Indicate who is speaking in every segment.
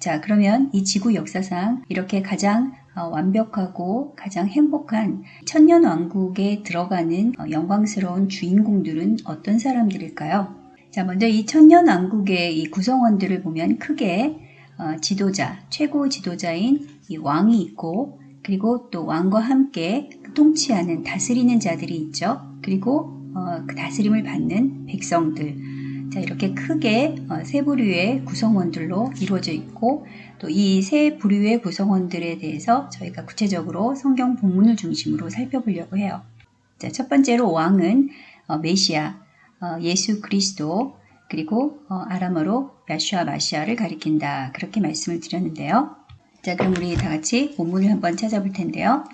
Speaker 1: 자 그러면 이 지구 역사상 이렇게 가장 어, 완벽하고 가장 행복한 천년왕국에 들어가는 어, 영광스러운 주인공들은 어떤 사람들일까요? 자 먼저 이 천년왕국의 이 구성원들을 보면 크게 어, 지도자, 최고 지도자인 이 왕이 있고 그리고 또 왕과 함께 통치하는 다스리는 자들이 있죠. 그리고 어, 그 다스림을 받는 백성들 자, 이렇게 크게 어, 세 부류의 구성원들로 이루어져 있고 또 이 세 부류의 구성원들에 대해서 저희가 구체적으로 성경 본문을 중심으로 살펴보려고 해요. 자, 첫 번째로 왕은 어, 메시아, 어, 예수 그리스도, 그리고 아람어로 야슈아 마시아를 가리킨다. 그렇게 말씀을 드렸는데요. 자, 그럼 우리 다 같이 본문을 한번 찾아볼 텐데요.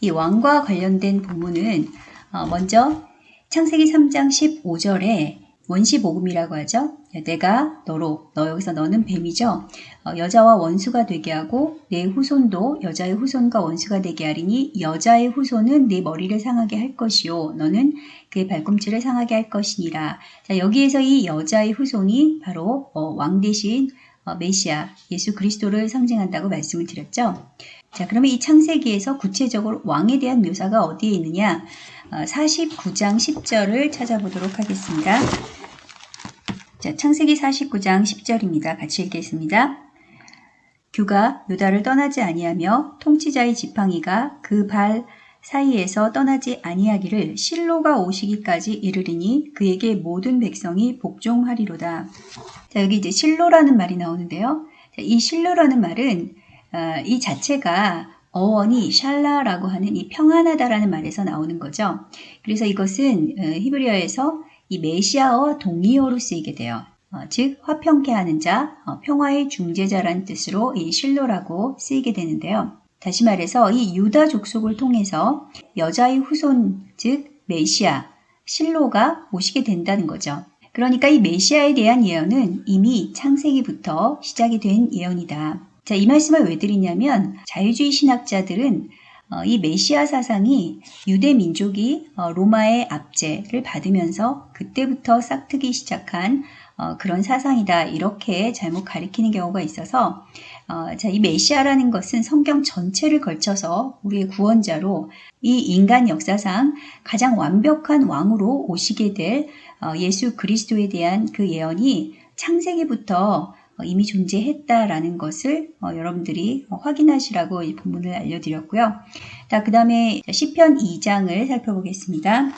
Speaker 1: 이 왕과 관련된 본문은 먼저 창세기 3장 15절에 원시복음이라고 하죠. 내가 너로, 너 여기서 너는 뱀이죠. 어, 여자와 원수가 되게 하고 내 후손도 여자의 후손과 원수가 되게 하리니 여자의 후손은 내 머리를 상하게 할 것이요. 너는 그의 발꿈치를 상하게 할 것이니라. 자, 여기에서 이 여자의 후손이 바로 어, 왕 대신 어, 메시아, 예수 그리스도를 상징한다고 말씀을 드렸죠. 자, 그러면 이 창세기에서 구체적으로 왕에 대한 묘사가 어디에 있느냐? 49장 어, 10절을 찾아보도록 하겠습니다. 자, 창세기 49장 10절입니다. 같이 읽겠습니다. 규가 유다를 떠나지 아니하며 통치자의 지팡이가 그 발 사이에서 떠나지 아니하기를 실로가 오시기까지 이르리니 그에게 모든 백성이 복종하리로다. 자, 여기 이제 실로라는 말이 나오는데요. 자, 이 실로라는 말은 어, 이 자체가 어원이 샬라라고 하는 이 평안하다라는 말에서 나오는 거죠. 그래서 이것은 어, 히브리어에서 이 메시아어와 동의어로 쓰이게 돼요. 어, 즉 화평케 하는 자, 어, 평화의 중재자란 뜻으로 이 실로라고 쓰이게 되는데요. 다시 말해서 이 유다 족속을 통해서 여자의 후손 즉 메시아, 실로가 오시게 된다는 거죠. 그러니까 이 메시아에 대한 예언은 이미 창세기부터 시작이 된 예언이다. 자, 이 말씀을 왜 드리냐면 자유주의 신학자들은 어, 이 메시아 사상이 유대 민족이 어, 로마의 압제를 받으면서 그때부터 싹트기 시작한 어, 그런 사상이다 이렇게 잘못 가리키는 경우가 있어서 자, 이 메시아라는 것은 성경 전체를 걸쳐서 우리의 구원자로 이 인간 역사상 가장 완벽한 왕으로 오시게 될 예수 그리스도에 대한 그 예언이 창세기부터 어, 이미 존재했다라는 것을 어, 여러분들이 어, 확인하시라고 이 본문을 알려드렸고요. 자, 그 다음에 시편 2장을 살펴보겠습니다.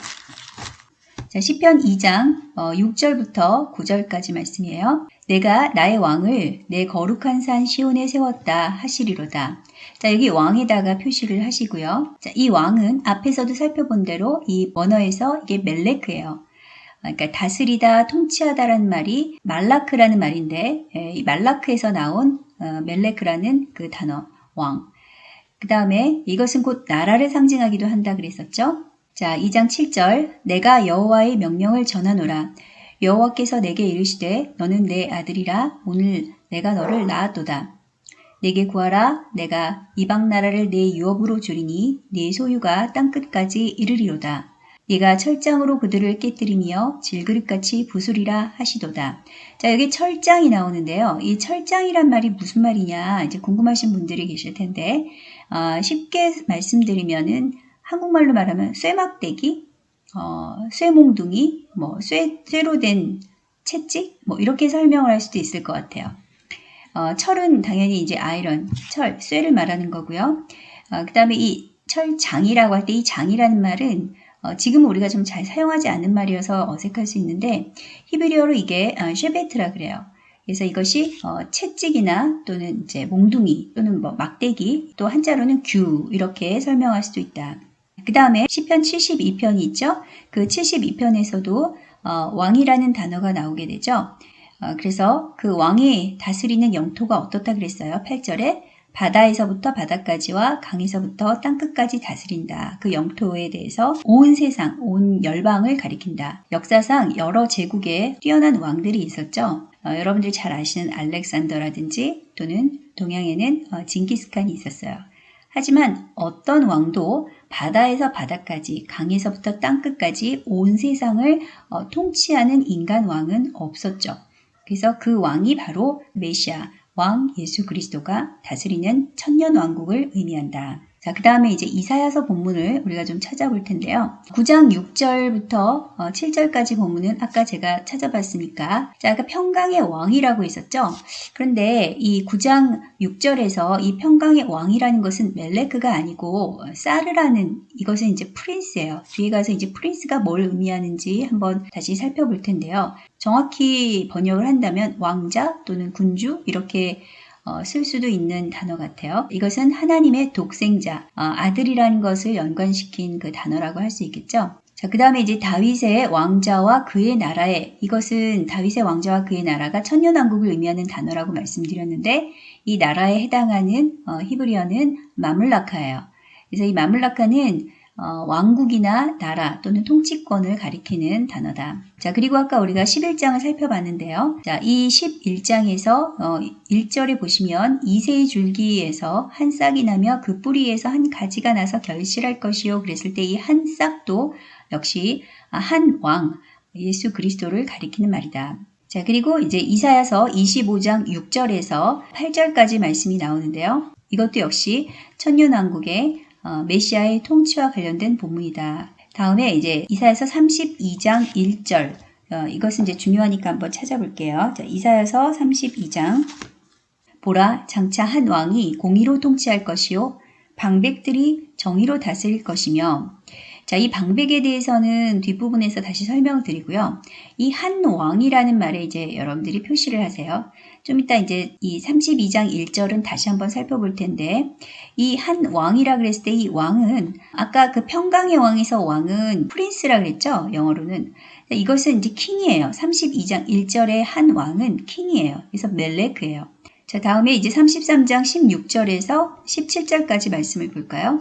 Speaker 1: 자, 시편 2장 6절부터 9절까지 말씀이에요. 내가 나의 왕을 내 거룩한 산 시온에 세웠다 하시리로다. 자, 여기 왕에다가 표시를 하시고요. 자, 이 왕은 앞에서도 살펴본 대로 이 원어에서 이게 멜레크예요 그러니까 다스리다, 통치하다라는 말이 말라크라는 말인데 예, 이 말라크에서 나온 어, 멜레크라는 그 단어 왕. 그 다음에 이것은 곧 나라를 상징하기도 한다 그랬었죠. 자, 2장 7절 내가 여호와의 명령을 전하노라. 여호와께서 내게 이르시되 너는 내 아들이라 오늘 내가 너를 낳았도다. 내게 구하라 내가 이방 나라를 내 유업으로 주리니 네 소유가 땅 끝까지 이르리로다. 네가 철장으로 그들을 깨뜨리며 질그릇같이 부술이라 하시도다. 자 여기 철장이 나오는데요. 이 철장이란 말이 무슨 말이냐 이제 궁금하신 분들이 계실 텐데 어, 쉽게 말씀드리면은 한국말로 말하면 쇠막대기, 어, 쇠몽둥이, 뭐 쇠, 쇠로 된 채찍 뭐 이렇게 설명을 할 수도 있을 것 같아요. 어, 철은 당연히 이제 아이런, 철, 쇠를 말하는 거고요. 어, 그 다음에 이 철장이라고 할 때 이 장이라는 말은 어, 지금 우리가 좀 잘 사용하지 않는 말이어서 어색할 수 있는데 히브리어로 이게 어, 쉐베트라 그래요. 그래서 이것이 어, 채찍이나 또는 이제 몽둥이 또는 뭐 막대기 또 한자로는 규 이렇게 설명할 수도 있다. 그 다음에 시편 72편이 있죠. 그 72편에서도 어, 왕이라는 단어가 나오게 되죠. 어, 그래서 그 왕이 다스리는 영토가 어떻다 그랬어요. 8절에 바다에서부터 바다까지와 강에서부터 땅끝까지 다스린다. 그 영토에 대해서 온 세상, 온 열방을 가리킨다. 역사상 여러 제국에 뛰어난 왕들이 있었죠. 어, 여러분들이 잘 아시는 알렉산더라든지 또는 동양에는 어, 징기스칸이 있었어요. 하지만 어떤 왕도 바다에서 바다까지, 강에서부터 땅끝까지 온 세상을 어, 통치하는 인간 왕은 없었죠. 그래서 그 왕이 바로 메시아, 왕 예수 그리스도가 다스리는 천년 왕국을 의미한다. 자, 그 다음에 이제 이사야서 본문을 우리가 좀 찾아볼 텐데요. 9장 6절부터 7절까지 어, 본문은 아까 제가 찾아봤으니까, 자, 아까 평강의 왕이라고 했었죠 그런데 이 9장 6절에서 이 평강의 왕이라는 것은 멜레크가 아니고 어, 사르라는 이것은 이제 프린스예요. 뒤에 가서 이제 프린스가 뭘 의미하는지 한번 다시 살펴볼 텐데요. 정확히 번역을 한다면 왕자 또는 군주 이렇게 어, 쓸 수도 있는 단어 같아요. 이것은 하나님의 독생자, 어, 아들이라는 것을 연관시킨 그 단어라고 할 수 있겠죠. 자, 그 다음에 이제 다윗의 왕자와 그의 나라에 이것은 다윗의 왕자와 그의 나라가 천년왕국을 의미하는 단어라고 말씀드렸는데 이 나라에 해당하는 어, 히브리어는 마물라카예요. 그래서 이 마물라카는 어, 왕국이나 나라 또는 통치권을 가리키는 단어다. 자, 그리고 아까 우리가 11장을 살펴봤는데요. 자, 이 11장에서 어, 1절에 보시면 이세의 줄기에서 한 싹이 나며 그 뿌리에서 한 가지가 나서 결실할 것이요. 그랬을 때 이 한 싹도 역시 아, 한 왕, 예수 그리스도를 가리키는 말이다. 자, 그리고 이제 이사야서 25장 6절에서 8절까지 말씀이 나오는데요. 이것도 역시 천년왕국의 어, 메시아의 통치와 관련된 본문이다. 다음에 이제 이사에서 32장 1절 어, 이것은 이제 중요하니까 한번 찾아볼게요. 자, 이사에서 32장 보라 장차 한 왕이 공의로 통치할 것이요 방백들이 정의로 다스릴 것이며 자, 이 방백에 대해서는 뒷부분에서 다시 설명 드리고요. 이 한 왕이라는 말에 이제 여러분들이 표시를 하세요. 좀 이따 이제 이 32장 1절은 다시 한번 살펴볼 텐데 이 한 왕이라 그랬을 때 이 왕은 아까 그 평강의 왕에서 왕은 프린스라 그랬죠. 영어로는 이것은 이제 킹이에요. 32장 1절의 한 왕은 킹이에요. 그래서 멜레크예요. 자, 다음에 이제 33장 16절에서 17절까지 말씀을 볼까요?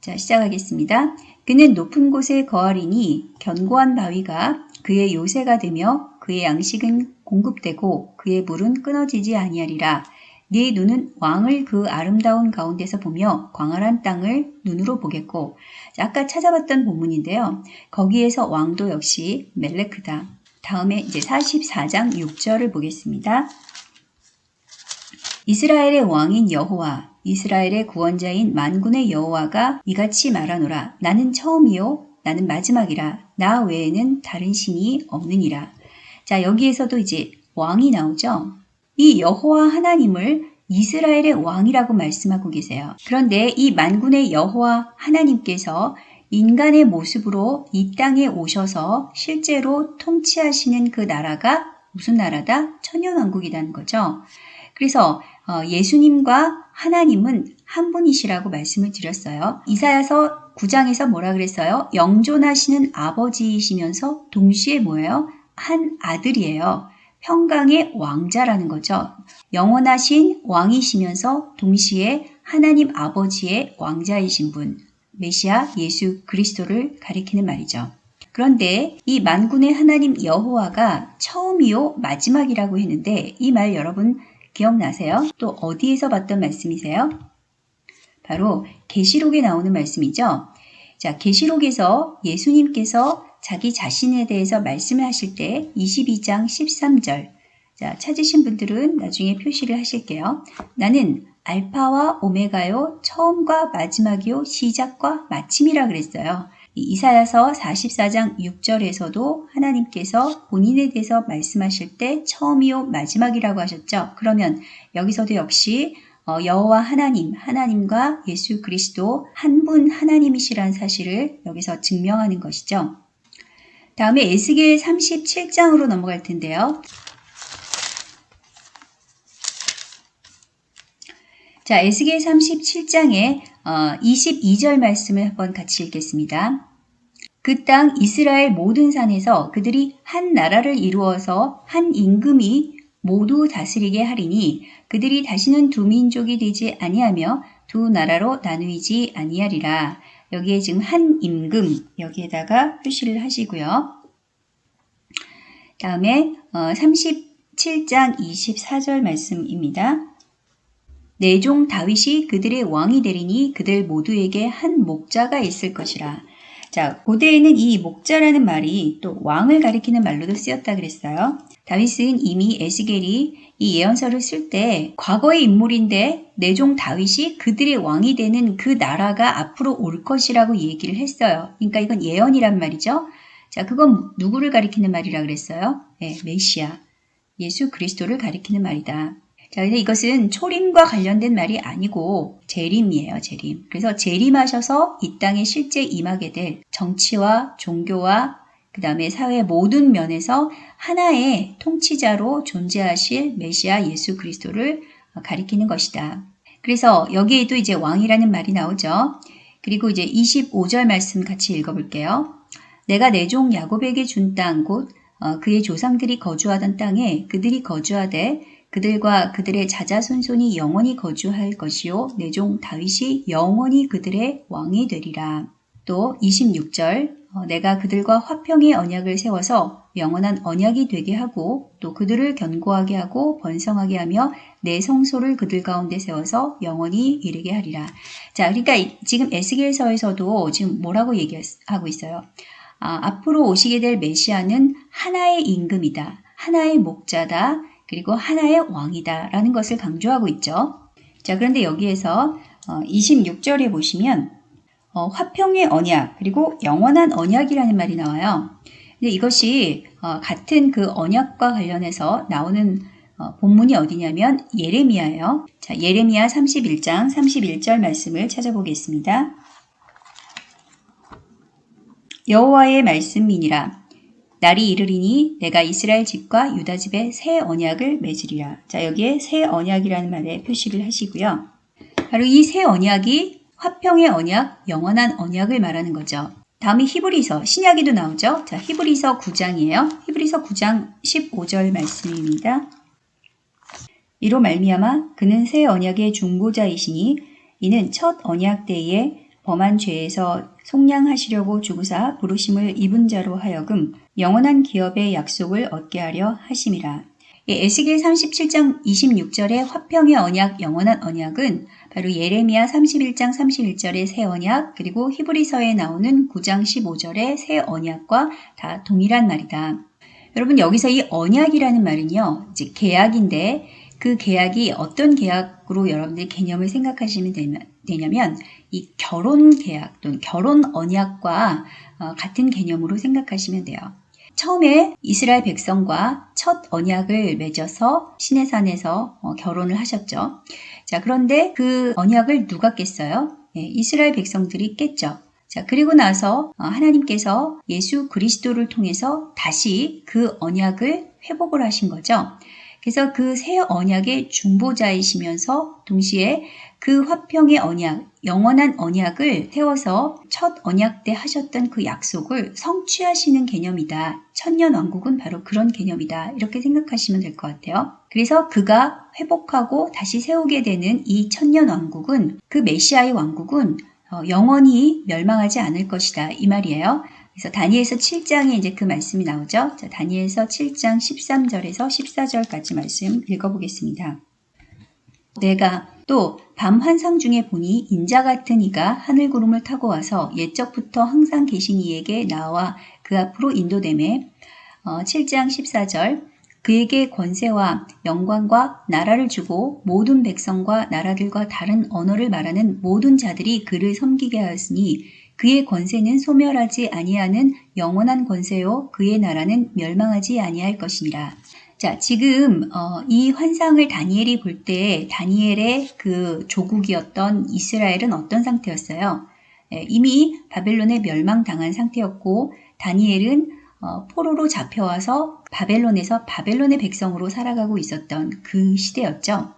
Speaker 1: 자, 시작하겠습니다. 그는 높은 곳에 거하리니 견고한 바위가 그의 요새가 되며 그의 양식은 공급되고 그의 물은 끊어지지 아니하리라. 네 눈은 왕을 그 아름다운 가운데서 보며 광활한 땅을 눈으로 보겠고 아까 찾아봤던 본문인데요. 거기에서 왕도 역시 멜레크다. 다음에 이제 44장 6절을 보겠습니다. 이스라엘의 왕인 여호와 이스라엘의 구원자인 만군의 여호와가 이같이 말하노라 나는 처음이요 나는 마지막이라 나 외에는 다른 신이 없느니라 자, 여기에서도 이제 왕이 나오죠. 이 여호와 하나님을 이스라엘의 왕이라고 말씀하고 계세요. 그런데 이 만군의 여호와 하나님께서 인간의 모습으로 이 땅에 오셔서 실제로 통치하시는 그 나라가 무슨 나라다? 천년왕국이라는 거죠. 그래서 어, 예수님과 하나님은 한 분이시라고 말씀을 드렸어요. 이사야서 9장에서 뭐라 그랬어요? 영존하시는 아버지이시면서 동시에 뭐예요? 한 아들이에요. 평강의 왕자라는 거죠. 영원하신 왕이시면서 동시에 하나님 아버지의 왕자이신 분, 메시아 예수 그리스도를 가리키는 말이죠. 그런데 이 만군의 하나님 여호와가 처음이요 마지막이라고 했는데 이 말 여러분 기억나세요? 또 어디에서 봤던 말씀이세요? 바로 계시록에 나오는 말씀이죠. 자, 계시록에서 예수님께서 자기 자신에 대해서 말씀을 하실 때 22장 13절 자, 찾으신 분들은 나중에 표시를 하실게요. 나는 알파와 오메가요, 처음과 마지막이요, 시작과 마침이라 그랬어요. 이사야서 44장 6절에서도 하나님께서 본인에 대해서 말씀하실 때 처음이요, 마지막이라고 하셨죠. 그러면 여기서도 역시 어, 여호와 하나님, 하나님과 예수 그리스도 한 분 하나님이시란 사실을 여기서 증명하는 것이죠. 다음에 에스겔 37장으로 넘어갈 텐데요. 자, 에스겔 3 7장에 22절 말씀을 한번 같이 읽겠습니다. 그 땅 이스라엘 모든 산에서 그들이 한 나라를 이루어서 한 임금이 모두 다스리게 하리니 그들이 다시는 두 민족이 되지 아니하며 두 나라로 나누이지 아니하리라. 여기에 지금 한 임금 여기에다가 표시를 하시고요. 다음에 37장 어, 24절 말씀입니다. 내종 다윗이 그들의 왕이 되리니 그들 모두에게 한 목자가 있을 것이라. 자, 고대에는 이 목자라는 말이 또 왕을 가리키는 말로도 쓰였다 그랬어요. 다윗은 이미 에스겔이 이 예언서를 쓸 때 과거의 인물인데 내종 다윗이 그들의 왕이 되는 그 나라가 앞으로 올 것이라고 얘기를 했어요. 그러니까 이건 예언이란 말이죠. 자, 그건 누구를 가리키는 말이라 그랬어요? 네, 메시아, 예수 그리스도를 가리키는 말이다. 자, 근데 이것은 초림과 관련된 말이 아니고 재림이에요, 재림. 그래서 재림하셔서 이 땅에 실제 임하게 될 정치와 종교와 그 다음에 사회 모든 면에서 하나의 통치자로 존재하실 메시아 예수 그리스도를 어, 가리키는 것이다. 그래서 여기에도 이제 왕이라는 말이 나오죠. 그리고 이제 25절 말씀 같이 읽어볼게요. 내가 내 종 야곱에게 준 땅곧 어, 그의 조상들이 거주하던 땅에 그들이 거주하되 그들과 그들의 자자손손이 영원히 거주할 것이요 내 종 다윗이 영원히 그들의 왕이 되리라. 또 26절 어, 내가 그들과 화평의 언약을 세워서 영원한 언약이 되게 하고 또 그들을 견고하게 하고 번성하게 하며 내 성소를 그들 가운데 세워서 영원히 이르게 하리라. 자, 그러니까 지금 에스겔서에서도 지금 뭐라고 얘기하고 있어요? 아, 앞으로 오시게 될 메시아는 하나의 임금이다. 하나의 목자다. 그리고 하나의 왕이다. 라는 것을 강조하고 있죠. 자, 그런데 여기에서 26절에 어, 보시면 어, 화평의 언약 그리고 영원한 언약이라는 말이 나와요. 근데 이것이 어, 같은 그 언약과 관련해서 나오는 어, 본문이 어디냐면 예레미야예요. 자, 예레미야 31장 31절 말씀을 찾아보겠습니다. 여호와의 말씀이니라 날이 이르리니 내가 이스라엘 집과 유다 집에 새 언약을 맺으리라. 자, 여기에 새 언약이라는 말에 표시를 하시고요. 바로 이 새 언약이 화평의 언약, 영원한 언약을 말하는 거죠. 다음이 히브리서, 신약에도 나오죠. 자, 히브리서 9장이에요. 히브리서 9장 15절 말씀입니다. 이로 말미암아 그는 새 언약의 중보자이시니 이는 첫 언약 때에 범한 죄에서 속량하시려고 주구사 부르심을 입은 자로 하여금 영원한 기업의 약속을 얻게 하려 하심이라. 에스겔 37장 26절의 화평의 언약, 영원한 언약은 바로 예레미야 31장 31절의 새 언약 그리고 히브리서에 나오는 9장 15절의 새 언약과 다 동일한 말이다. 여러분 여기서 이 언약이라는 말은요. 즉 계약인데 그 계약이 어떤 계약으로 여러분들 개념을 생각하시면 되냐면 이 결혼 계약 또는 결혼 언약과 어, 같은 개념으로 생각하시면 돼요. 처음에 이스라엘 백성과 첫 언약을 맺어서 시내산에서 어, 결혼을 하셨죠. 자, 그런데 그 언약을 누가 깼어요? 예, 이스라엘 백성들이 깼죠. 자, 그리고 나서 어, 하나님께서 예수 그리스도를 통해서 다시 그 언약을 회복을 하신 거죠. 그래서 그 새 언약의 중보자이시면서 동시에 그 화평의 언약, 영원한 언약을 세워서첫 언약 때 하셨던 그 약속을 성취하시는 개념이다. 천년 왕국은 바로 그런 개념이다. 이렇게 생각하시면 될 것 같아요. 그래서 그가 회복하고 다시 세우게 되는 이 천년 왕국은 그 메시아의 왕국은 어, 영원히 멸망하지 않을 것이다. 이 말이에요. 그래서 다니엘서 7장에 이제 그 말씀이 나오죠. 자, 다니엘서 7장 13절에서 14절까지 말씀 읽어보겠습니다. 내가 또 밤 환상 중에 보니 인자 같은 이가 하늘구름을 타고 와서 옛적부터 항상 계신 이에게 나와 그 앞으로 인도됨에 어, 7장 14절 그에게 권세와 영광과 나라를 주고 모든 백성과 나라들과 다른 언어를 말하는 모든 자들이 그를 섬기게 하였으니 그의 권세는 소멸하지 아니하는 영원한 권세요 그의 나라는 멸망하지 아니할 것이니라. 자, 지금 어, 이 환상을 다니엘이 볼때 다니엘의 그 조국이었던 이스라엘은 어떤 상태였어요? 예, 이미 바벨론에 멸망당한 상태였고 다니엘은 어, 포로로 잡혀와서 바벨론에서 바벨론의 백성으로 살아가고 있었던 그 시대였죠.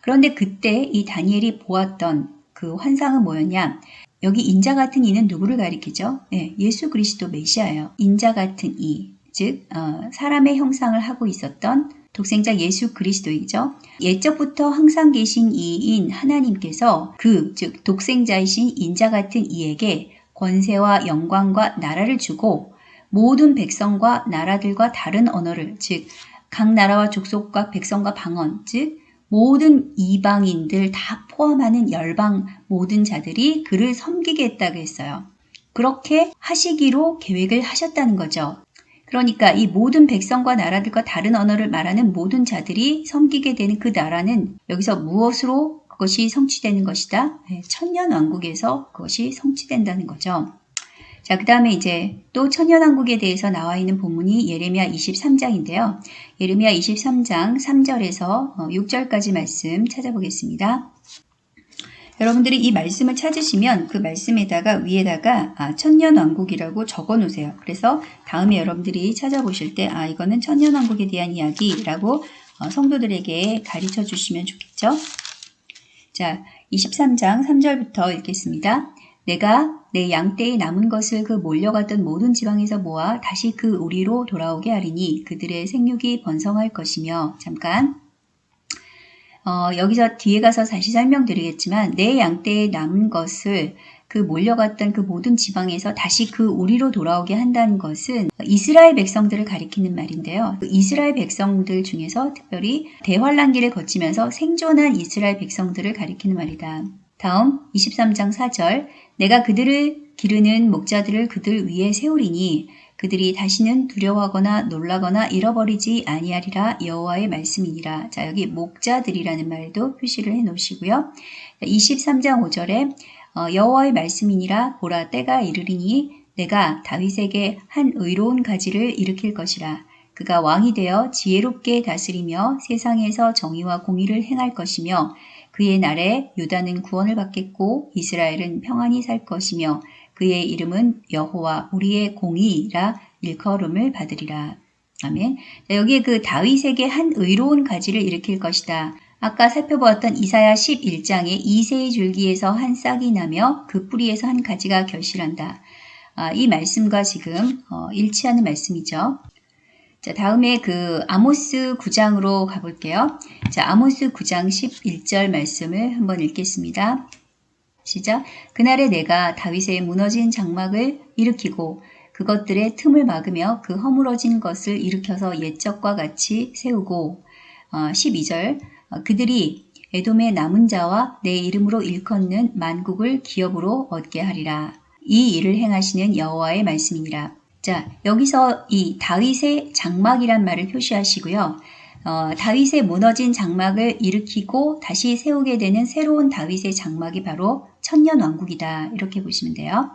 Speaker 1: 그런데 그때 이 다니엘이 보았던 그 환상은 뭐였냐? 여기 인자 같은 이는 누구를 가리키죠? 예, 예수 그리스도 메시아예요. 인자 같은 이. 즉 어, 사람의 형상을 하고 있었던 독생자 예수 그리스도이죠. 예적부터 항상 계신 이인 하나님께서 그, 즉 독생자이신 인자 같은 이에게 권세와 영광과 나라를 주고 모든 백성과 나라들과 다른 언어를, 즉 각 나라와 족속과 백성과 방언, 즉 모든 이방인들 다 포함하는 열방 모든 자들이 그를 섬기겠다고 했어요. 그렇게 하시기로 계획을 하셨다는 거죠. 그러니까 이 모든 백성과 나라들과 다른 언어를 말하는 모든 자들이 섬기게 되는 그 나라는 여기서 무엇으로 그것이 성취되는 것이다? 네, 천년 왕국에서 그것이 성취된다는 거죠. 자, 그 다음에 이제 또 천년왕국에 대해서 나와 있는 본문이 예레미야 23장인데요. 예레미야 23장 3절에서 6절까지 어, 말씀 찾아보겠습니다. 여러분들이 이 말씀을 찾으시면 그 말씀에다가 위에다가 아, 천년왕국이라고 적어 놓으세요. 그래서 다음에 여러분들이 찾아보실 때 아 이거는 천년왕국에 대한 이야기라고 어, 성도들에게 가르쳐 주시면 좋겠죠. 자 23장 3절부터 읽겠습니다. 내가 내 양떼의 남은 것을 그 몰려갔던 모든 지방에서 모아 다시 그 우리로 돌아오게 하리니 그들의 생육이 번성할 것이며 잠깐 어, 여기서 뒤에 가서 다시 설명드리겠지만 내 양떼에 남은 것을 그 몰려갔던 그 모든 지방에서 다시 그 우리로 돌아오게 한다는 것은 이스라엘 백성들을 가리키는 말인데요. 그 이스라엘 백성들 중에서 특별히 대환란기를 거치면서 생존한 이스라엘 백성들을 가리키는 말이다. 다음 23장 4절 내가 그들을 기르는 목자들을 그들 위에 세우리니 그들이 다시는 두려워하거나 놀라거나 잃어버리지 아니하리라 여호와의 말씀이니라. 자 여기 목자들이라는 말도 표시를 해 놓으시고요. 23장 5절에 어, 여호와의 말씀이니라 보라 때가 이르리니 내가 다윗에게 한 의로운 가지를 일으킬 것이라. 그가 왕이 되어 지혜롭게 다스리며 세상에서 정의와 공의를 행할 것이며 그의 날에 유다는 구원을 받겠고 이스라엘은 평안히 살 것이며 그의 이름은 여호와 우리의 공의라 일컬음을 받으리라. 아멘. 자, 여기에 그 다윗에게 한 의로운 가지를 일으킬 것이다. 아까 살펴보았던 이사야 1 1장에 이세의 줄기에서 한 싹이 나며 그 뿌리에서 한 가지가 결실한다. 아, 이 말씀과 지금 어, 일치하는 말씀이죠. 자, 다음에 그 아모스 9장으로 가볼게요. 자, 아모스 9장 11절 말씀을 한번 읽겠습니다. 시작. 그날에 내가 다윗의 무너진 장막을 일으키고 그것들의 틈을 막으며 그 허물어진 것을 일으켜서 옛적과 같이 세우고 12절 어, 어, 그들이 애돔의 남은 자와 내 이름으로 일컫는 만국을 기업으로 얻게 하리라. 이 일을 행하시는 여호와의 말씀이니라. 자 여기서 이 다윗의 장막이란 말을 표시하시고요. 어, 다윗의 무너진 장막을 일으키고 다시 세우게 되는 새로운 다윗의 장막이 바로 천년왕국이다 이렇게 보시면 돼요.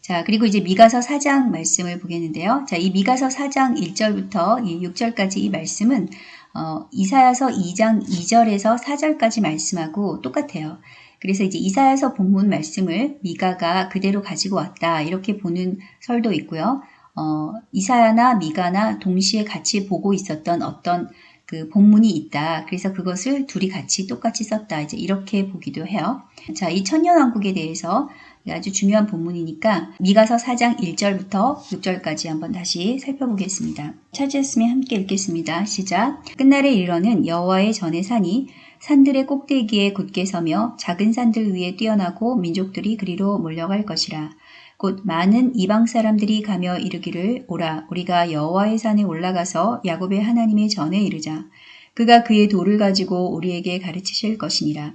Speaker 1: 자 그리고 이제 미가서 4장 말씀을 보겠는데요. 자이 미가서 4장 1절부터 이 6절까지 이 말씀은 어, 이사야서 2장 2절에서 4절까지 말씀하고 똑같아요. 그래서 이제 이사야서 본문 말씀을 미가가 그대로 가지고 왔다 이렇게 보는 설도 있고요. 어, 이사야나 미가나 동시에 같이 보고 있었던 어떤 그 본문이 있다. 그래서 그것을 둘이 같이 똑같이 썼다. 이제 이렇게 보기도 해요. 자, 이 천년왕국에 대해서 아주 중요한 본문이니까 미가서 4장 1절부터 6절까지 한번 다시 살펴보겠습니다. 찾으셨으면 함께 읽겠습니다. 시작. 끝날에 일르러는 여호와의 전의 산이 산들의 꼭대기에 굳게 서며 작은 산들 위에 뛰어나고 민족들이 그리로 몰려갈 것이라. 곧 많은 이방 사람들이 가며 이르기를 오라 우리가 여호와의 산에 올라가서 야곱의 하나님의 전에 이르자 그가 그의 돌을 가지고 우리에게 가르치실 것이니라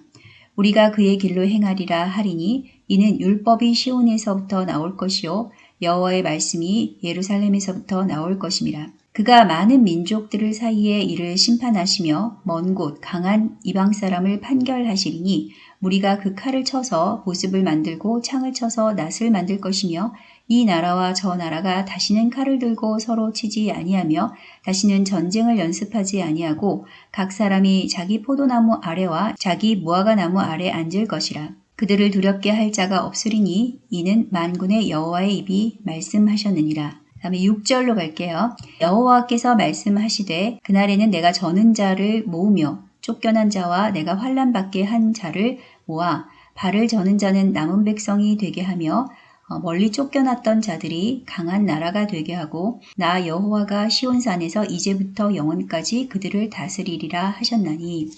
Speaker 1: 우리가 그의 길로 행하리라 하리니 이는 율법이 시온에서부터 나올 것이요 여호와의 말씀이 예루살렘에서부터 나올 것임이라 그가 많은 민족들을 사이에 이를 심판하시며 먼 곳 강한 이방 사람을 판결하시리니 무리가 그 칼을 쳐서 보습을 만들고 창을 쳐서 낫을 만들 것이며 이 나라와 저 나라가 다시는 칼을 들고 서로 치지 아니하며 다시는 전쟁을 연습하지 아니하고 각 사람이 자기 포도나무 아래와 자기 무화과나무 아래 앉을 것이라. 그들을 두렵게 할 자가 없으리니 이는 만군의 여호와의 입이 말씀하셨느니라. 다음에 6절로 갈게요. 여호와께서 말씀하시되 그날에는 내가 저는 자를 모으며 쫓겨난 자와 내가 환란받게 한 자를 모아 발을 저는 자는 남은 백성이 되게 하며 어, 멀리 쫓겨났던 자들이 강한 나라가 되게 하고 나 여호와가 시온산에서 이제부터 영원까지 그들을 다스리리라 하셨나니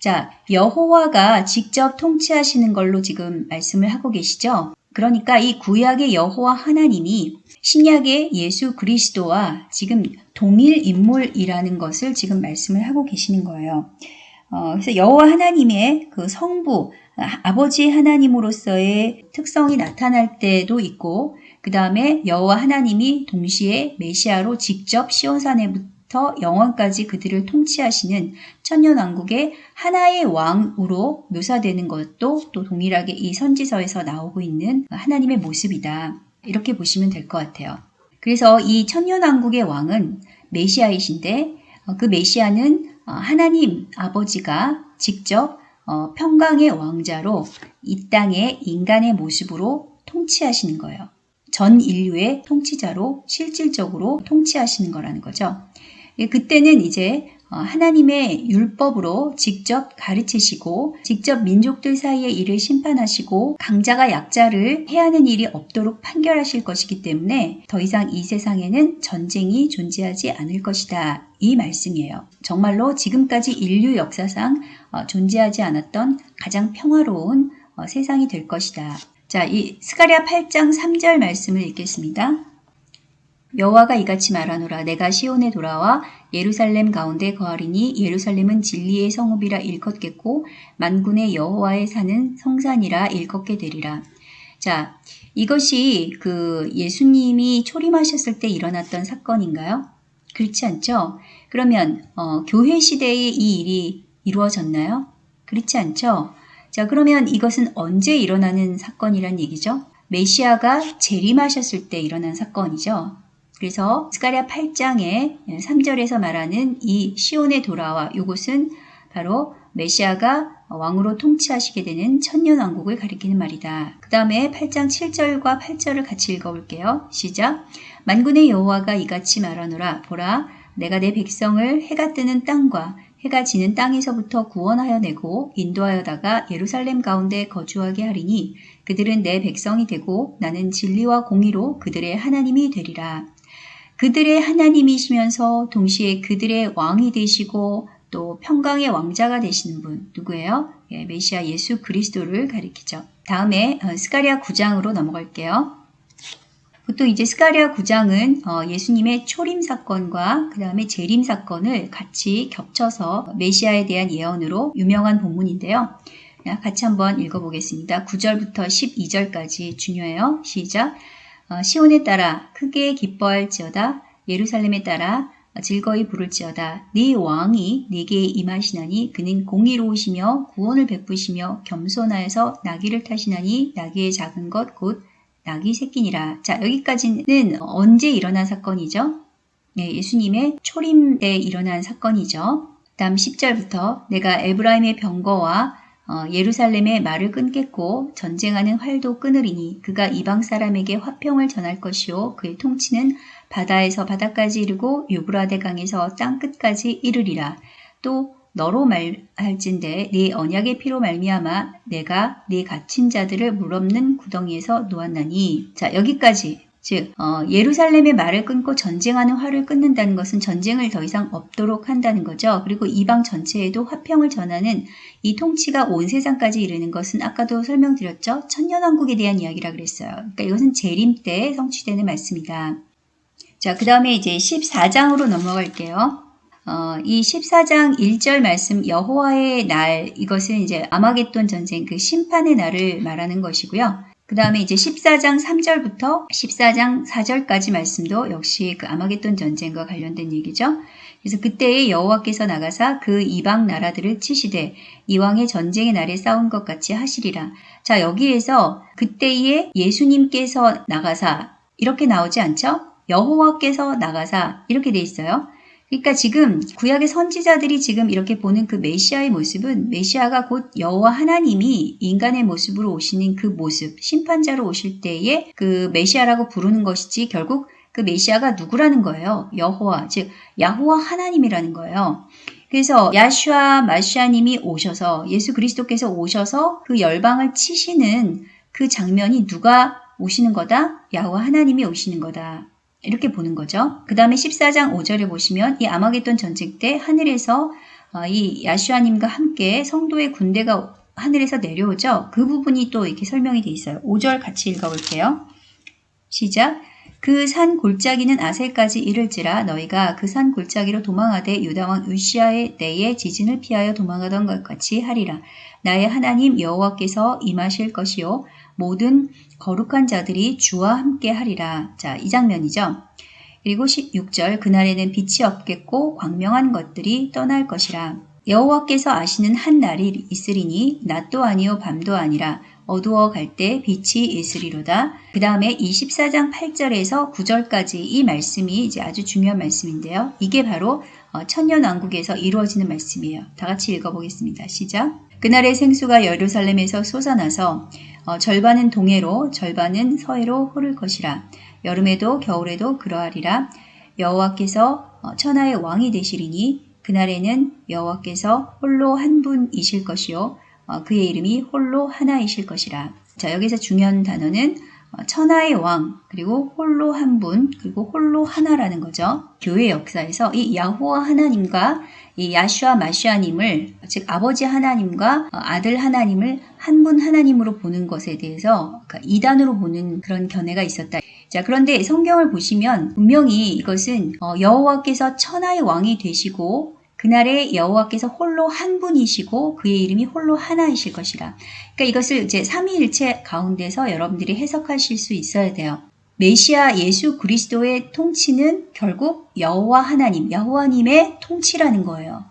Speaker 1: 자 여호와가 직접 통치하시는 걸로 지금 말씀을 하고 계시죠? 그러니까 이 구약의 여호와 하나님이 신약의 예수 그리스도와 지금 동일 인물이라는 것을 지금 말씀을 하고 계시는 거예요. 어, 그래서 여호와 하나님의 그 성부 아, 아버지 하나님으로서의 특성이 나타날 때도 있고 그 다음에 여호와 하나님이 동시에 메시아로 직접 시온산에부터 영원까지 그들을 통치하시는 천년왕국의 하나의 왕으로 묘사되는 것도 또 동일하게 이 선지서에서 나오고 있는 하나님의 모습이다. 이렇게 보시면 될 것 같아요. 그래서 이 천년왕국의 왕은 메시아이신데 어, 그 메시아는 어, 하나님 아버지가 직접 어, 평강의 왕자로 이땅의 인간의 모습으로 통치하시는 거예요. 전 인류의 통치자로 실질적으로 통치하시는 거라는 거죠. 예, 그때는 이제 어, 하나님의 율법으로 직접 가르치시고 직접 민족들 사이에 일을 심판하시고 강자가 약자를 해하는 일이 없도록 판결하실 것이기 때문에 더 이상 이 세상에는 전쟁이 존재하지 않을 것이다. 이 말씀이에요. 정말로 지금까지 인류 역사상 어, 존재하지 않았던 가장 평화로운 어, 세상이 될 것이다. 자, 이 스가랴 8장 3절 말씀을 읽겠습니다. 여호와가 이같이 말하노라 내가 시온에 돌아와 예루살렘 가운데 거하리니 예루살렘은 진리의 성읍이라 일컫겠고 만군의 여호와의 사는 성산이라 일컫게 되리라. 자, 이것이 그 예수님이 초림하셨을 때 일어났던 사건인가요? 그렇지 않죠? 그러면 어, 교회 시대에 이 일이 이루어졌나요? 그렇지 않죠? 자, 그러면 이것은 언제 일어나는 사건이란 얘기죠? 메시아가 재림하셨을 때 일어난 사건이죠. 그래서 스가랴 8장의 3절에서 말하는 이시온의 돌아와 이곳은 바로 메시아가 왕으로 통치하시게 되는 천년 왕국을 가리키는 말이다. 그 다음에 8장 7절과 8절을 같이 읽어볼게요. 시작. 만군의 여호와가 이같이 말하노라. 보라, 내가 내 백성을 해가 뜨는 땅과 해가 지는 땅에서부터 구원하여 내고 인도하여다가 예루살렘 가운데 거주하게 하리니 그들은 내 백성이 되고 나는 진리와 공의로 그들의 하나님이 되리라. 그들의 하나님이시면서 동시에 그들의 왕이 되시고 또 평강의 왕자가 되시는 분 누구예요? 예, 메시아 예수 그리스도를 가리키죠. 다음에 어, 스카리아 9장으로 넘어갈게요. 보통 이제 스카리아 9장은 어, 예수님의 초림 사건과 그 다음에 재림 사건을 같이 겹쳐서 메시아에 대한 예언으로 유명한 본문인데요. 같이 한번 읽어보겠습니다. 9절부터 12절까지 중요해요. 시작! 어, 시온에 따라 크게 기뻐할지어다 예루살렘에 따라 즐거이 부를지어다 네 왕이 네게 임하시나니 그는 공의로우시며 구원을 베푸시며 겸손하여서 나귀를 타시나니 나귀의 작은 것 곧 나귀 새끼니라 자 여기까지는 언제 일어난 사건이죠? 네, 예수님의 초림 때 일어난 사건이죠. 그 다음 10절부터 내가 에브라임의 병거와 어, 예루살렘의 말을 끊겠고 전쟁하는 활도 끊으리니 그가 이방 사람에게 화평을 전할 것이요 그의 통치는 바다에서 바다까지 이르고 유브라데 강에서 땅 끝까지 이르리라 또 너로 말할진대 네 언약의 피로 말미암아 내가 네 갇힌 자들을 물없는 구덩이에서 놓았나니 자 여기까지 즉 어, 예루살렘의 말을 끊고 전쟁하는 화를 끊는다는 것은 전쟁을 더 이상 없도록 한다는 거죠. 그리고 이방 전체에도 화평을 전하는 이 통치가 온 세상까지 이르는 것은 아까도 설명드렸죠. 천년왕국에 대한 이야기라 그랬어요. 그러니까 이것은 재림 때 성취되는 말씀이다. 자, 그 다음에 이제 14장으로 넘어갈게요. 어, 이 14장 1절 말씀 여호와의 날 이것은 이제 아마겟돈 전쟁 그 심판의 날을 말하는 것이고요. 그 다음에 이제 14장 3절부터 14장 4절까지 말씀도 역시 그 아마겟돈 전쟁과 관련된 얘기죠. 그래서 그때에 여호와께서 나가사 그 이방 나라들을 치시되 이왕의 전쟁의 날에 싸운 것 같이 하시리라. 자 여기에서 그때에 예수님께서 나가사 이렇게 나오지 않죠? 여호와께서 나가사 이렇게 돼 있어요. 그러니까 지금 구약의 선지자들이 지금 이렇게 보는 그 메시아의 모습은 메시아가 곧 여호와 하나님이 인간의 모습으로 오시는 그 모습, 심판자로 오실 때에 그 메시아라고 부르는 것이지 결국 그 메시아가 누구라는 거예요. 여호와, 즉 야호와 하나님이라는 거예요. 그래서 야슈아 마시아님이 오셔서 예수 그리스도께서 오셔서 그 열방을 치시는 그 장면이 누가 오시는 거다? 야호와 하나님이 오시는 거다. 이렇게 보는 거죠. 그 다음에 14장 5절에 보시면 이 아마겟돈 전쟁 때 하늘에서 어, 이 야슈아님과 함께 성도의 군대가 하늘에서 내려오죠. 그 부분이 또 이렇게 설명이 돼 있어요. 5절 같이 읽어볼게요. 시작. 그 산 골짜기는 아셀까지 이를지라 너희가 그 산 골짜기로 도망하되 유다왕 우시아의 때에 지진을 피하여 도망하던 것 같이 하리라. 나의 하나님 여호와께서 임하실 것이요 모든 거룩한 자들이 주와 함께 하리라. 자, 이 장면이죠. 그리고 16절 그날에는 빛이 없겠고 광명한 것들이 떠날 것이라. 여호와께서 아시는 한 날이 있으리니 낮도 아니요 밤도 아니라 어두워 갈 때 빛이 있으리로다. 그 다음에 24장 8절에서 9절까지 이 말씀이 이제 아주 중요한 말씀인데요. 이게 바로 어, 천년왕국에서 이루어지는 말씀이에요. 다 같이 읽어보겠습니다. 시작. 그날의 생수가 예루살렘에서 솟아나서 어, 절반은 동해로 절반은 서해로 흐를 것이라 여름에도 겨울에도 그러하리라 여호와께서 어, 천하의 왕이 되시리니 그날에는 여호와께서 홀로 한 분이실 것이요 어, 그의 이름이 홀로 하나이실 것이라 자 여기서 중요한 단어는 어, 천하의 왕 그리고 홀로 한 분 그리고 홀로 하나라는 거죠 교회 역사에서 이 야호와 하나님과 이 야슈아 마슈아님을 즉 아버지 하나님과 아들 하나님을 한 분 하나님으로 보는 것에 대해서 그러니까 이단으로 보는 그런 견해가 있었다. 자 그런데 성경을 보시면 분명히 이것은 어, 여호와께서 천하의 왕이 되시고 그날에 여호와께서 홀로 한 분이시고 그의 이름이 홀로 하나이실 것이라. 그러니까 이것을 이제 삼위일체 가운데서 여러분들이 해석하실 수 있어야 돼요. 메시아 예수 그리스도의 통치는 결국 여호와 하나님, 여호와님의 통치라는 거예요.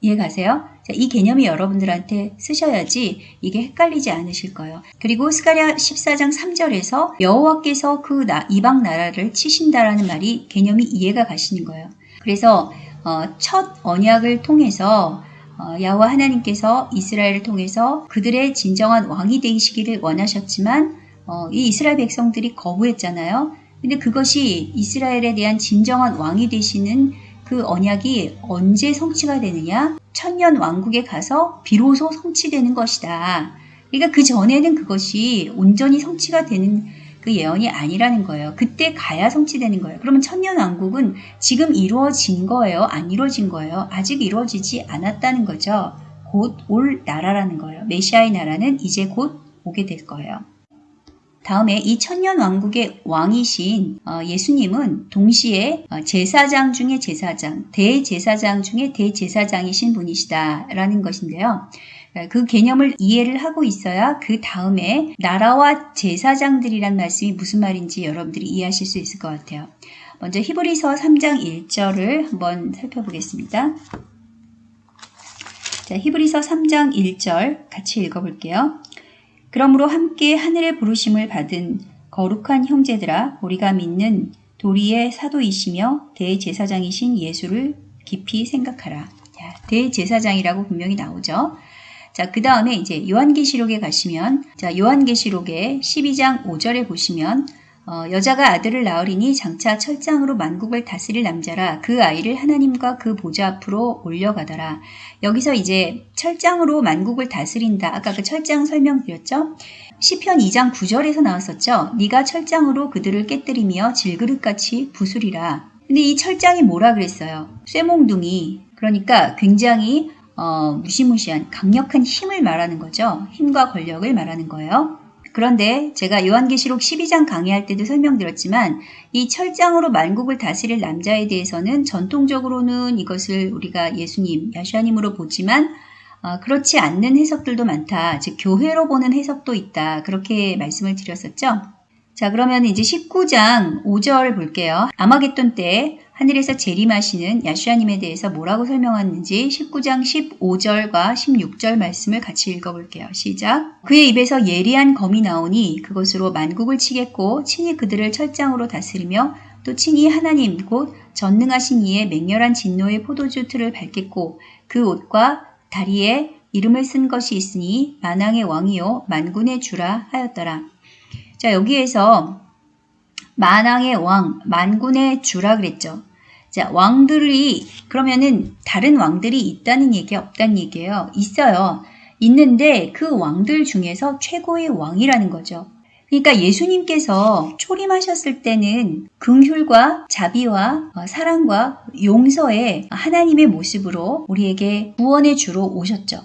Speaker 1: 이해 가세요? 자, 이 개념이 여러분들한테 쓰셔야지 이게 헷갈리지 않으실 거예요. 그리고 스가랴 14장 3절에서 여호와께서 그 나, 이방 나라를 치신다라는 말이 개념이 이해가 가시는 거예요. 그래서 어, 첫 언약을 통해서 어, 야호와 하나님께서 이스라엘을 통해서 그들의 진정한 왕이 되시기를 원하셨지만 어, 이 이스라엘 백성들이 거부했잖아요. 근데 그것이 이스라엘에 대한 진정한 왕이 되시는 그 언약이 언제 성취가 되느냐? 천년 왕국에 가서 비로소 성취되는 것이다. 그러니까 그 전에는 그것이 온전히 성취가 되는 그 예언이 아니라는 거예요. 그때 가야 성취되는 거예요. 그러면 천년 왕국은 지금 이루어진 거예요? 안 이루어진 거예요? 아직 이루어지지 않았다는 거죠. 곧 올 나라라는 거예요. 메시아의 나라는 이제 곧 오게 될 거예요. 다음에 2 0 0 0년 왕국의 왕이신 어, 예수님은 동시에 어, 제사장 중에 제사장, 대제사장 중에 대제사장이신 분이시다라는 것인데요. 어, 그 개념을 이해를 하고 있어야 그 다음에 나라와 제사장들이란 말씀이 무슨 말인지 여러분들이 이해하실 수 있을 것 같아요. 먼저 히브리서 3장 1절을 한번 살펴보겠습니다. 자, 히브리서 3장 1절 같이 읽어볼게요. 그러므로 함께 하늘의 부르심을 받은 거룩한 형제들아 우리가 믿는 도리의 사도이시며 대제사장이신 예수를 깊이 생각하라. 자, 대제사장이라고 분명히 나오죠. 자, 그 다음에 이제 요한계시록에 가시면, 자, 요한계시록에 12장 5절에 보시면, 어, 여자가 아들을 낳으리니 장차 철장으로 만국을 다스릴 남자라 그 아이를 하나님과 그 보좌 앞으로 올려가더라. 여기서 이제 철장으로 만국을 다스린다. 아까 그 철장 설명드렸죠? 시편 2장 9절에서 나왔었죠? 네가 철장으로 그들을 깨뜨리며 질그릇같이 부수리라. 근데 이 철장이 뭐라 그랬어요? 쇠몽둥이. 그러니까 굉장히 어, 무시무시한 강력한 힘을 말하는 거죠. 힘과 권력을 말하는 거예요. 그런데 제가 요한계시록 12장 강의할 때도 설명드렸지만 이 철장으로 만국을 다스릴 남자에 대해서는 전통적으로는 이것을 우리가 예수님, 야시아님으로 보지만 어, 그렇지 않는 해석들도 많다. 즉 교회로 보는 해석도 있다. 그렇게 말씀을 드렸었죠. 자 그러면 이제 19장 5절 볼게요. 아마겟돈 때 하늘에서 재림하시는 야수아님에 대해서 뭐라고 설명하는지 19장 15절과 16절 말씀을 같이 읽어볼게요. 시작. 그의 입에서 예리한 검이 나오니 그것으로 만국을 치겠고 친히 그들을 철장으로 다스리며 또 친히 하나님 곧 전능하신 이의 맹렬한 진노의 포도주 틀을 밝겠고그 옷과 다리에 이름을 쓴 것이 있으니 만왕의 왕이요 만군의 주라 하였더라. 자 여기에서 만왕의 왕, 만군의 주라 그랬죠. 자, 왕들이 그러면은 다른 왕들이 있다는 얘기 없다는 얘기예요. 있어요. 있는데 그 왕들 중에서 최고의 왕이라는 거죠. 그러니까 예수님께서 초림하셨을 때는 긍휼과 자비와 어, 사랑과 용서의 하나님의 모습으로 우리에게 구원의 주로 오셨죠.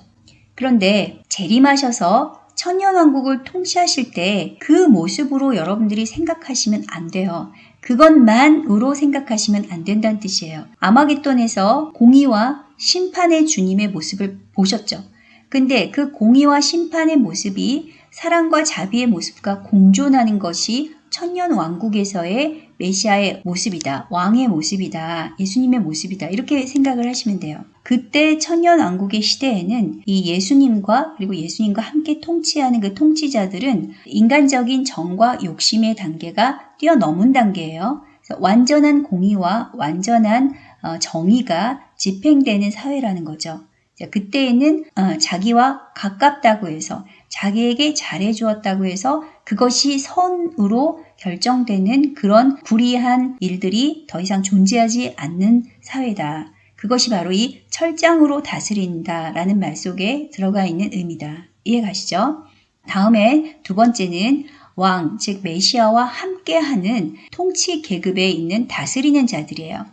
Speaker 1: 그런데 재림하셔서 천년왕국을 통치하실 때 그 모습으로 여러분들이 생각하시면 안 돼요. 그것만으로 생각하시면 안 된다는 뜻이에요. 아마겟돈에서 공의와 심판의 주님의 모습을 보셨죠. 근데 그 공의와 심판의 모습이 사랑과 자비의 모습과 공존하는 것이 천년 왕국에서의 메시아의 모습이다. 왕의 모습이다. 예수님의 모습이다. 이렇게 생각을 하시면 돼요. 그때 천년 왕국의 시대에는 이 예수님과 그리고 예수님과 함께 통치하는 그 통치자들은 인간적인 정과 욕심의 단계가 뛰어넘은 단계예요. 완전한 공의와 완전한 어, 정의가 집행되는 사회라는 거죠. 그때에는 어, 자기와 가깝다고 해서 자기에게 잘해주었다고 해서 그것이 선으로 결정되는 그런 불의한 일들이 더 이상 존재하지 않는 사회다. 그것이 바로 이 철장으로 다스린다라는 말 속에 들어가 있는 의미다. 이해 가시죠? 다음에 두 번째는 왕, 즉 메시아와 함께하는 통치 계급에 있는 다스리는 자들이에요.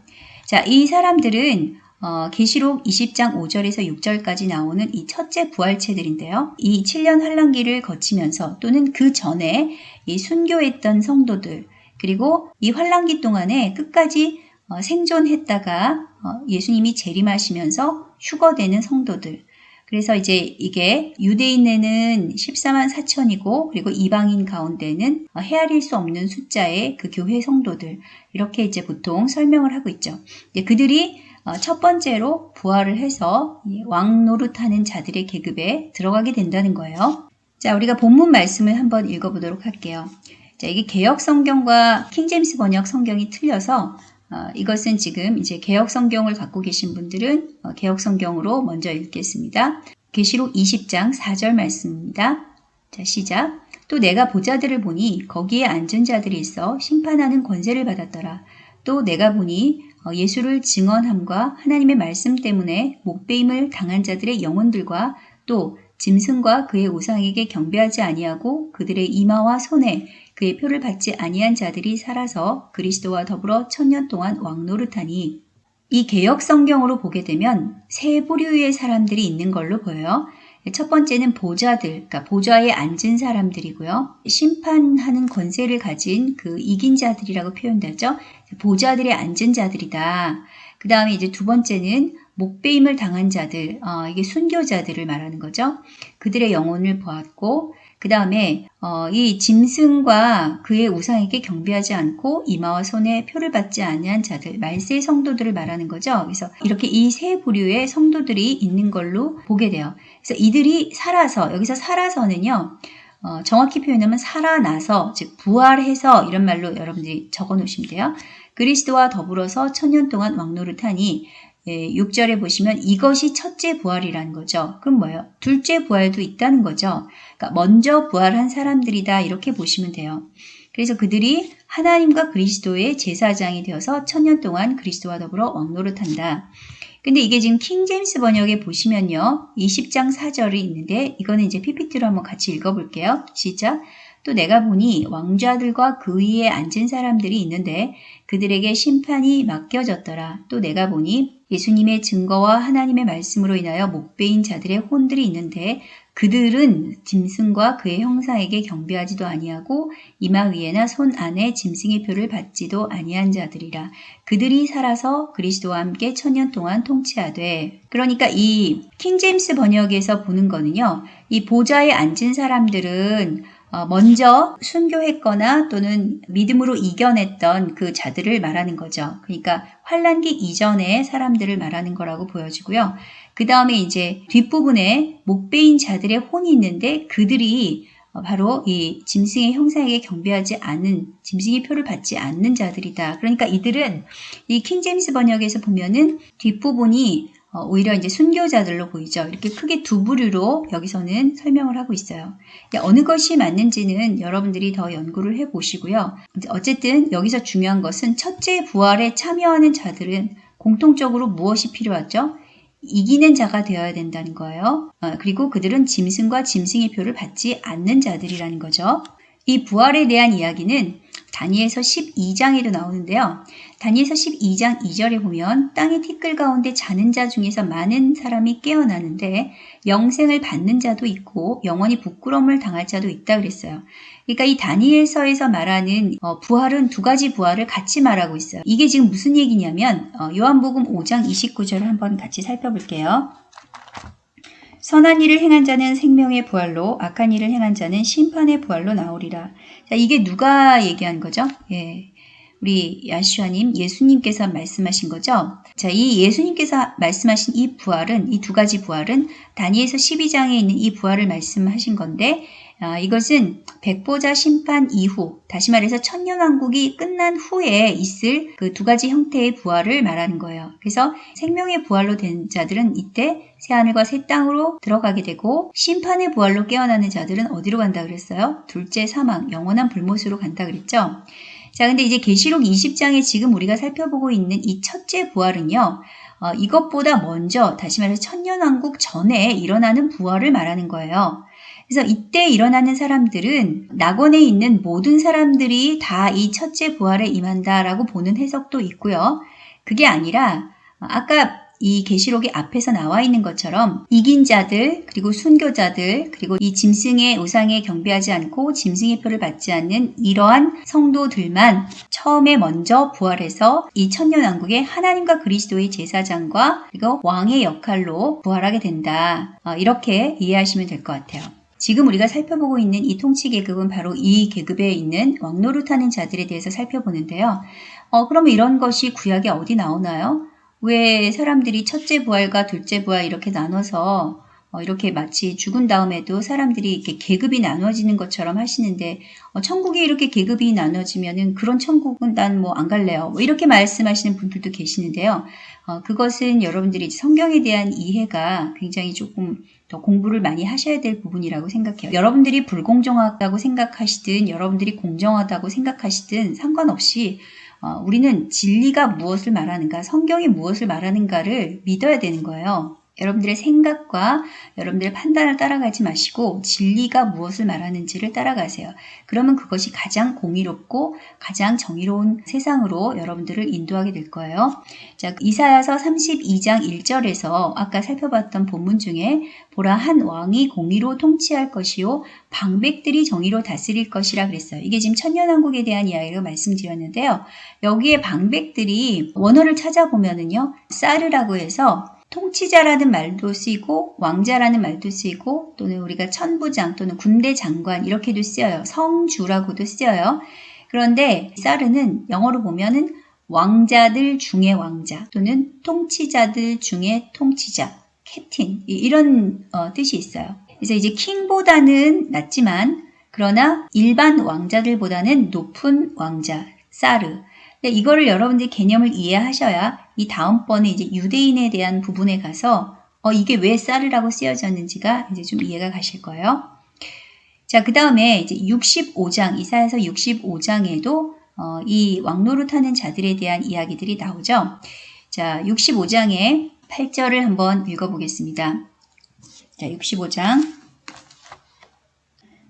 Speaker 1: 자, 이 사람들은 어, 계시록 20장 5절에서 6절까지 나오는 이 첫째 부활체들인데요. 이 7년 환란기를 거치면서 또는 그 전에 이 순교했던 성도들 그리고 이 환란기 동안에 끝까지 어, 생존했다가 어, 예수님이 재림하시면서 휴거되는 성도들 그래서 이제 이게 유대인에는 14만 4천이고 그리고 이방인 가운데는 어, 헤아릴 수 없는 숫자의 그 교회 성도들 이렇게 이제 보통 설명을 하고 있죠. 이제 그들이 어, 첫 번째로 부활을 해서 왕 노릇하는 자들의 계급에 들어가게 된다는 거예요. 자, 우리가 본문 말씀을 한번 읽어보도록 할게요. 자, 이게 개혁 성경과 킹제임스 번역 성경이 틀려서 어, 이것은 지금 이제 개혁 성경을 갖고 계신 분들은 어, 개혁 성경으로 먼저 읽겠습니다. 계시록 20장 4절 말씀입니다. 자, 시작. 또 내가 보자들을 보니 거기에 앉은 자들이 있어 심판하는 권세를 받았더라. 또 내가 보니 어, 예수를 증언함과 하나님의 말씀 때문에 목배임을 당한 자들의 영혼들과 또 짐승과 그의 우상에게 경배하지 아니하고 그들의 이마와 손에 그의 표를 받지 아니한 자들이 살아서 그리스도와 더불어 천년 동안 왕노릇하니 이 개혁 성경으로 보게 되면 세 부류의 사람들이 있는 걸로 보여요. 첫 번째는 보좌들, 그러니까 보좌에 앉은 사람들이고요. 심판하는 권세를 가진 그 이긴 자들이라고 표현되죠. 보좌들에 앉은 자들이다. 그 다음에 이제 두 번째는 목배임을 당한 자들, 어, 이게 순교자들을 말하는 거죠. 그들의 영혼을 보았고, 그 다음에 어, 이 짐승과 그의 우상에게 경비하지 않고 이마와 손에 표를 받지 아니한 자들, 말세 성도들을 말하는 거죠. 그래서 이렇게 이 세 부류의 성도들이 있는 걸로 보게 돼요. 그래서 이들이 살아서 여기서 살아서는요. 어, 정확히 표현하면 살아나서 즉 부활해서 이런 말로 여러분들이 적어 놓으시면 돼요. 그리스도와 더불어서 천년 동안 왕노릇하니 예, 6절에 보시면 이것이 첫째 부활이라는 거죠. 그럼 뭐예요? 둘째 부활도 있다는 거죠. 그러니까 먼저 부활한 사람들이다 이렇게 보시면 돼요. 그래서 그들이 하나님과 그리스도의 제사장이 되어서 천년 동안 그리스도와 더불어 왕노릇한다. 근데 이게 지금 킹제임스 번역에 보시면요. 20장 4절이 있는데 이거는 이제 PPT로 한번 같이 읽어볼게요. 시작. 또 내가 보니 왕자들과 그 위에 앉은 사람들이 있는데 그들에게 심판이 맡겨졌더라. 또 내가 보니 예수님의 증거와 하나님의 말씀으로 인하여 목베인 자들의 혼들이 있는데 그들은 짐승과 그의 형사에게 경배하지도 아니하고 이마 위에나 손 안에 짐승의 표를 받지도 아니한 자들이라 그들이 살아서 그리스도와 함께 천년 동안 통치하되 그러니까 이 킹제임스 번역에서 보는 거는요 이 보좌에 앉은 사람들은 어, 먼저 순교했거나 또는 믿음으로 이겨냈던 그 자들을 말하는 거죠. 그러니까 환란기 이전의 사람들을 말하는 거라고 보여지고요. 그 다음에 이제 뒷부분에 목베인 자들의 혼이 있는데 그들이 바로 이 짐승의 형사에게 경배하지 않은 짐승의 표를 받지 않는 자들이다. 그러니까 이들은 이 킹제임스 번역에서 보면은 뒷부분이 어, 오히려 이제 순교자들로 보이죠. 이렇게 크게 두 부류로 여기서는 설명을 하고 있어요. 어느 것이 맞는지는 여러분들이 더 연구를 해 보시고요. 어쨌든 여기서 중요한 것은 첫째 부활에 참여하는 자들은 공통적으로 무엇이 필요하죠? 이기는 자가 되어야 된다는 거예요. 어, 그리고 그들은 짐승과 짐승의 표를 받지 않는 자들이라는 거죠. 이 부활에 대한 이야기는 다니에서 12장에도 나오는데요. 다니에서 12장 2절에 보면 땅의 티끌 가운데 자는 자 중에서 많은 사람이 깨어나는데 영생을 받는 자도 있고 영원히 부끄러움을 당할 자도 있다 그랬어요. 그러니까 이 다니엘서에서 말하는 어, 부활은 두 가지 부활을 같이 말하고 있어요. 이게 지금 무슨 얘기냐면 어, 요한복음 5장 29절을 한번 같이 살펴볼게요. 선한 일을 행한 자는 생명의 부활로 악한 일을 행한 자는 심판의 부활로 나오리라. 자, 이게 누가 얘기한 거죠? 예. 우리 야슈아님, 예수님께서 말씀하신 거죠? 자, 이 예수님께서 말씀하신 이 부활은, 이 두 가지 부활은 다니에서 12장에 있는 이 부활을 말씀하신 건데, 어, 이것은 백보자 심판 이후, 다시 말해서 천년왕국이 끝난 후에 있을 그 두 가지 형태의 부활을 말하는 거예요. 그래서 생명의 부활로 된 자들은 이때 새하늘과 새 땅으로 들어가게 되고 심판의 부활로 깨어나는 자들은 어디로 간다 그랬어요? 둘째 사망, 영원한 불못으로 간다 그랬죠? 자, 근데 이제 계시록 20장에 지금 우리가 살펴보고 있는 이 첫째 부활은요. 어, 이것보다 먼저 다시 말해서 천년왕국 전에 일어나는 부활을 말하는 거예요. 그래서 이때 일어나는 사람들은 낙원에 있는 모든 사람들이 다 이 첫째 부활에 임한다라고 보는 해석도 있고요. 그게 아니라 아까 이 계시록이 앞에서 나와 있는 것처럼 이긴 자들 그리고 순교자들 그리고 이 짐승의 우상에 경배하지 않고 짐승의 표를 받지 않는 이러한 성도들만 처음에 먼저 부활해서 이 천년 왕국의 하나님과 그리스도의 제사장과 그리고 왕의 역할로 부활하게 된다 어, 이렇게 이해하시면 될 것 같아요. 지금 우리가 살펴보고 있는 이 통치 계급은 바로 이 계급에 있는 왕노릇하는 자들에 대해서 살펴보는데요. 어, 그럼 이런 것이 구약에 어디 나오나요? 왜 사람들이 첫째 부활과 둘째 부활 이렇게 나눠서 어, 이렇게 마치 죽은 다음에도 사람들이 이렇게 계급이 나눠지는 것처럼 하시는데 어, 천국에 이렇게 계급이 나눠지면은 그런 천국은 난 뭐 안 갈래요. 뭐 이렇게 말씀하시는 분들도 계시는데요. 어, 그것은 여러분들이 성경에 대한 이해가 굉장히 조금 더 공부를 많이 하셔야 될 부분이라고 생각해요. 여러분들이 불공정하다고 생각하시든 여러분들이 공정하다고 생각하시든 상관없이 어, 우리는 진리가 무엇을 말하는가, 성경이 무엇을 말하는가를 믿어야 되는 거예요. 여러분들의 생각과 여러분들의 판단을 따라가지 마시고 진리가 무엇을 말하는지를 따라가세요. 그러면 그것이 가장 공의롭고 가장 정의로운 세상으로 여러분들을 인도하게 될 거예요. 자, 이사야서 32장 1절에서 아까 살펴봤던 본문 중에 보라 한 왕이 공의로 통치할 것이요 방백들이 정의로 다스릴 것이라 그랬어요. 이게 지금 천년왕국에 대한 이야기를 말씀드렸는데요. 여기에 방백들이 원어를 찾아보면은요. 사르라고 해서 통치자라는 말도 쓰이고 왕자라는 말도 쓰이고 또는 우리가 천부장 또는 군대 장관 이렇게도 쓰여요. 성주라고도 쓰여요. 그런데 사르는 영어로 보면은 왕자들 중에 왕자 또는 통치자들 중에 통치자, 캡틴 이런 어, 뜻이 있어요. 그래서 이제 킹보다는 낮지만 그러나 일반 왕자들보다는 높은 왕자, 사르. 이거를 여러분들이 개념을 이해하셔야 이 다음번에 이제 유대인에 대한 부분에 가서 어, 이게 왜 쌀이라고 쓰여졌는지가 이제 좀 이해가 가실 거예요. 자, 그 다음에 이제 65장, 이사에서 65장에도 어, 이 왕노릇하는 자들에 대한 이야기들이 나오죠. 자, 65장의 8절을 한번 읽어보겠습니다. 자, 65장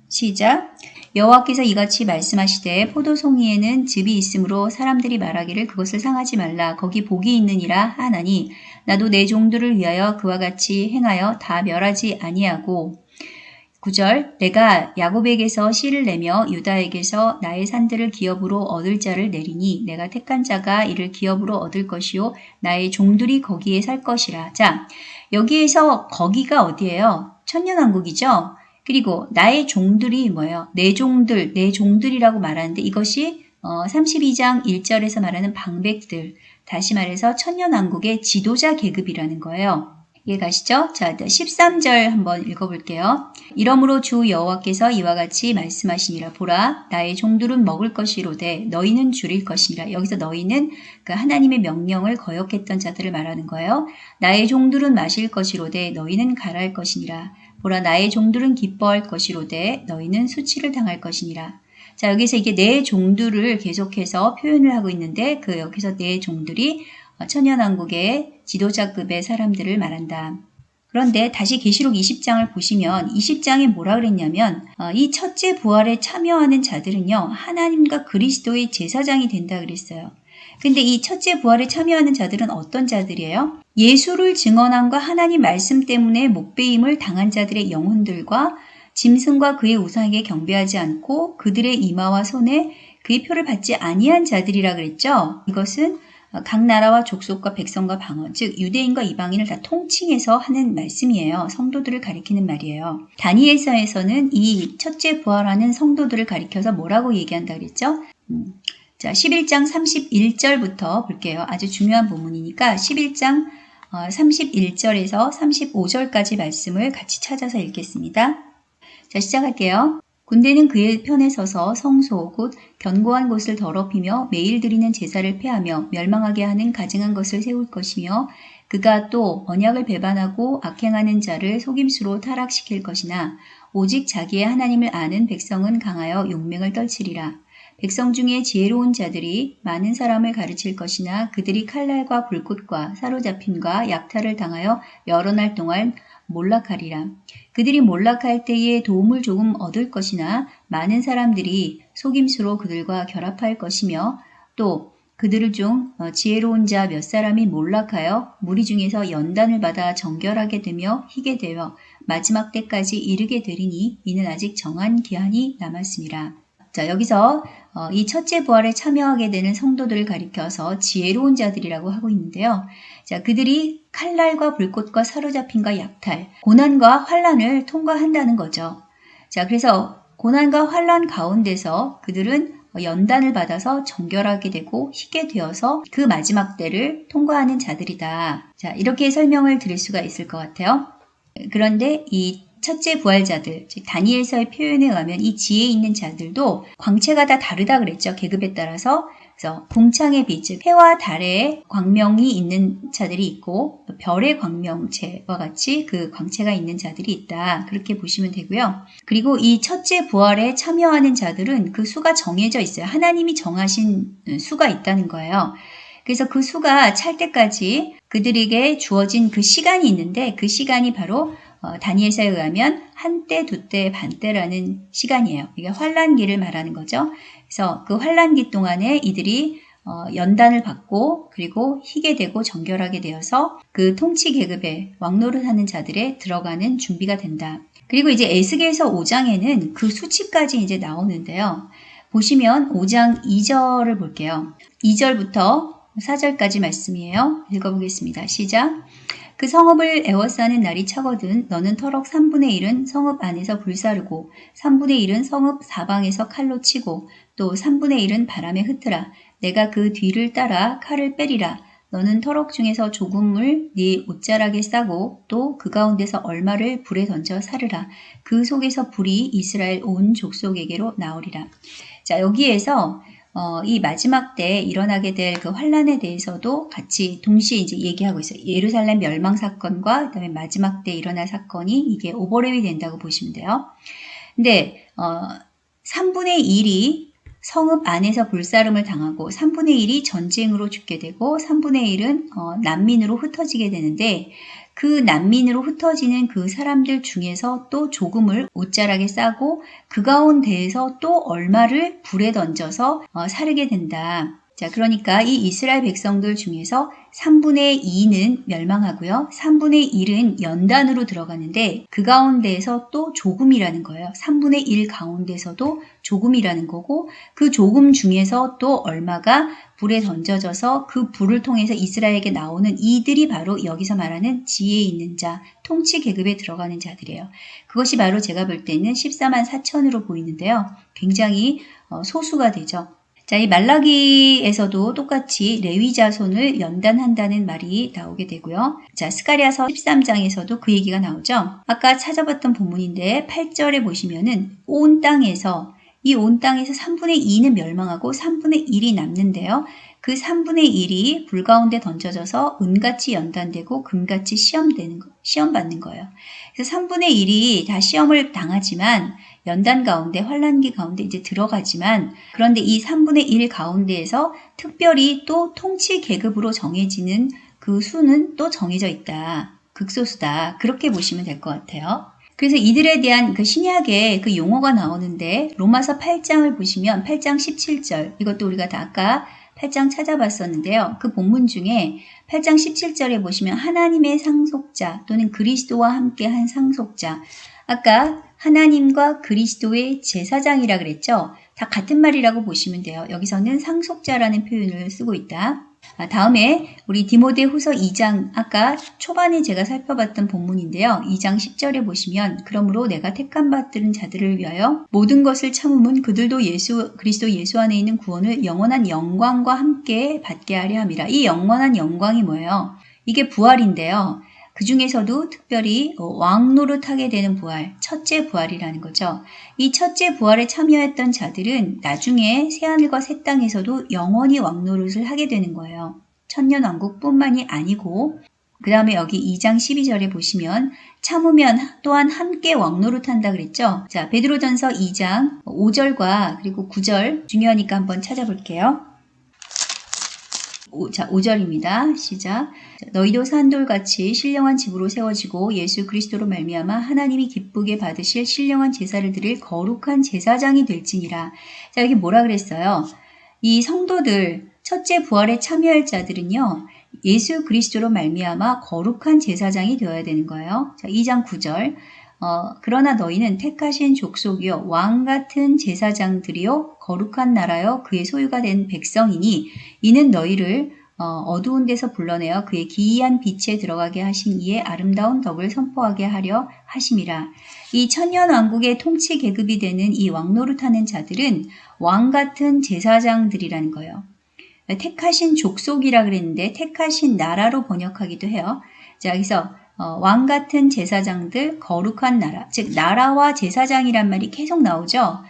Speaker 1: 시작 여호와께서 이같이 말씀하시되 포도송이에는 즙이 있으므로 사람들이 말하기를 그것을 상하지 말라 거기 복이 있느니라 하나니 나도 내 종들을 위하여 그와 같이 행하여 다 멸하지 아니하고 9절 내가 야곱에게서 씨를 내며 유다에게서 나의 산들을 기업으로 얻을 자를 내리니 내가 택한 자가 이를 기업으로 얻을 것이요 나의 종들이 거기에 살 것이라. 자 여기에서 거기가 어디예요? 천년왕국이죠. 그리고 나의 종들이 뭐예요? 내 종들, 내 종들이라고 말하는데 이것이 어, 32장 1절에서 말하는 방백들, 다시 말해서 천년왕국의 지도자 계급이라는 거예요. 이해가시죠? 자, 13절 한번 읽어볼게요. 이러므로 주 여호와께서 이와 같이 말씀하시니라 보라 나의 종들은 먹을 것이로되 너희는 줄일 것이니라 여기서 너희는 그 하나님의 명령을 거역했던 자들을 말하는 거예요. 나의 종들은 마실 것이로되 너희는 가할 것이니라 보라 나의 종들은 기뻐할 것이로되 너희는 수치를 당할 것이니라. 자 여기서 이게 내 네 종들을 계속해서 표현을 하고 있는데 그 여기서 내 네 종들이 어, 천연왕국의 지도자급의 사람들을 말한다. 그런데 다시 계시록 20장을 보시면 20장에 뭐라 그랬냐면 어, 이 첫째 부활에 참여하는 자들은요 하나님과 그리스도의 제사장이 된다 그랬어요. 근데 이 첫째 부활에 참여하는 자들은 어떤 자들이에요? 예수를 증언함과 하나님 말씀 때문에 목배임을 당한 자들의 영혼들과 짐승과 그의 우상에게 경배하지 않고 그들의 이마와 손에 그의 표를 받지 아니한 자들이라 그랬죠. 이것은 각 나라와 족속과 백성과 방언, 즉 유대인과 이방인을 다 통칭해서 하는 말씀이에요. 성도들을 가리키는 말이에요. 다니엘서에서는 이 첫째 부활하는 성도들을 가리켜서 뭐라고 얘기한다 그랬죠? 음. 자, 11장 31절부터 볼게요. 아주 중요한 부분이니까 11장 31절에서 어, 35절까지 말씀을 같이 찾아서 읽겠습니다. 자, 시작할게요. 군대는 그의 편에 서서 성소 곧 견고한 곳을 더럽히며 매일 드리는 제사를 패하며 멸망하게 하는 가증한 것을 세울 것이며 그가 또 언약을 배반하고 악행하는 자를 속임수로 타락시킬 것이나 오직 자기의 하나님을 아는 백성은 강하여 용맹을 떨치리라. 백성 중에 지혜로운 자들이 많은 사람을 가르칠 것이나 그들이 칼날과 불꽃과 사로잡힘과 약탈을 당하여 여러 날 동안 몰락하리라. 그들이 몰락할 때에 도움을 조금 얻을 것이나 많은 사람들이 속임수로 그들과 결합할 것이며 또 그들 중 어, 지혜로운 자 몇 사람이 몰락하여 무리 중에서 연단을 받아 정결하게 되며 희게 되어 마지막 때까지 이르게 되리니 이는 아직 정한 기한이 남았습니다. 자, 여기서 어, 이 첫째 부활에 참여하게 되는 성도들을 가리켜서 지혜로운 자들이라고 하고 있는데요. 자, 그들이 칼날과 불꽃과 사로잡힘과 약탈, 고난과 환란을 통과한다는 거죠. 자, 그래서 고난과 환란 가운데서 그들은 연단을 받아서 정결하게 되고 희게 되어서 그 마지막 때를 통과하는 자들이다. 자, 이렇게 설명을 드릴 수가 있을 것 같아요. 그런데 이 첫째 부활자들, 즉 다니엘서의 표현에 의하면 이 지혜 있는 자들도 광채가 다 다르다 그랬죠. 계급에 따라서 그래서 공창의 빛, 즉 해와 달의 광명이 있는 자들이 있고 별의 광명체와 같이 그 광채가 있는 자들이 있다. 그렇게 보시면 되고요. 그리고 이 첫째 부활에 참여하는 자들은 그 수가 정해져 있어요. 하나님이 정하신 수가 있다는 거예요. 그래서 그 수가 찰 때까지 그들에게 주어진 그 시간이 있는데 그 시간이 바로 어, 다니엘서에 의하면 한때, 두때, 반때라는 시간이에요. 이게 환란기를 말하는 거죠. 그래서 그 환란기 동안에 이들이 어, 연단을 받고 그리고 희게 되고 정결하게 되어서 그 통치 계급의 왕노를 하는 자들에 들어가는 준비가 된다. 그리고 이제 에스겔서 5장에는 그 수치까지 이제 나오는데요. 보시면 5장 2절을 볼게요. 2절부터 4절까지 말씀이에요. 읽어보겠습니다. 시작. 그 성읍을 에워싸는 날이 차거든 너는 터럭 3분의 1은 성읍 안에서 불사르고 3분의 1은 성읍 사방에서 칼로 치고 또 3분의 1은 바람에 흩으라 내가 그 뒤를 따라 칼을 빼리라 너는 터럭 중에서 조금을 네 옷자락에 싸고 또 그 가운데서 얼마를 불에 던져 사르라 그 속에서 불이 이스라엘 온 족속에게로 나오리라 자 여기에서 어, 이 마지막 때 일어나게 될 그 환란에 대해서도 같이 동시에 이제 얘기하고 있어요. 예루살렘 멸망 사건과 그다음에 마지막 때 일어날 사건이 이게 오버랩이 된다고 보시면 돼요. 근데 어, 3분의 1이 성읍 안에서 불사름을 당하고 3분의 1이 전쟁으로 죽게 되고 3분의 1은 어, 난민으로 흩어지게 되는데 그 난민으로 흩어지는 그 사람들 중에서 또 조금을 옷자락에 싸고 그 가운데에서 또 얼마를 불에 던져서 어, 사르게 된다. 자, 그러니까 이 이스라엘 백성들 중에서 3분의 2는 멸망하고요. 3분의 1은 연단으로 들어가는데 그 가운데에서 또 조금이라는 거예요. 3분의 1 가운데서도 조금이라는 거고 그 조금 중에서 또 얼마가 불에 던져져서 그 불을 통해서 이스라엘에게 나오는 이들이 바로 여기서 말하는 지혜 있는 자, 통치 계급에 들어가는 자들이에요. 그것이 바로 제가 볼 때는 14만 4천으로 보이는데요. 굉장히 어, 소수가 되죠. 자, 이 말라기에서도 똑같이 레위 자손을 연단한다는 말이 나오게 되고요. 자, 스카리아서 13장에서도 그 얘기가 나오죠. 아까 찾아봤던 본문인데 8절에 보시면은 온 땅에서 이온 땅에서 3분의 2는 멸망하고 3분의 1이 남는데요. 그 3분의 1이 불 가운데 던져져서 은같이 연단되고 금같이 시험되는 거, 시험받는 거예요. 그래서 3분의 1이 다 시험을 당하지만 연단 가운데 환란기 가운데 이제 들어가지만 그런데 이 3분의 1 가운데에서 특별히 또 통치 계급으로 정해지는 그 수는 또 정해져 있다. 극소수다. 그렇게 보시면 될 것 같아요. 그래서 이들에 대한 그 신약의 그 용어가 나오는데 로마서 8장을 보시면 8장 17절 이것도 우리가 다 아까 8장 찾아봤었는데요. 그 본문 중에 8장 17절에 보시면 하나님의 상속자 또는 그리스도와 함께 한 상속자 아까 하나님과 그리스도의 제사장이라 그랬죠. 다 같은 말이라고 보시면 돼요. 여기서는 상속자라는 표현을 쓰고 있다. 아, 다음에 우리 디모데 후서 2장 아까 초반에 제가 살펴봤던 본문인데요. 2장 10절에 보시면 그러므로 내가 택한 받들은 자들을 위하여 모든 것을 참음은 그들도 예수 그리스도 예수 안에 있는 구원을 영원한 영광과 함께 받게 하려 함이라. 이 영원한 영광이 뭐예요? 이게 부활인데요. 그 중에서도 특별히 어, 왕노릇하게 되는 부활, 첫째 부활이라는 거죠. 이 첫째 부활에 참여했던 자들은 나중에 새하늘과 새 땅에서도 영원히 왕노릇을 하게 되는 거예요. 천년왕국뿐만이 아니고 그 다음에 여기 2장 12절에 보시면 참으면 또한 함께 왕노릇한다 그랬죠. 자 베드로전서 2장 5절과 그리고 9절 중요하니까 한번 찾아볼게요. 오, 자, 5절입니다. 시작. 너희도 산 돌같이 신령한 집으로 세워지고 예수 그리스도로 말미암아 하나님이 기쁘게 받으실 신령한 제사를 드릴 거룩한 제사장이 될지니라. 자, 여기 뭐라 그랬어요? 이 성도들, 첫째 부활에 참여할 자들은요. 예수 그리스도로 말미암아 거룩한 제사장이 되어야 되는 거예요. 자, 2장 9절. 어, 그러나 너희는 택하신 족속이요 왕 같은 제사장들이요 거룩한 나라요 그의 소유가 된 백성이니 이는 너희를 어, 두운 데서 불러내어 그의 기이한 빛에 들어가게 하신 이의 아름다운 덕을 선포하게 하려 하심이라. 이 천년 왕국의 통치 계급이 되는 이 왕노릇하는 자들은 왕 같은 제사장들이라는 거예요. 택하신 족속이라 그랬는데 택하신 나라로 번역하기도 해요. 자, 여기서 어, 왕 같은 제사장들 거룩한 나라 즉 나라와 제사장이란 말이 계속 나오죠.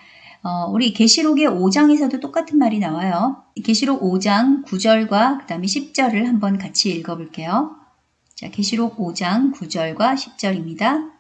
Speaker 1: 어, 우리 계시록의 5장에서도 똑같은 말이 나와요. 계시록 5장 9절과 그다음에 10절을 한번 같이 읽어 볼게요. 자, 계시록 5장 9절과 10절입니다.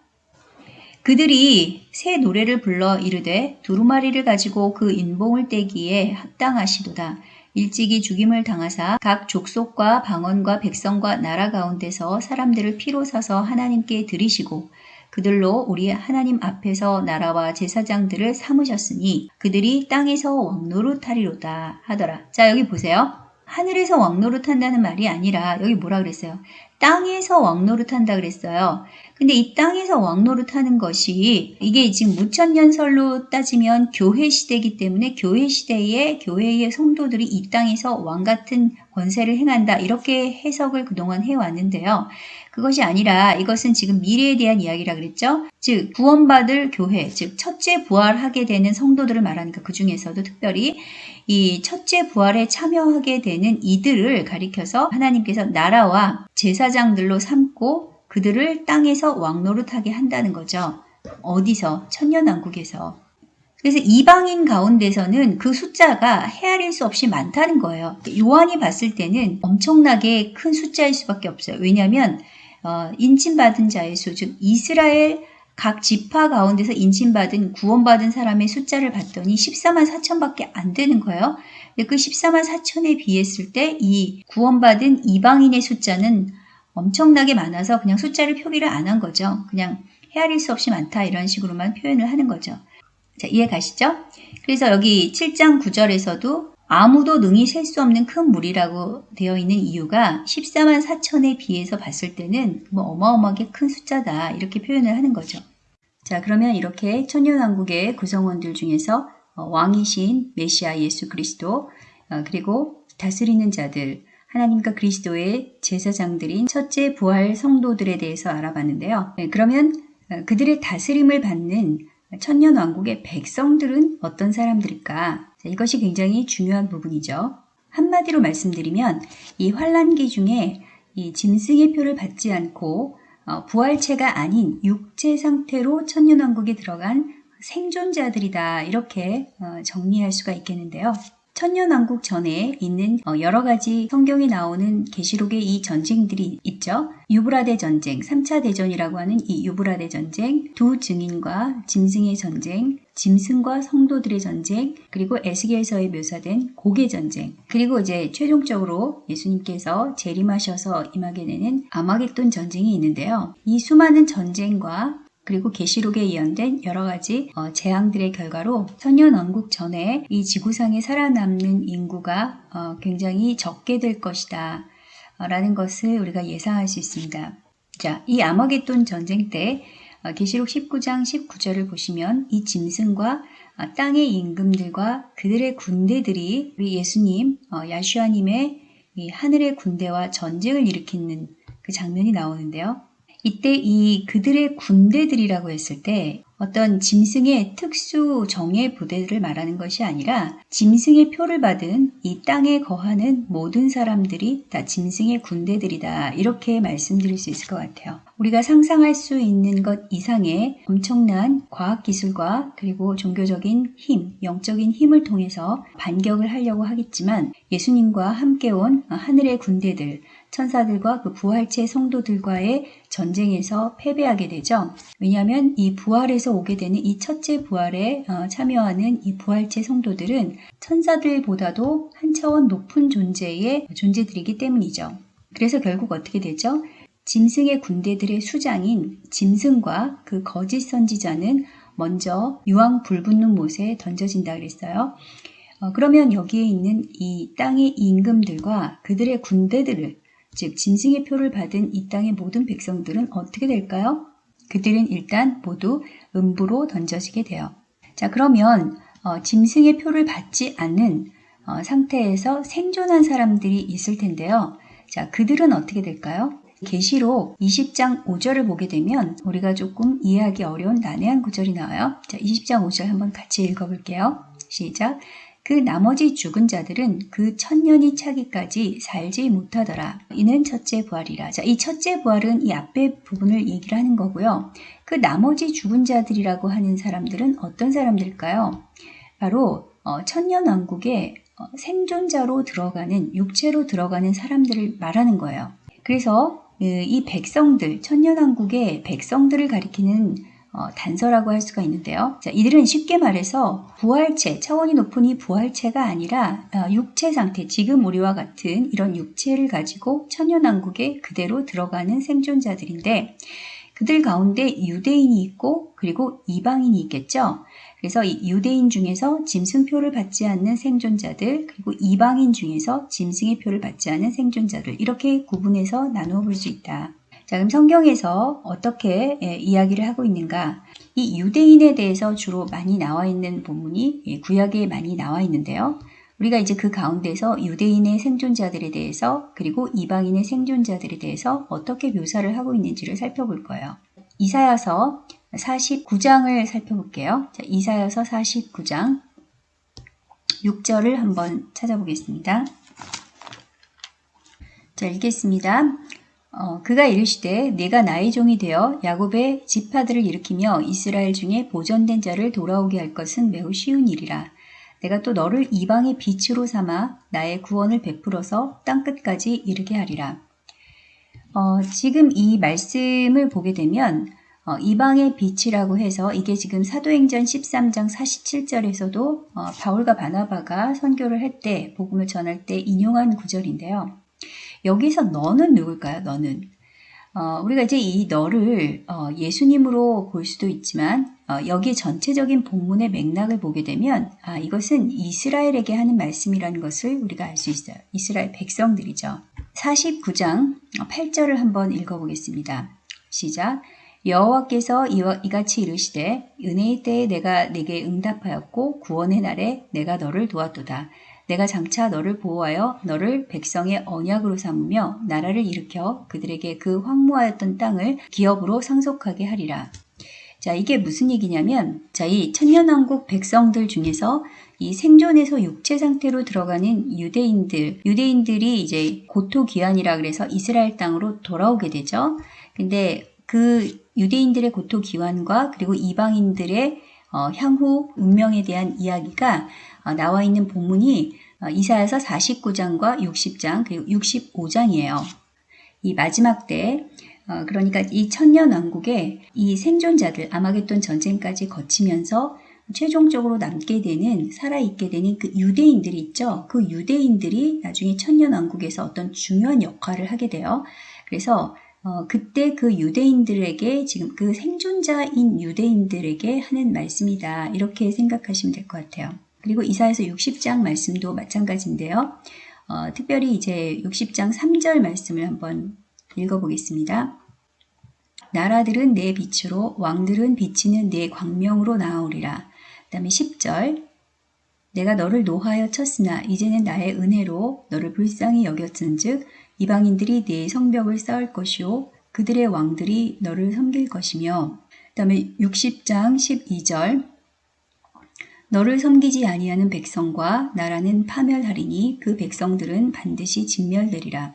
Speaker 1: 그들이 새 노래를 불러 이르되 두루마리를 가지고 그 인봉을 떼기에 합당하시도다. 일찍이 죽임을 당하사 각 족속과 방언과 백성과 나라 가운데서 사람들을 피로 사서 하나님께 드리시고 그들로 우리 하나님 앞에서 나라와 제사장들을 삼으셨으니 그들이 땅에서 왕노릇하리로다 하더라. 자 여기 보세요. 하늘에서 왕노릇한다는 말이 아니라 여기 뭐라 그랬어요? 땅에서 왕노릇한다 그랬어요. 근데 이 땅에서 왕노릇하는 것이 이게 지금 무천년설로 따지면 교회 시대이기 때문에 교회 시대에 교회의 성도들이 이 땅에서 왕 같은 권세를 행한다 이렇게 해석을 그동안 해왔는데요. 그것이 아니라 이것은 지금 미래에 대한 이야기라 그랬죠. 즉 구원받을 교회, 즉 첫째 부활하게 되는 성도들을 말하니까 그 중에서도 특별히 이 첫째 부활에 참여하게 되는 이들을 가리켜서 하나님께서 나라와 제사장들로 삼고 그들을 땅에서 왕노릇하게 한다는 거죠. 어디서? 천년왕국에서. 그래서 이방인 가운데서는 그 숫자가 헤아릴 수 없이 많다는 거예요. 요한이 봤을 때는 엄청나게 큰 숫자일 수밖에 없어요. 왜냐하면 어, 인침받은 자의 수, 즉 이스라엘 각 지파 가운데서 인침받은 구원받은 사람의 숫자를 봤더니 14만 4천밖에 안 되는 거예요. 그 14만 4천에 비했을 때 이 구원받은 이방인의 숫자는 엄청나게 많아서 그냥 숫자를 표기를 안 한 거죠. 그냥 헤아릴 수 없이 많다 이런 식으로만 표현을 하는 거죠. 자, 이해 가시죠? 그래서 여기 7장 9절에서도 아무도 능히 셀수 없는 큰 물이라고 되어 있는 이유가 14만 4천에 비해서 봤을 때는 뭐 어마어마하게 큰 숫자다 이렇게 표현을 하는 거죠. 자, 그러면 이렇게 천년왕국의 구성원들 중에서 어, 왕이신 메시아 예수 그리스도 어, 그리고 다스리는 자들 하나님과 그리스도의 제사장들인 첫째 부활 성도들에 대해서 알아봤는데요. 네, 그러면 어, 그들의 다스림을 받는 천년왕국의 백성들은 어떤 사람들일까? 이것이 굉장히 중요한 부분이죠. 한마디로 말씀드리면 이 환란기 중에 이 짐승의 표를 받지 않고 어, 부활체가 아닌 육체 상태로 천년왕국에 들어간 생존자들이다 이렇게 어, 정리할 수가 있겠는데요. 천년왕국 전에 있는 어, 여러 가지 성경에 나오는 계시록의 이 전쟁들이 있죠. 유브라데 전쟁, 3차 대전이라고 하는 이 유브라데 전쟁, 두 증인과 짐승의 전쟁, 짐승과 성도들의 전쟁, 그리고 에스겔서에 묘사된 고개 전쟁, 그리고 이제 최종적으로 예수님께서 재림하셔서 임하게 되는 아마겟돈 전쟁이 있는데요. 이 수많은 전쟁과 그리고 계시록에 예언된 여러 가지 어, 재앙들의 결과로 천년왕국 전에 이 지구상에 살아남는 인구가 어, 굉장히 적게 될 것이다 어, 라는 것을 우리가 예상할 수 있습니다. 자, 이 아마겟돈 전쟁 때 어, 계시록 19장 19절을 보시면 이 짐승과 어, 땅의 임금들과 그들의 군대들이 우리 예수님 야슈아님의 하늘의 군대와 전쟁을 일으키는 그 장면이 나오는데요. 이때 이 그들의 군대들이라고 했을 때 어떤 짐승의 특수 정예 부대들을 말하는 것이 아니라 짐승의 표를 받은 이 땅에 거하는 모든 사람들이 다 짐승의 군대들이다 이렇게 말씀드릴 수 있을 것 같아요. 우리가 상상할 수 있는 것 이상의 엄청난 과학기술과 그리고 종교적인 힘, 영적인 힘을 통해서 반격을 하려고 하겠지만 예수님과 함께 온 하늘의 군대들, 천사들과 그 부활체 성도들과의 전쟁에서 패배하게 되죠. 왜냐하면 이 부활에서 오게 되는 이 첫째 부활에 어, 참여하는 이 부활체 성도들은 천사들보다도 한 차원 높은 존재의 존재들이기 때문이죠. 그래서 결국 어떻게 되죠? 짐승의 군대들의 수장인 짐승과 그 거짓 선지자는 먼저 유황 불붙는 못에 던져진다 그랬어요. 어, 그러면 여기에 있는 이 땅의 임금들과 그들의 군대들을 즉 짐승의 표를 받은 이 땅의 모든 백성들은 어떻게 될까요? 그들은 일단 모두 음부로 던져지게 돼요. 자 그러면 어, 짐승의 표를 받지 않은 어, 상태에서 생존한 사람들이 있을 텐데요. 자 그들은 어떻게 될까요? 계시록 20장 5절을 보게 되면 우리가 조금 이해하기 어려운 난해한 구절이 나와요. 자, 20장 5절 한번 같이 읽어볼게요. 시작. 그 나머지 죽은 자들은 그 천년이 차기까지 살지 못하더라. 이는 첫째 부활이라. 자, 이 첫째 부활은 이 앞에 부분을 얘기를 하는 거고요. 그 나머지 죽은 자들이라고 하는 사람들은 어떤 사람들일까요? 바로 어, 천년 왕국의 어, 생존자로 들어가는 육체로 들어가는 사람들을 말하는 거예요. 그래서 그 이 백성들, 천년왕국의 백성들을 가리키는 어, 단서라고 할 수가 있는데요. 자, 이들은 쉽게 말해서 부활체, 차원이 높은 이 부활체가 아니라 어, 육체 상태, 지금 우리와 같은 이런 육체를 가지고 천연왕국에 그대로 들어가는 생존자들인데 그들 가운데 유대인이 있고 그리고 이방인이 있겠죠. 그래서 이 유대인 중에서 짐승표를 받지 않는 생존자들 그리고 이방인 중에서 짐승의 표를 받지 않는 생존자들 이렇게 구분해서 나누어 볼 수 있다. 자, 그럼 성경에서 어떻게 예, 이야기를 하고 있는가? 이 유대인에 대해서 주로 많이 나와 있는 본문이 예, 구약에 많이 나와 있는데요. 우리가 이제 그 가운데서 유대인의 생존자들에 대해서 그리고 이방인의 생존자들에 대해서 어떻게 묘사를 하고 있는지를 살펴볼 거예요. 이사야서 49장을 살펴볼게요. 자, 이사야서 49장 6절을 한번 찾아보겠습니다. 자, 읽겠습니다. 어, 그가 이르시되 내가 나의 종이 되어 야곱의 지파들을 일으키며 이스라엘 중에 보존된 자를 돌아오게 할 것은 매우 쉬운 일이라. 내가 또 너를 이방의 빛으로 삼아 나의 구원을 베풀어서 땅끝까지 이르게 하리라. 어, 지금 이 말씀을 보게 되면 어, 이방의 빛이라고 해서 이게 지금 사도행전 13장 47절에서도 어, 바울과 바나바가 선교를 할 때 복음을 전할 때 인용한 구절인데요. 여기서 너는 누굴까요? 너는. 어, 우리가 이제 이 너를 어, 예수님으로 볼 수도 있지만 어, 여기 전체적인 본문의 맥락을 보게 되면 아, 이것은 이스라엘에게 하는 말씀이라는 것을 우리가 알 수 있어요. 이스라엘 백성들이죠. 49장 8절을 한번 읽어보겠습니다. 시작 여호와께서 이같이 이르시되 은혜의 때에 내가 내게 응답하였고 구원의 날에 내가 너를 도왔도다. 내가 장차 너를 보호하여 너를 백성의 언약으로 삼으며 나라를 일으켜 그들에게 그 황무하였던 땅을 기업으로 상속하게 하리라. 자, 이게 무슨 얘기냐면, 자, 이 천년왕국 백성들 중에서 이 생존에서 육체 상태로 들어가는 유대인들, 유대인들이 이제 고토 기한이라 그래서 이스라엘 땅으로 돌아오게 되죠. 근데 그 유대인들의 고토 기한과 그리고 이방인들의 어, 향후 운명에 대한 이야기가 어, 나와 있는 본문이 어, 이사야서 49장과 60장 그리고 65장이에요. 이 마지막 때 어, 그러니까 이 천년 왕국에 이 생존자들 아마겟돈 전쟁까지 거치면서 최종적으로 남게 되는 살아있게 되는 그 유대인들이 있죠. 그 유대인들이 나중에 천년 왕국에서 어떤 중요한 역할을 하게 돼요. 그래서 어, 그때 그 유대인들에게 지금 그 생존자인 유대인들에게 하는 말씀이다. 이렇게 생각하시면 될 것 같아요. 그리고 이사에서 60장 말씀도 마찬가지인데요. 어, 특별히 이제 60장 3절 말씀을 한번 읽어보겠습니다. 나라들은 내 빛으로 왕들은 비치는 내 광명으로 나오리라. 그 다음에 10절 내가 너를 노하여 쳤으나 이제는 나의 은혜로 너를 불쌍히 여겼은즉 이방인들이 내 성벽을 쌓을 것이오 그들의 왕들이 너를 섬길 것이며 그 다음에 60장 12절 너를 섬기지 아니하는 백성과 나라는 파멸하리니 그 백성들은 반드시 진멸되리라.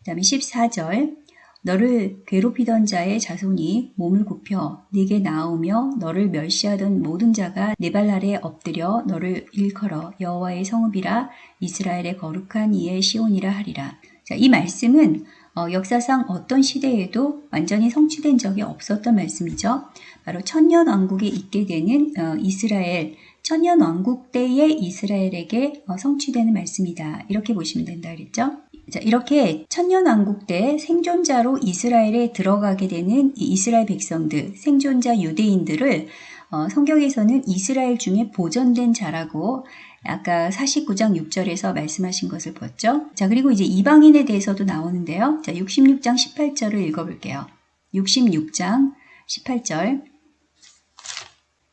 Speaker 1: 그 다음에 14절 너를 괴롭히던 자의 자손이 몸을 굽혀 네게 나오며 너를 멸시하던 모든 자가 네 발 아래 엎드려 너를 일컬어 여호와의 성읍이라 이스라엘의 거룩한 이의 시온이라 하리라. 자, 이 말씀은 어, 역사상 어떤 시대에도 완전히 성취된 적이 없었던 말씀이죠. 바로 천년 왕국에 있게 되는 어, 이스라엘 천년 왕국 때의 이스라엘에게 어, 성취되는 말씀이다. 이렇게 보시면 된다 그랬죠. 자, 이렇게 천년왕국 때 생존자로 이스라엘에 들어가게 되는 이스라엘 백성들, 생존자 유대인들을 어, 성경에서는 이스라엘 중에 보존된 자라고 아까 49장 6절에서 말씀하신 것을 봤죠 자, 그리고 이제 이방인에 대해서도 나오는데요. 자, 66장 18절을 읽어볼게요. 66장 18절.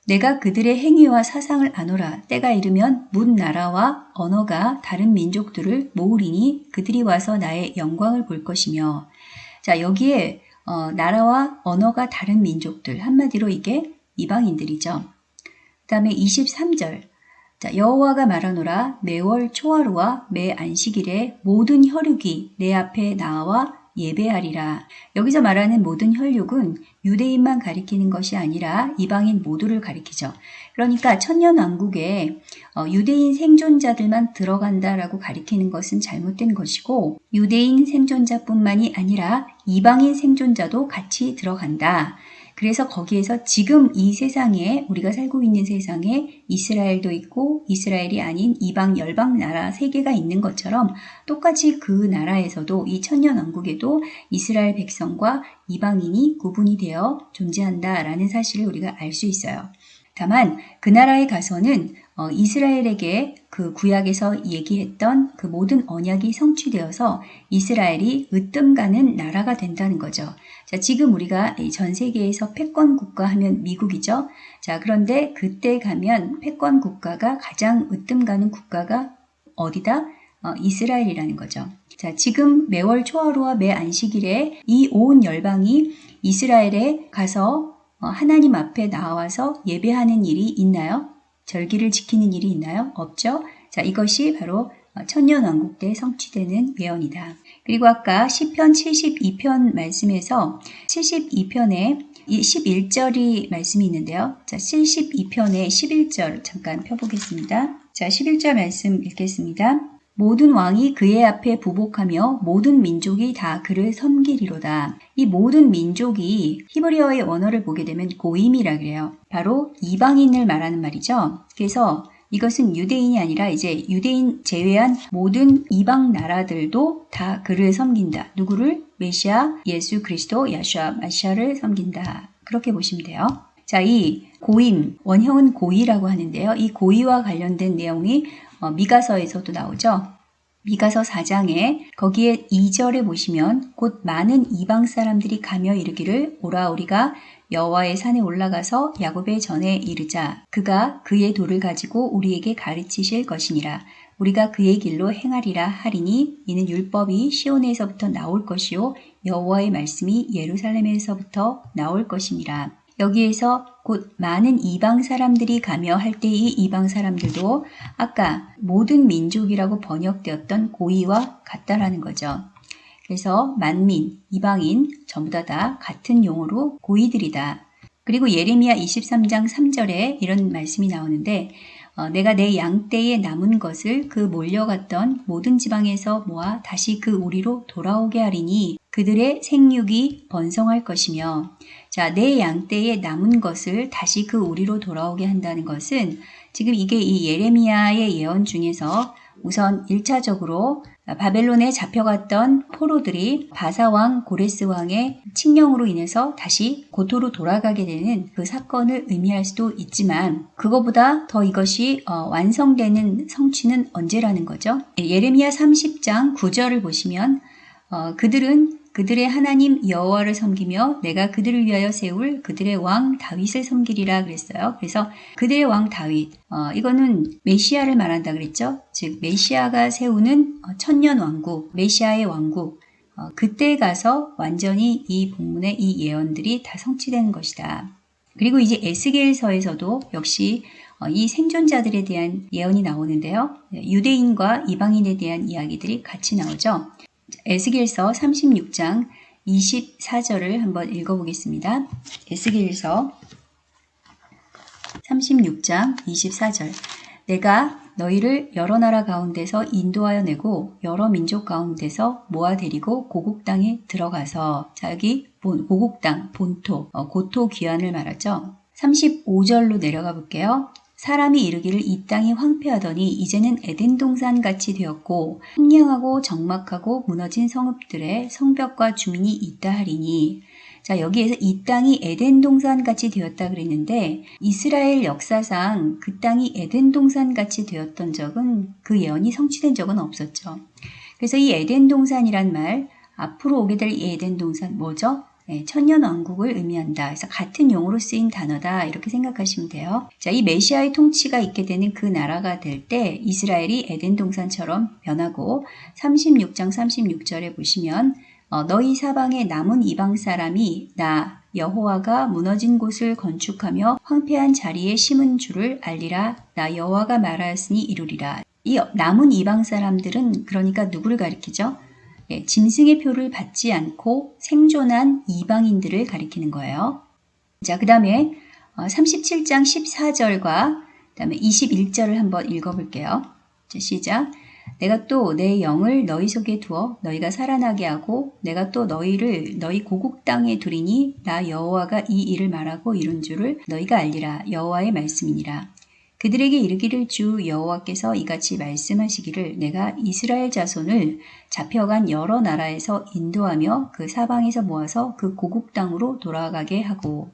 Speaker 1: 내가 그들의 행위와 사상을 아노라 때가 이르면 문 나라와 언어가 다른 민족들을 모으리니 그들이 와서 나의 영광을 볼 것이며 자 여기에 어, 나라와 언어가 다른 민족들 한마디로 이게 이방인들이죠. 그 다음에 23절 자, 여호와가 말하노라 매월 초하루와 매 안식일에 모든 혈육이 내 앞에 나와 예배하리라. 여기서 말하는 모든 혈육은 유대인만 가리키는 것이 아니라 이방인 모두를 가리키죠. 그러니까 천년왕국에 어, 유대인 생존자들만 들어간다라고 가리키는 것은 잘못된 것이고 유대인 생존자뿐만이 아니라 이방인 생존자도 같이 들어간다. 그래서 거기에서 지금 이 세상에 우리가 살고 있는 세상에 이스라엘도 있고 이스라엘이 아닌 이방 열방 나라 세 개가 있는 것처럼 똑같이 그 나라에서도 이 천년 왕국에도 이스라엘 백성과 이방인이 구분이 되어 존재한다라는 사실을 우리가 알 수 있어요. 다만 그 나라에 가서는 어, 이스라엘에게 그 구약에서 얘기했던 그 모든 언약이 성취되어서 이스라엘이 으뜸가는 나라가 된다는 거죠. 자, 지금 우리가 전 세계에서 패권 국가 하면 미국이죠. 자, 그런데 그때 가면 패권 국가가 가장 으뜸가는 국가가 어디다? 어, 이스라엘이라는 거죠. 자, 지금 매월 초하루와 매 안식일에 이 온 열방이 이스라엘에 가서 어, 하나님 앞에 나와서 예배하는 일이 있나요? 절기를 지키는 일이 있나요? 없죠? 자, 이것이 바로 어, 천년왕국 때 성취되는 예언이다. 그리고 아까 시편 72편 말씀에서 72편에 11절이 말씀이 있는데요. 자, 7 2편에 11절 잠깐 펴보겠습니다. 자, 11절 말씀 읽겠습니다. 모든 왕이 그의 앞에 부복하며 모든 민족이 다 그를 섬기리로다. 이 모든 민족이 히브리어의 원어를 보게 되면 고임이라 그래요. 바로 이방인을 말하는 말이죠. 그래서 이것은 유대인이 아니라 이제 유대인 제외한 모든 이방 나라들도 다 그를 섬긴다. 누구를? 메시아, 예수 그리스도, 야슈아, 마시아를 섬긴다. 그렇게 보시면 돼요. 자, 이 고임, 원형은 고이라고 하는데요. 이 고의와 관련된 내용이 어, 미가서에서도 나오죠. 미가서 4장에 거기에 2절에 보시면 곧 많은 이방 사람들이 가며 이르기를 오라 우리가 여호와의 산에 올라가서 야곱의 전에 이르자 그가 그의 도를 가지고 우리에게 가르치실 것이니라 우리가 그의 길로 행하리라 하리니 이는 율법이 시온에서부터 나올 것이요 여호와의 말씀이 예루살렘에서부터 나올 것이니라 여기에서 곧 많은 이방 사람들이 가며 할 때 이 이방 사람들도 아까 모든 민족이라고 번역되었던 고의와 같다라는 거죠. 그래서 만민, 이방인 전부 다, 다 같은 용어로 고의들이다. 그리고 예레미야 23장 3절에 이런 말씀이 나오는데 어, 내가 내 양떼에 남은 것을 그 몰려갔던 모든 지방에서 모아 다시 그 우리로 돌아오게 하리니 그들의 생육이 번성할 것이며 자, 내 양떼에 남은 것을 다시 그 우리로 돌아오게 한다는 것은 지금 이게 이 예레미야의 예언 중에서 우선 1차적으로 바벨론에 잡혀갔던 포로들이 바사왕 고레스왕의 칙령으로 인해서 다시 고토로 돌아가게 되는 그 사건을 의미할 수도 있지만 그거보다 더 이것이 어, 완성되는 성취는 언제라는 거죠? 예레미야 30장 9절을 보시면 어, 그들은 그들의 하나님 여호와를 섬기며 내가 그들을 위하여 세울 그들의 왕 다윗을 섬기리라 그랬어요. 그래서 그들의 왕 다윗 어, 이거는 메시아를 말한다 그랬죠. 즉 메시아가 세우는 어, 천년 왕국, 메시아의 왕국 어, 그때 가서 완전히 이 본문의 이 예언들이 다성취된 것이다. 그리고 이제 에스겔서에서도 역시 어, 이 생존자들에 대한 예언이 나오는데요. 예, 유대인과 이방인에 대한 이야기들이 같이 나오죠. 에스겔서 36장 24절을 한번 읽어보겠습니다. 에스겔서 36장 24절 내가 너희를 여러 나라 가운데서 인도하여 내고 여러 민족 가운데서 모아 데리고 고국 땅에 들어가서 자기 본, 고국 땅 본토 어, 고토 귀환을 말하죠. 35절로 내려가 볼게요. 사람이 이르기를 이 땅이 황폐하더니 이제는 에덴 동산 같이 되었고 황량하고 적막하고 무너진 성읍들의 성벽과 주민이 있다 하리니 자 여기에서 이 땅이 에덴 동산 같이 되었다 그랬는데 이스라엘 역사상 그 땅이 에덴 동산 같이 되었던 적은 그 예언이 성취된 적은 없었죠. 그래서 이 에덴 동산이란 말 앞으로 오게 될이 에덴 동산 뭐죠? 네, 천년 왕국을 의미한다. 그래서 같은 용어로 쓰인 단어다 이렇게 생각하시면 돼요. 자, 이 메시아의 통치가 있게 되는 그 나라가 될 때 이스라엘이 에덴 동산처럼 변하고 36장 36절에 보시면 어, 너희 사방에 남은 이방 사람이 나 여호와가 무너진 곳을 건축하며 황폐한 자리에 심은 줄을 알리라 나 여호와가 말하였으니 이루리라. 이 남은 이방 사람들은 그러니까 누구를 가리키죠? 예, 짐승의 표를 받지 않고 생존한 이방인들을 가리키는 거예요. 자, 그 다음에 37장 어, 14절과 그 다음에 21절을 한번 읽어볼게요. 자, 시작. 내가 또 내 영을 너희 속에 두어 너희가 살아나게 하고 내가 또 너희를 너희 고국 땅에 두리니 나 여호와가 이 일을 말하고 이룬 줄을 너희가 알리라 여호와의 말씀이니라. 그들에게 이르기를 주 여호와께서 이같이 말씀하시기를 내가 이스라엘 자손을 잡혀간 여러 나라에서 인도하며 그 사방에서 모아서 그 고국 땅으로 돌아가게 하고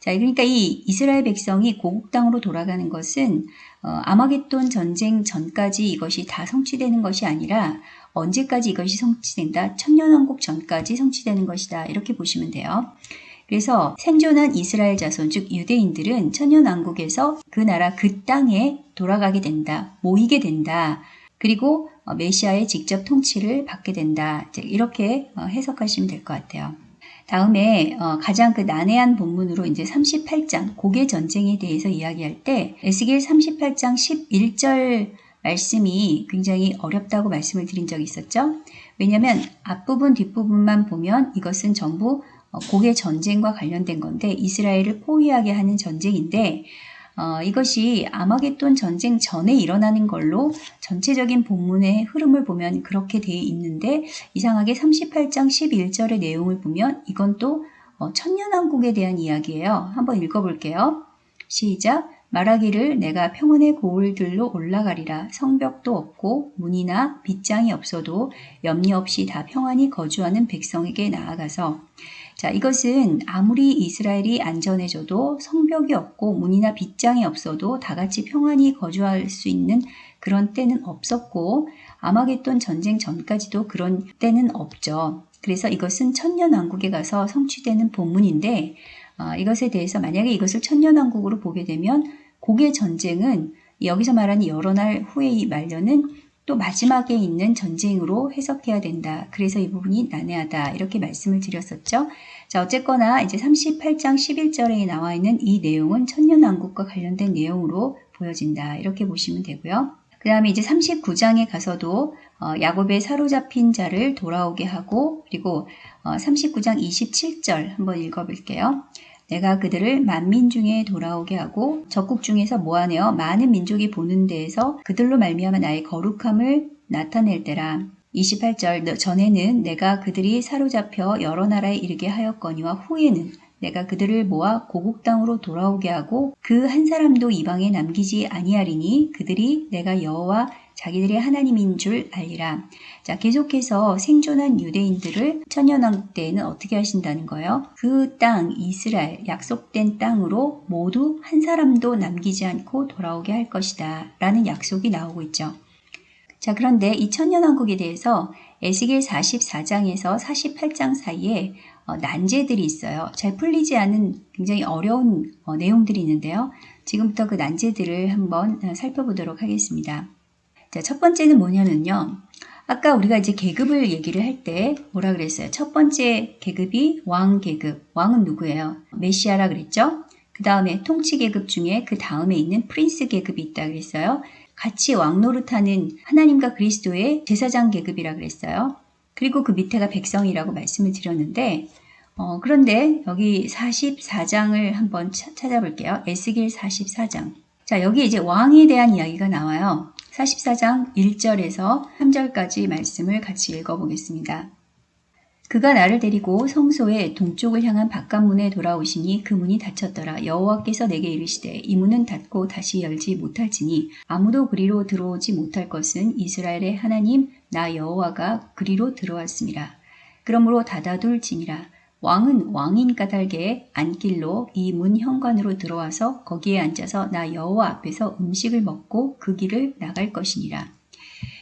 Speaker 1: 자, 그러니까 이 이스라엘 백성이 고국 땅으로 돌아가는 것은 어, 아마겟돈 전쟁 전까지 이것이 다 성취되는 것이 아니라 언제까지 이것이 성취된다? 천년왕국 전까지 성취되는 것이다. 이렇게 보시면 돼요. 그래서 생존한 이스라엘 자손 즉 유대인들은 천년왕국에서 그 나라 그 땅에 돌아가게 된다. 모이게 된다. 그리고 어, 메시아의 직접 통치를 받게 된다. 이렇게 어, 해석하시면 될 것 같아요. 다음에 어, 가장 그 난해한 본문으로 이제 38장 고개 전쟁에 대해서 이야기할 때 에스겔 38장 11절 말씀이 굉장히 어렵다고 말씀을 드린 적이 있었죠. 왜냐하면 앞부분 뒷부분만 보면 이것은 전부 어, 고개 전쟁과 관련된 건데 이스라엘을 포위하게 하는 전쟁인데 어, 이것이 아마겟돈 전쟁 전에 일어나는 걸로 전체적인 본문의 흐름을 보면 그렇게 돼 있는데 이상하게 38장 11절의 내용을 보면 이건 또 어, 천년왕국에 대한 이야기예요. 한번 읽어볼게요. 시작. 말하기를 내가 평원의고을들로 올라가리라 성벽도 없고 문이나 빗장이 없어도 염려 없이 다 평안히 거주하는 백성에게 나아가서 자, 이것은 아무리 이스라엘이 안전해져도 성벽이 없고 문이나 빗장이 없어도 다 같이 평안히 거주할 수 있는 그런 때는 없었고 아마겟돈 전쟁 전까지도 그런 때는 없죠. 그래서 이것은 천년왕국에 가서 성취되는 본문인데 어, 이것에 대해서 만약에 이것을 천년왕국으로 보게 되면 고개 전쟁은 여기서 말하는 여러 날후에이 말년은 또 마지막에 있는 전쟁으로 해석해야 된다. 그래서 이 부분이 난해하다. 이렇게 말씀을 드렸었죠. 자, 어쨌거나 이제 38장 11절에 나와 있는 이 내용은 천년왕국과 관련된 내용으로 보여진다. 이렇게 보시면 되고요. 그 다음에 이제 39장에 가서도 어, 야곱의 사로잡힌 자를 돌아오게 하고 그리고 39장 어, 27절 한번 읽어볼게요. 내가 그들을 만민 중에 돌아오게 하고 적국 중에서 모아내어 많은 민족이 보는 데에서 그들로 말미암아 나의 거룩함을 나타낼 때라. 28절 전에는 내가 그들이 사로잡혀 여러 나라에 이르게 하였거니와 후에는 내가 그들을 모아 고국 땅으로 돌아오게 하고 그 한 사람도 이방에 남기지 아니하리니 그들이 내가 여호와 자기들의 하나님인 줄 알리라. 자, 계속해서 생존한 유대인들을 천년왕국 때에는 어떻게 하신다는 거예요? 그 땅 이스라엘 약속된 땅으로 모두 한 사람도 남기지 않고 돌아오게 할 것이다 라는 약속이 나오고 있죠. 자 그런데 이 천년왕국에 대해서 에스겔 44장에서 48장 사이에 어, 난제들이 있어요. 잘 풀리지 않은 굉장히 어려운 어, 내용들이 있는데요. 지금부터 그 난제들을 한번 어, 살펴보도록 하겠습니다. 자, 첫 번째는 뭐냐면요. 아까 우리가 이제 계급을 얘기를 할 때 뭐라 그랬어요? 첫 번째 계급이 왕 계급. 왕은 누구예요? 메시아라 그랬죠? 그 다음에 통치 계급 중에 그 다음에 있는 프린스 계급이 있다 그랬어요. 같이 왕노릇하는 하나님과 그리스도의 제사장 계급이라 그랬어요. 그리고 그 밑에가 백성이라고 말씀을 드렸는데 어, 그런데 여기 44장을 한번 찾아볼게요. 에스길 44장. 자, 여기 이제 왕에 대한 이야기가 나와요. 44장 1절에서 3절까지 말씀을 같이 읽어보겠습니다. 그가 나를 데리고 성소의 동쪽을 향한 바깥문에 돌아오시니 그 문이 닫혔더라. 여호와께서 내게 이르시되 이 문은 닫고 다시 열지 못할지니 아무도 그리로 들어오지 못할 것은 이스라엘의 하나님 나 여호와가 그리로 들어왔습니다. 그러므로 닫아둘지니라. 왕은 왕인 까닭에 안길로 이 문 현관으로 들어와서 거기에 앉아서 나 여호와 앞에서 음식을 먹고 그 길을 나갈 것이니라.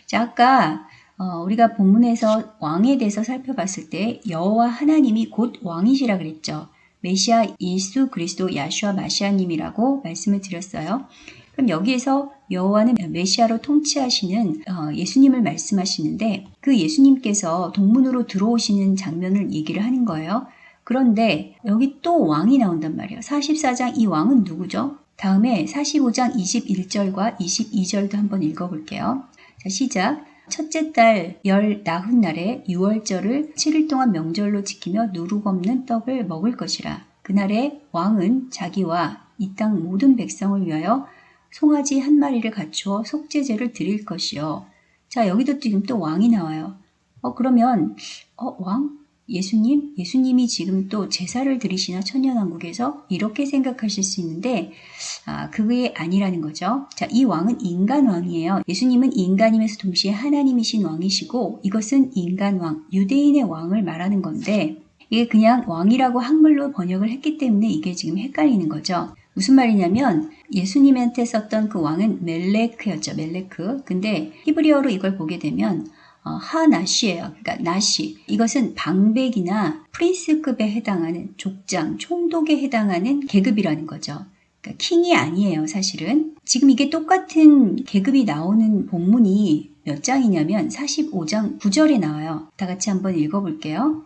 Speaker 1: 자, 아까 어, 우리가 본문에서 왕에 대해서 살펴봤을 때 여호와 하나님이 곧 왕이시라 그랬죠. 메시아 예수 그리스도 야슈아 마시아님이라고 말씀을 드렸어요. 그럼 여기에서 여호와는 메시아로 통치하시는 어, 예수님을 말씀하시는데 그 예수님께서 동문으로 들어오시는 장면을 얘기를 하는 거예요. 그런데 여기 또 왕이 나온단 말이에요. 44장 이 왕은 누구죠? 다음에 45장 21절과 22절도 한번 읽어볼게요. 자, 시작. 첫째 달 열 나흔 날에 6월절을 7일 동안 명절로 지키며 누룩 없는 떡을 먹을 것이라. 그날에 왕은 자기와 이 땅 모든 백성을 위하여 송아지 한 마리를 갖추어 속죄제를 드릴 것이요. 자 여기도 지금 또 왕이 나와요. 어 그러면 어 왕? 예수님? 예수님이 지금 또 제사를 드리시나 천년왕국에서? 이렇게 생각하실 수 있는데 아, 그게 아니라는 거죠. 자, 이 왕은 인간 왕이에요. 예수님은 인간임에서 동시에 하나님이신 왕이시고 이것은 인간 왕, 유대인의 왕을 말하는 건데 이게 그냥 왕이라고 한글로 번역을 했기 때문에 이게 지금 헷갈리는 거죠. 무슨 말이냐면 예수님한테 썼던 그 왕은 멜레크였죠. 멜레크. 근데 히브리어로 이걸 보게 되면 어, 하나시예요. 그러니까 나시. 이것은 방백이나 프린스급에 해당하는 족장, 총독에 해당하는 계급이라는 거죠. 그러니까 킹이 아니에요, 사실은. 지금 이게 똑같은 계급이 나오는 본문이 몇 장이냐면 45장 9절에 나와요. 다 같이 한번 읽어볼게요.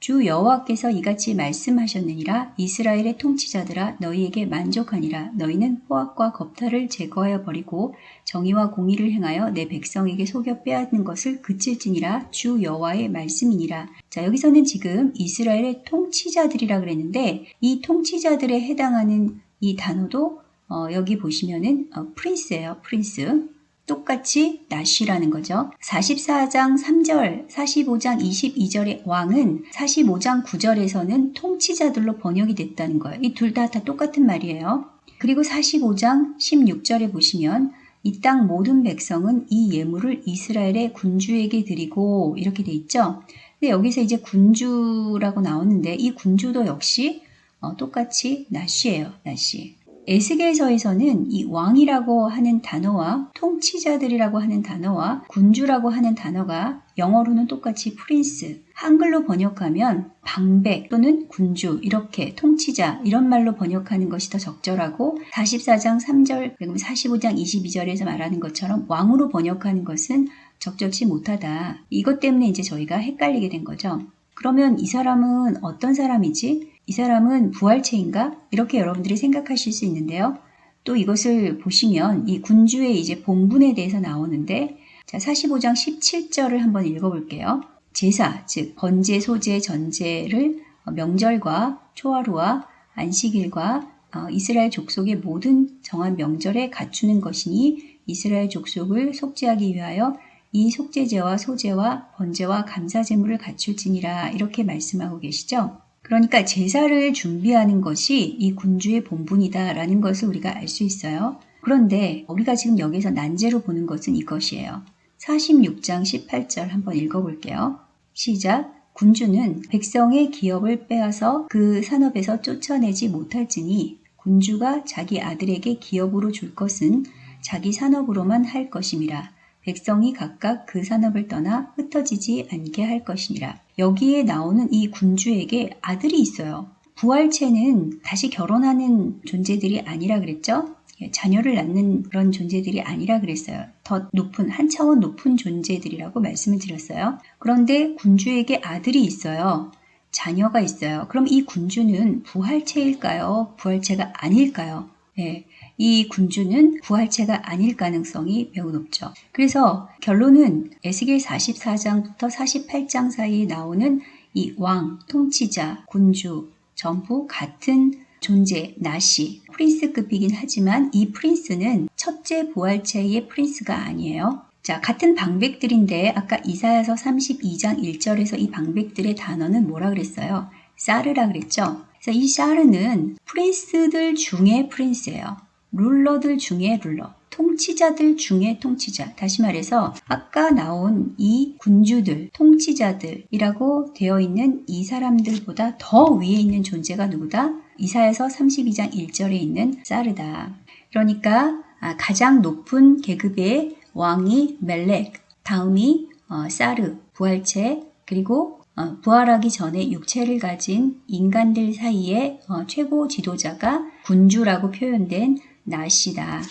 Speaker 1: 주 여호와께서 이같이 말씀하셨느니라 이스라엘의 통치자들아 너희에게 만족하니라 너희는 포악과 겁탈을 제거하여 버리고 정의와 공의를 행하여 내 백성에게 속여 빼앗는 것을 그칠지니라 주 여호와의 말씀이니라 자 여기서는 지금 이스라엘의 통치자들이라 그랬는데 이 통치자들에 해당하는 이 단어도 어, 여기 보시면은 어, 프린스예요 프린스 똑같이 나시라는 거죠. 44장 3절, 45장 22절의 왕은 45장 9절에서는 통치자들로 번역이 됐다는 거예요. 이 둘 다 다 똑같은 말이에요. 그리고 45장 16절에 보시면 이 땅 모든 백성은 이 예물을 이스라엘의 군주에게 드리고 이렇게 돼 있죠. 근데 여기서 이제 군주라고 나오는데 이 군주도 역시 어, 똑같이 나시예요. 나시. 에스겔서에서는 이 왕이라고 하는 단어와 통치자들이라고 하는 단어와 군주라고 하는 단어가 영어로는 똑같이 프린스, 한글로 번역하면 방백 또는 군주 이렇게 통치자 이런 말로 번역하는 것이 더 적절하고 44장 3절 그리고 45장 22절에서 말하는 것처럼 왕으로 번역하는 것은 적절치 못하다. 이것 때문에 이제 저희가 헷갈리게 된 거죠. 그러면 이 사람은 어떤 사람이지? 이 사람은 부활체인가? 이렇게 여러분들이 생각하실 수 있는데요. 또 이것을 보시면 이 군주의 이제 본분에 대해서 나오는데 자 45장 17절을 한번 읽어볼게요. 제사, 즉 번제, 소제, 전제를 명절과 초하루와 안식일과 어, 이스라엘 족속의 모든 정한 명절에 갖추는 것이니 이스라엘 족속을 속죄하기 위하여 이 속죄제와 소제와 번제와 감사제물을 갖출지니라 이렇게 말씀하고 계시죠. 그러니까 제사를 준비하는 것이 이 군주의 본분이다라는 것을 우리가 알 수 있어요. 그런데 우리가 지금 여기서 난제로 보는 것은 이것이에요. 46장 18절 한번 읽어볼게요. 시작. 군주는 백성의 기업을 빼앗아 그 산업에서 쫓아내지 못할지니 군주가 자기 아들에게 기업으로 줄 것은 자기 산업으로만 할 것임이라. 백성이 각각 그 산업을 떠나 흩어지지 않게 할 것이니라. 여기에 나오는 이 군주에게 아들이 있어요. 부활체는 다시 결혼하는 존재들이 아니라 그랬죠? 예, 자녀를 낳는 그런 존재들이 아니라 그랬어요. 더 높은, 한 차원 높은 존재들이라고 말씀을 드렸어요. 그런데 군주에게 아들이 있어요. 자녀가 있어요. 그럼 이 군주는 부활체일까요? 부활체가 아닐까요? 네. 이 군주는 부활체가 아닐 가능성이 매우 높죠. 그래서 결론은 에스겔 44장부터 48장 사이에 나오는 이 왕, 통치자, 군주 전부 같은 존재, 나시, 프린스급이긴 하지만 이 프린스는 첫째 부활체의 프린스가 아니에요. 자, 같은 방백들인데 아까 이사야서 32장 1절에서 이 방백들의 단어는 뭐라 그랬어요? 사르라 그랬죠? 그래서 이 사르는 프린스들 중에 프린스예요. 룰러들 중에 룰러, 통치자들 중에 통치자, 다시 말해서 아까 나온 이 군주들, 통치자들이라고 되어 있는 이 사람들보다 더 위에 있는 존재가 누구다? 이사에서 32장 1절에 있는 사르다. 그러니까 아, 가장 높은 계급의 왕이 멜렉, 다음이 어, 사르, 부활체, 그리고 어, 부활하기 전에 육체를 가진 인간들 사이의 어, 최고 지도자가 군주라고 표현된 나시다.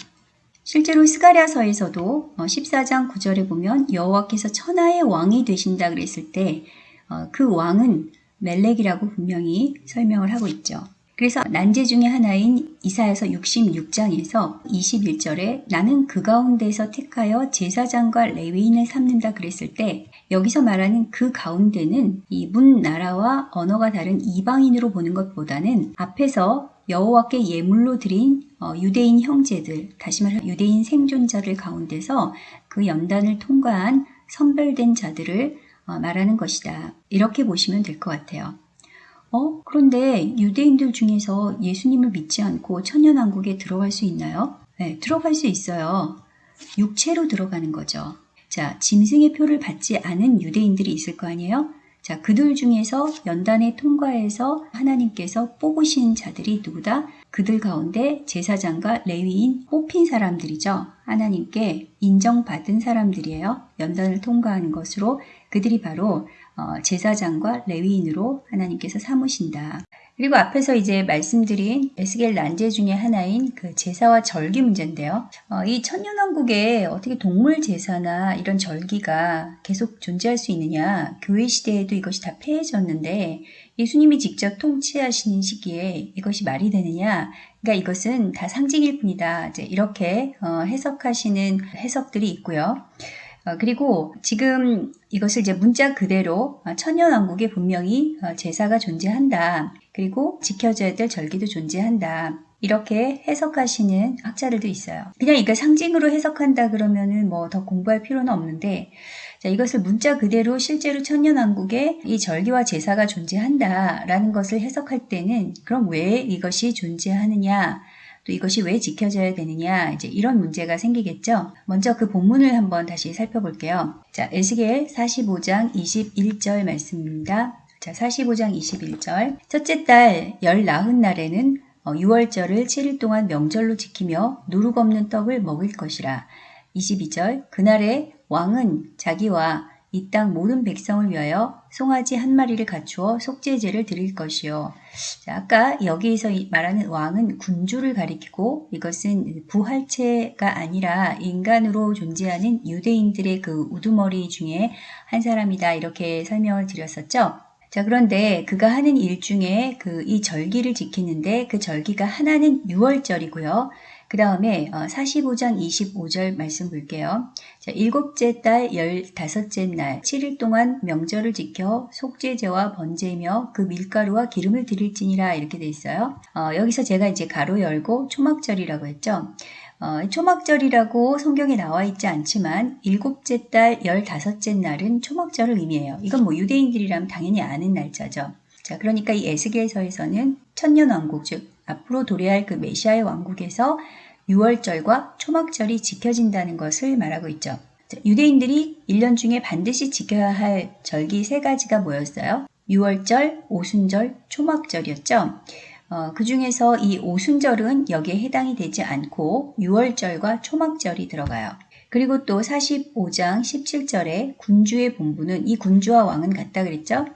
Speaker 1: 실제로 스가랴서에서도 14장 어, 9절에 보면 여호와께서 천하의 왕이 되신다 그랬을 때그 어, 왕은 멜렉이라고 분명히 설명을 하고 있죠. 그래서 난제 중의 하나인 이사에서 66장에서 21절에 나는 그 가운데서 에 택하여 제사장과 레위인을 삼는다 그랬을 때 여기서 말하는 그 가운데는 이 문 나라와 언어가 다른 이방인으로 보는 것보다는 앞에서 여호와께 예물로 드린 어, 유대인 형제들, 다시 말해 유대인 생존자들 가운데서 그 연단을 통과한 선별된 자들을 어, 말하는 것이다. 이렇게 보시면 될 것 같아요. 어? 그런데 유대인들 중에서 예수님을 믿지 않고 천연왕국에 들어갈 수 있나요? 네, 들어갈 수 있어요. 육체로 들어가는 거죠. 자, 짐승의 표를 받지 않은 유대인들이 있을 거 아니에요? 자, 그들 중에서 연단에 통과해서 하나님께서 뽑으신 자들이 누구다? 그들 가운데 제사장과 레위인 뽑힌 사람들이죠. 하나님께 인정받은 사람들이에요. 연단을 통과하는 것으로 그들이 바로 어, 제사장과 레위인으로 하나님께서 삼으신다. 그리고 앞에서 이제 말씀드린 에스겔 난제 중의 하나인 그 제사와 절기 문제인데요. 어, 이 천년왕국에 어떻게 동물 제사나 이런 절기가 계속 존재할 수 있느냐 교회 시대에도 이것이 다 폐해졌는데 예수님이 직접 통치하시는 시기에 이것이 말이 되느냐 그러니까 이것은 다 상징일 뿐이다 이제 이렇게 어, 해석하시는 해석들이 있고요. 어, 그리고 지금 이것을 이제 문자 그대로 아, 천년왕국에 분명히 어, 제사가 존재한다. 그리고 지켜져야 될 절기도 존재한다. 이렇게 해석하시는 학자들도 있어요. 그냥 이걸 상징으로 해석한다 그러면은 뭐 더 공부할 필요는 없는데 자, 이것을 문자 그대로 실제로 천년왕국에 이 절기와 제사가 존재한다라는 것을 해석할 때는 그럼 왜 이것이 존재하느냐 또 이것이 왜 지켜져야 되느냐 이제 이런 문제가 생기겠죠. 먼저 그 본문을 한번 다시 살펴볼게요. 자, 에스겔 45장 21절 말씀입니다. 자, 45장 21절. 첫째 달, 열 나흔 날에는 6월절을 어, 7일 동안 명절로 지키며 누룩 없는 떡을 먹을 것이라. 22절. 그날에 왕은 자기와 이 땅 모든 백성을 위하여 송아지 한 마리를 갖추어 속죄제를 드릴 것이요. 자, 아까 여기에서 말하는 왕은 군주를 가리키고 이것은 부활체가 아니라 인간으로 존재하는 유대인들의 그 우두머리 중에 한 사람이다. 이렇게 설명을 드렸었죠. 자, 그런데 그가 하는 일 중에 그 이 절기를 지키는데 그 절기가 하나는 6월절이고요. 그 다음에 45장 어, 25절 말씀 볼게요. 자, 일곱째 달 열다섯째 날 7일 동안 명절을 지켜 속죄제와 번제며 이그 밀가루와 기름을 드릴지니라 이렇게 돼 있어요. 어, 여기서 제가 이제 가로 열고 초막절이라고 했죠. 어, 초막절이라고 성경에 나와 있지 않지만 일곱째 달 열다섯째 날은 초막절을 의미해요. 이건 뭐 유대인들이라면 당연히 아는 날짜죠. 자, 그러니까 이 에스겔서에서는 천년 왕국 즉 앞으로 도래할 그 메시아의 왕국에서 유월절과 초막절이 지켜진다는 것을 말하고 있죠. 자, 유대인들이 1년 중에 반드시 지켜야 할 절기 세 가지가 뭐였어요? 유월절, 오순절, 초막절이었죠. 어, 그 중에서 이 오순절은 여기에 해당이 되지 않고 6월절과 초막절이 들어가요. 그리고 또 45장 17절에 군주의 본부는 이 군주와 왕은 같다 그랬죠?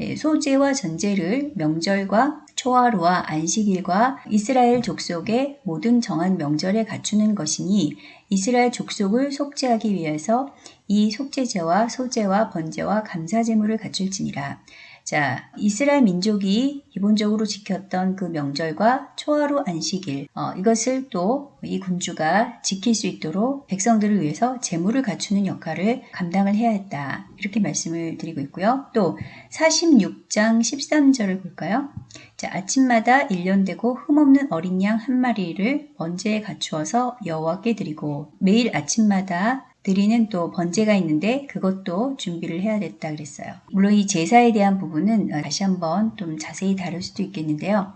Speaker 1: 예, 소재와 전제를 명절과 초하루와 안식일과 이스라엘 족속의 모든 정한 명절에 갖추는 것이니 이스라엘 족속을 속죄하기 위해서 이 속죄제와 소제와 번제와 감사제물을 갖출지니라. 자, 이스라엘 민족이 기본적으로 지켰던 그 명절과 초하루 안식일, 어, 이것을 또 이 군주가 지킬 수 있도록 백성들을 위해서 재물을 갖추는 역할을 감당을 해야 했다. 이렇게 말씀을 드리고 있고요. 또 46장 13절을 볼까요? 자, 아침마다 일년되고 흠없는 어린 양 한 마리를 번제에 갖추어서 여호와께 드리고 매일 아침마다 드리는 또 번제가 있는데 그것도 준비를 해야 됐다 그랬어요. 물론 이 제사에 대한 부분은 어, 다시 한번 좀 자세히 다룰 수도 있겠는데요.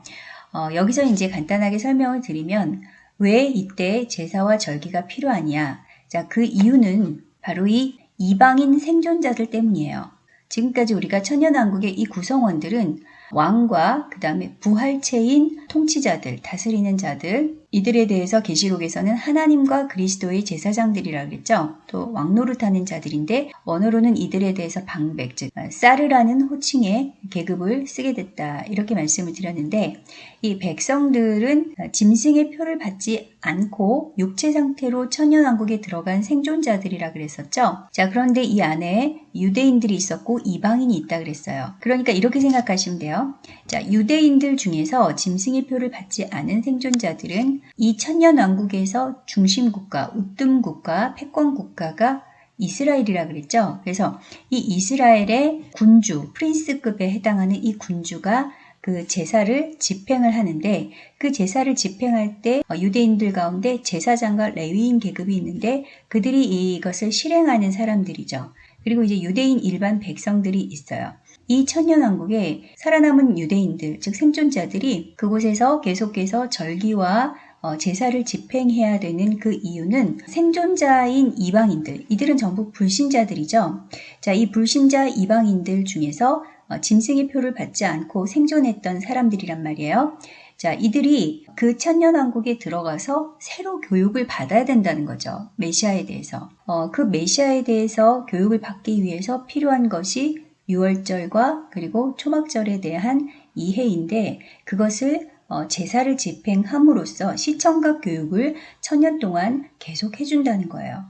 Speaker 1: 어, 여기서 이제 간단하게 설명을 드리면 왜 이때 제사와 절기가 필요하냐? 자, 그 이유는 바로 이 이방인 생존자들 때문이에요. 지금까지 우리가 천연왕국의 이 구성원들은 왕과 그 다음에 부활체인 통치자들, 다스리는 자들, 이들에 대해서 계시록에서는 하나님과 그리스도의 제사장들이라 그랬죠. 또 왕노릇하는 자들인데 원어로는 이들에 대해서 방백 즉 사르라는 어, 호칭의 계급을 쓰게 됐다 이렇게 말씀을 드렸는데 이 백성들은 어, 짐승의 표를 받지 않고 육체 상태로 천연왕국에 들어간 생존자들이라 그랬었죠. 자 그런데 이 안에 유대인들이 있었고 이방인이 있다 그랬어요. 그러니까 이렇게 생각하시면 돼요. 자 유대인들 중에서 짐승의 표를 받지 않은 생존자들은 이 천년 왕국에서 중심국가, 우뜸국가, 패권국가가 이스라엘이라 그랬죠. 그래서 이 이스라엘의 군주, 프린스급에 해당하는 이 군주가 그 제사를 집행을 하는데 그 제사를 집행할 때 어, 유대인들 가운데 제사장과 레위인 계급이 있는데 그들이 이것을 실행하는 사람들이죠. 그리고 이제 유대인 일반 백성들이 있어요. 이 천년왕국에 살아남은 유대인들, 즉 생존자들이 그곳에서 계속해서 절기와 어, 제사를 집행해야 되는 그 이유는 생존자인 이방인들, 이들은 전부 불신자들이죠. 자, 이 불신자 이방인들 중에서 어, 짐승의 표를 받지 않고 생존했던 사람들이란 말이에요. 자, 이들이 그 천년왕국에 들어가서 새로 교육을 받아야 된다는 거죠. 메시아에 대해서. 어, 그 메시아에 대해서 교육을 받기 위해서 필요한 것이 유월절과 그리고 초막절에 대한 이해인데 그것을 어, 제사를 집행함으로써 시청각 교육을 천년 동안 계속 해준다는 거예요.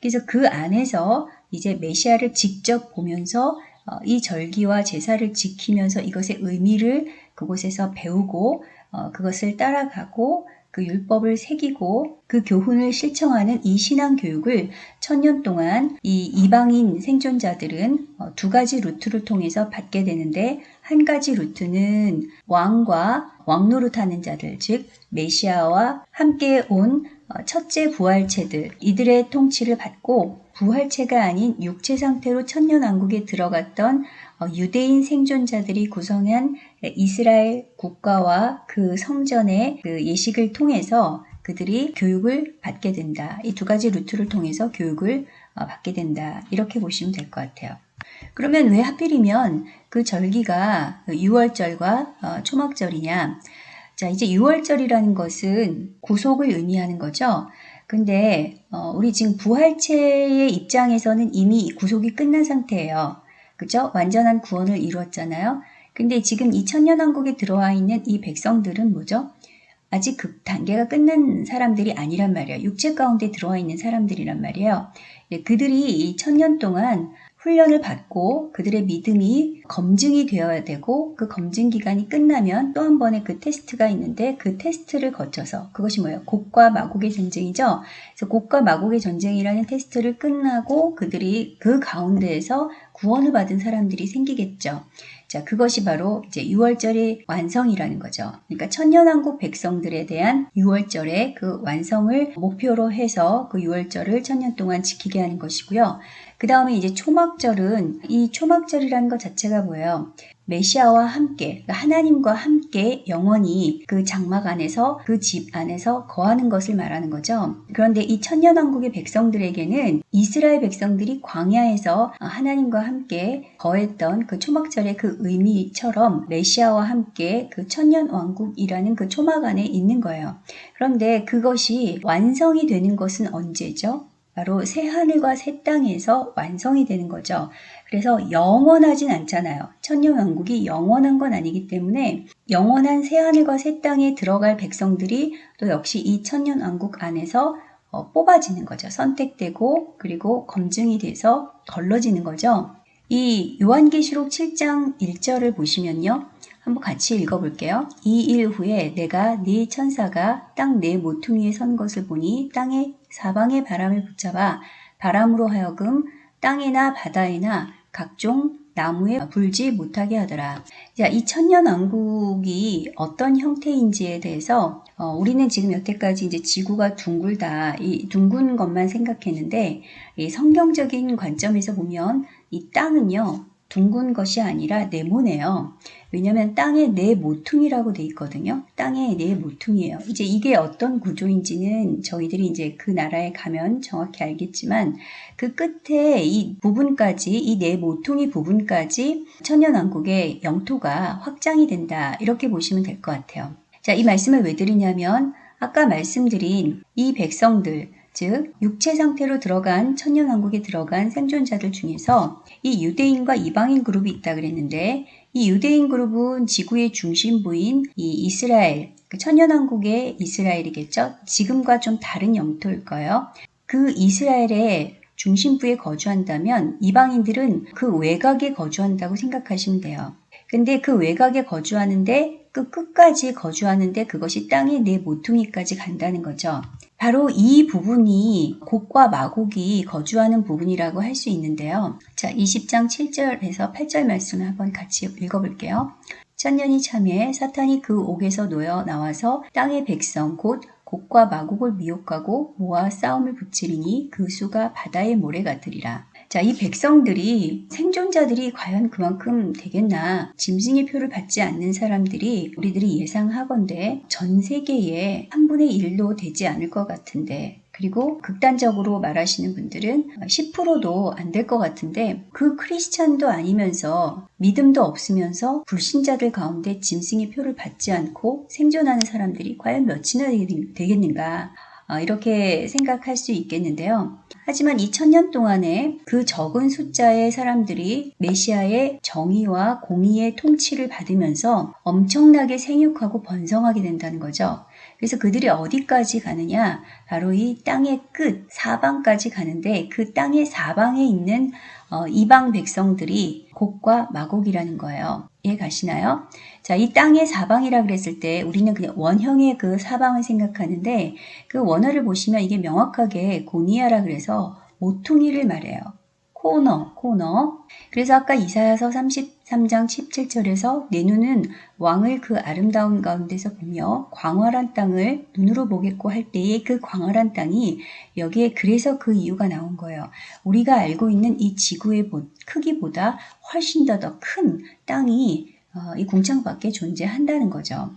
Speaker 1: 그래서 그 안에서 이제 메시아를 직접 보면서 어, 이 절기와 제사를 지키면서 이것의 의미를 그곳에서 배우고 어, 그것을 따라가고 그 율법을 새기고 그 교훈을 실청하는이 신앙 교육을 천년 동안 이 이방인 생존자들은 어, 두 가지 루트를 통해서 받게 되는데 한 가지 루트는 왕과 왕노릇하는 자들 즉 메시아와 함께 온 어, 첫째 부활체들 이들의 통치를 받고 부활체가 아닌 육체 상태로 천년 왕국에 들어갔던 어, 유대인 생존자들이 구성한 이스라엘 국가와 그 성전의 그 예식을 통해서 그들이 교육을 받게 된다. 이 두 가지 루트를 통해서 교육을 어, 받게 된다. 이렇게 보시면 될 것 같아요. 그러면 왜 하필이면 그 절기가 6월절과 어, 초막절이냐? 자, 이제 6월절이라는 것은 구속을 의미하는 거죠. 근데 어, 우리 지금 부활체의 입장에서는 이미 구속이 끝난 상태예요. 그죠? 완전한 구원을 이루었잖아요. 근데 지금 2000년 왕국에 들어와 있는 이 백성들은 뭐죠? 아직 그 단계가 끝난 사람들이 아니란 말이에요. 육체 가운데 들어와 있는 사람들이란 말이에요. 예, 그들이 이0년 동안 훈련을 받고 그들의 믿음이 검증이 되어야 되고 그 검증 기간이 끝나면 또 한 번의 그 테스트가 있는데 그 테스트를 거쳐서 그것이 뭐예요? 곡과 마곡의 전쟁이죠. 그래서 곡과 마곡의 전쟁이라는 테스트를 끝나고 그들이 그 가운데에서 구원을 받은 사람들이 생기겠죠. 자, 그것이 바로 이제 유월절의 완성이라는 거죠. 그러니까 천년왕국 백성들에 대한 유월절의그 완성을 목표로 해서 그유월절을 천년 동안 지키게 하는 것이고요. 그 다음에 이제 초막절은 이 초막절이라는 것 자체가 뭐예요? 메시아와 함께, 그러니까 하나님과 함께 영원히 그 장막 안에서 그 집 안에서 거하는 것을 말하는 거죠. 그런데 이 천년왕국의 백성들에게는 이스라엘 백성들이 광야에서 하나님과 함께 거했던 그 초막절의 그 의미처럼 메시아와 함께 그 천년왕국이라는 그 초막 안에 있는 거예요. 그런데 그것이 완성이 되는 것은 언제죠? 바로 새 하늘과 새 땅에서 완성이 되는 거죠. 그래서 영원하진 않잖아요. 천년왕국이 영원한 건 아니기 때문에 영원한 새 하늘과 새 땅에 들어갈 백성들이 또 역시 이 천년왕국 안에서 어, 뽑아지는 거죠. 선택되고 그리고 검증이 돼서 걸러지는 거죠. 이 요한계시록 7장 1절을 보시면요. 한번 같이 읽어볼게요. 이 일 후에 내가 네 천사가 땅내 네 모퉁이에 선 것을 보니 땅에 사방의 바람을 붙잡아 바람으로 하여금 땅이나 바다에나 각종 나무에 불지 못하게 하더라. 자, 이 천년 왕국이 어떤 형태인지에 대해서 어, 우리는 지금 여태까지 이제 지구가 둥글다 이 둥근 것만 생각했는데 이 성경적인 관점에서 보면 이 땅은요 둥근 것이 아니라 네모네요. 왜냐하면 땅의 네 모퉁이라고 돼 있거든요. 땅의 네 모퉁이에요. 이제 이게 어떤 구조인지는 저희들이 이제 그 나라에 가면 정확히 알겠지만 그 끝에 이 부분까지 이네 모퉁이 부분까지 천년왕국의 영토가 확장이 된다 이렇게 보시면 될 것 같아요. 자, 이 말씀을 왜 드리냐면 아까 말씀드린 이 백성들 즉 육체 상태로 들어간 천년왕국에 들어간 생존자들 중에서 이 유대인과 이방인 그룹이 있다 그랬는데 이 유대인 그룹은 지구의 중심부인 이 이스라엘, 그 천연왕국의 이스라엘이겠죠. 지금과 좀 다른 영토일 거예요. 그 이스라엘의 중심부에 거주한다면 이방인들은 그 외곽에 거주한다고 생각하시면 돼요. 근데 그 외곽에 거주하는데 그 끝까지 거주하는데 그것이 땅의 내 모퉁이까지 간다는 거죠. 바로 이 부분이 곡과 마곡이 거주하는 부분이라고 할 수 있는데요. 자, 20장 7절에서 8절 말씀을 한번 같이 읽어볼게요. 천년이 참에 사탄이 그 옥에서 놓여 나와서 땅의 백성 곧 곡과 마곡을 미혹하고 모아 싸움을 붙이리니 그 수가 바다의 모래 같으리라. 자, 이 백성들이 생존자들이 과연 그만큼 되겠나 짐승의 표를 받지 않는 사람들이 우리들이 예상하건대 전 세계의 3분의 1도 되지 않을 것 같은데 그리고 극단적으로 말하시는 분들은 10%도 안 될 것 같은데 그 크리스찬도 아니면서 믿음도 없으면서 불신자들 가운데 짐승의 표를 받지 않고 생존하는 사람들이 과연 몇이나 되겠는가 어, 이렇게 생각할 수 있겠는데요. 하지만 2000년 동안에 그 적은 숫자의 사람들이 메시아의 정의와 공의의 통치를 받으면서 엄청나게 생육하고 번성하게 된다는 거죠. 그래서 그들이 어디까지 가느냐? 바로 이 땅의 끝, 사방까지 가는데 그 땅의 사방에 있는 어, 이방 백성들이 곡과 마곡이라는 거예요. 이해 가시나요? 자, 이 땅의 사방이라 그랬을 때 우리는 그냥 원형의 그 사방을 생각하는데 그 원어를 보시면 이게 명확하게 고니아라 그래서 모퉁이를 말해요. 코너, 코너. 그래서 아까 이사야서 33장 17절에서 내 눈은 왕을 그 아름다운 가운데서 보며 광활한 땅을 눈으로 보겠고 할 때의 그 광활한 땅이 여기에 그래서 그 이유가 나온 거예요. 우리가 알고 있는 이 지구의 크기보다 훨씬 더 더 큰 땅이 어, 이 궁창 밖에 존재한다는 거죠.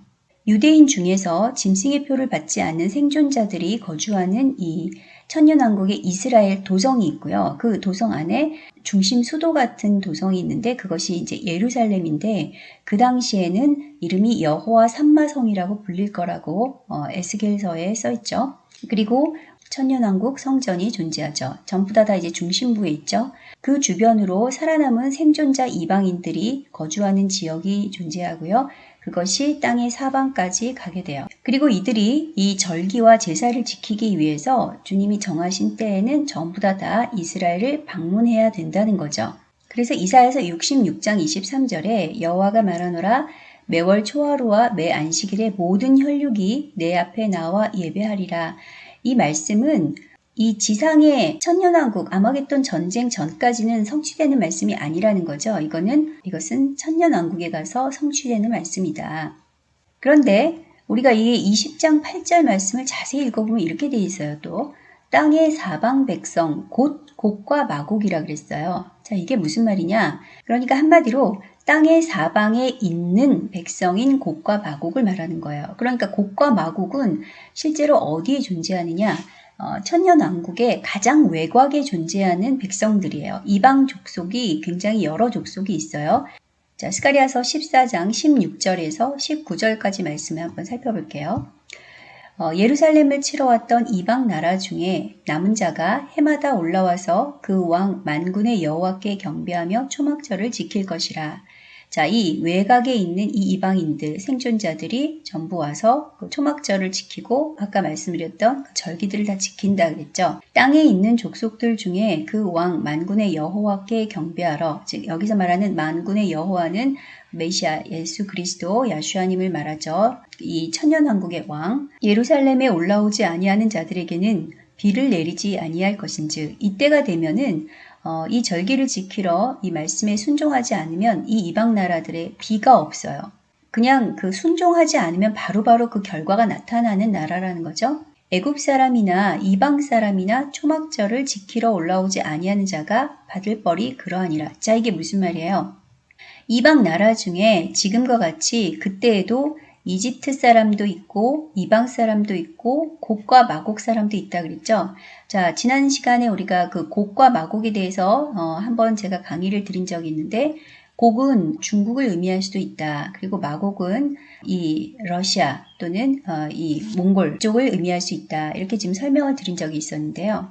Speaker 1: 유대인 중에서 짐승의 표를 받지 않는 생존자들이 거주하는 이 천년왕국의 이스라엘 도성이 있고요. 그 도성 안에 중심 수도 같은 도성이 있는데 그것이 이제 예루살렘인데 그 당시에는 이름이 여호와 삼마성이라고 불릴 거라고 어, 에스겔서에 써 있죠. 그리고 천년왕국 성전이 존재하죠. 전부 다 다 이제 중심부에 있죠. 그 주변으로 살아남은 생존자 이방인들이 거주하는 지역이 존재하고요. 그것이 땅의 사방까지 가게 돼요. 그리고 이들이 이 절기와 제사를 지키기 위해서 주님이 정하신 때에는 전부 다 다 이스라엘을 방문해야 된다는 거죠. 그래서 이사에서 66장 23절에 여호와가 말하노라 매월 초하루와 매 안식일에 모든 혈육이 내 앞에 나와 예배하리라. 이 말씀은 이 지상의 천년왕국 아마겟돈 전쟁 전까지는 성취되는 말씀이 아니라는 거죠. 이거는 이것은 천년왕국에 가서 성취되는 말씀이다. 그런데 우리가 이 20장 8절 말씀을 자세히 읽어보면 이렇게 되어 있어요. 또 땅의 사방 백성 곧 곡과 마곡이라 그랬어요. 자 이게 무슨 말이냐? 그러니까 한마디로 땅의 사방에 있는 백성인 곡과 마곡을 말하는 거예요. 그러니까 곡과 마곡은 실제로 어디에 존재하느냐? 어, 천년왕국의 가장 외곽에 존재하는 백성들이에요. 이방 족속이 굉장히 여러 족속이 있어요. 자, 스가리아서 14장 16절에서 19절까지 말씀을 한번 살펴볼게요. 어, 예루살렘을 치러 왔던 이방 나라 중에 남은 자가 해마다 올라와서 그 왕 만군의 여호와께 경배하며 초막절을 지킬 것이라. 자, 이 외곽에 있는 이 이방인들, 생존자들이 전부 와서 그 초막절을 지키고 아까 말씀드렸던 그 절기들을 다 지킨다 그랬죠. 땅에 있는 족속들 중에 그 왕 만군의 여호와께 경배하러, 즉 여기서 말하는 만군의 여호와는 메시아 예수 그리스도 야슈아님을 말하죠. 이 천년왕국의 왕, 예루살렘에 올라오지 아니하는 자들에게는 비를 내리지 아니할 것인즉 이때가 되면은 어, 이 절기를 지키러 이 말씀에 순종하지 않으면 이 이방 나라들의 비가 없어요. 그냥 그 순종하지 않으면 바로바로 바로 그 결과가 나타나는 나라라는 거죠. 애굽 사람이나 이방 사람이나 초막절을 지키러 올라오지 아니하는 자가 받을 벌이 그러하니라. 자 이게 무슨 말이에요? 이방 나라 중에 지금과 같이 그때에도 이집트 사람도 있고 이방 사람도 있고 곡과 마곡 사람도 있다 그랬죠. 자, 지난 시간에 우리가 그 곡과 마곡에 대해서 어, 한번 제가 강의를 드린 적이 있는데 곡은 중국을 의미할 수도 있다. 그리고 마곡은 이 러시아 또는 어, 이 몽골 쪽을 의미할 수 있다. 이렇게 지금 설명을 드린 적이 있었는데요.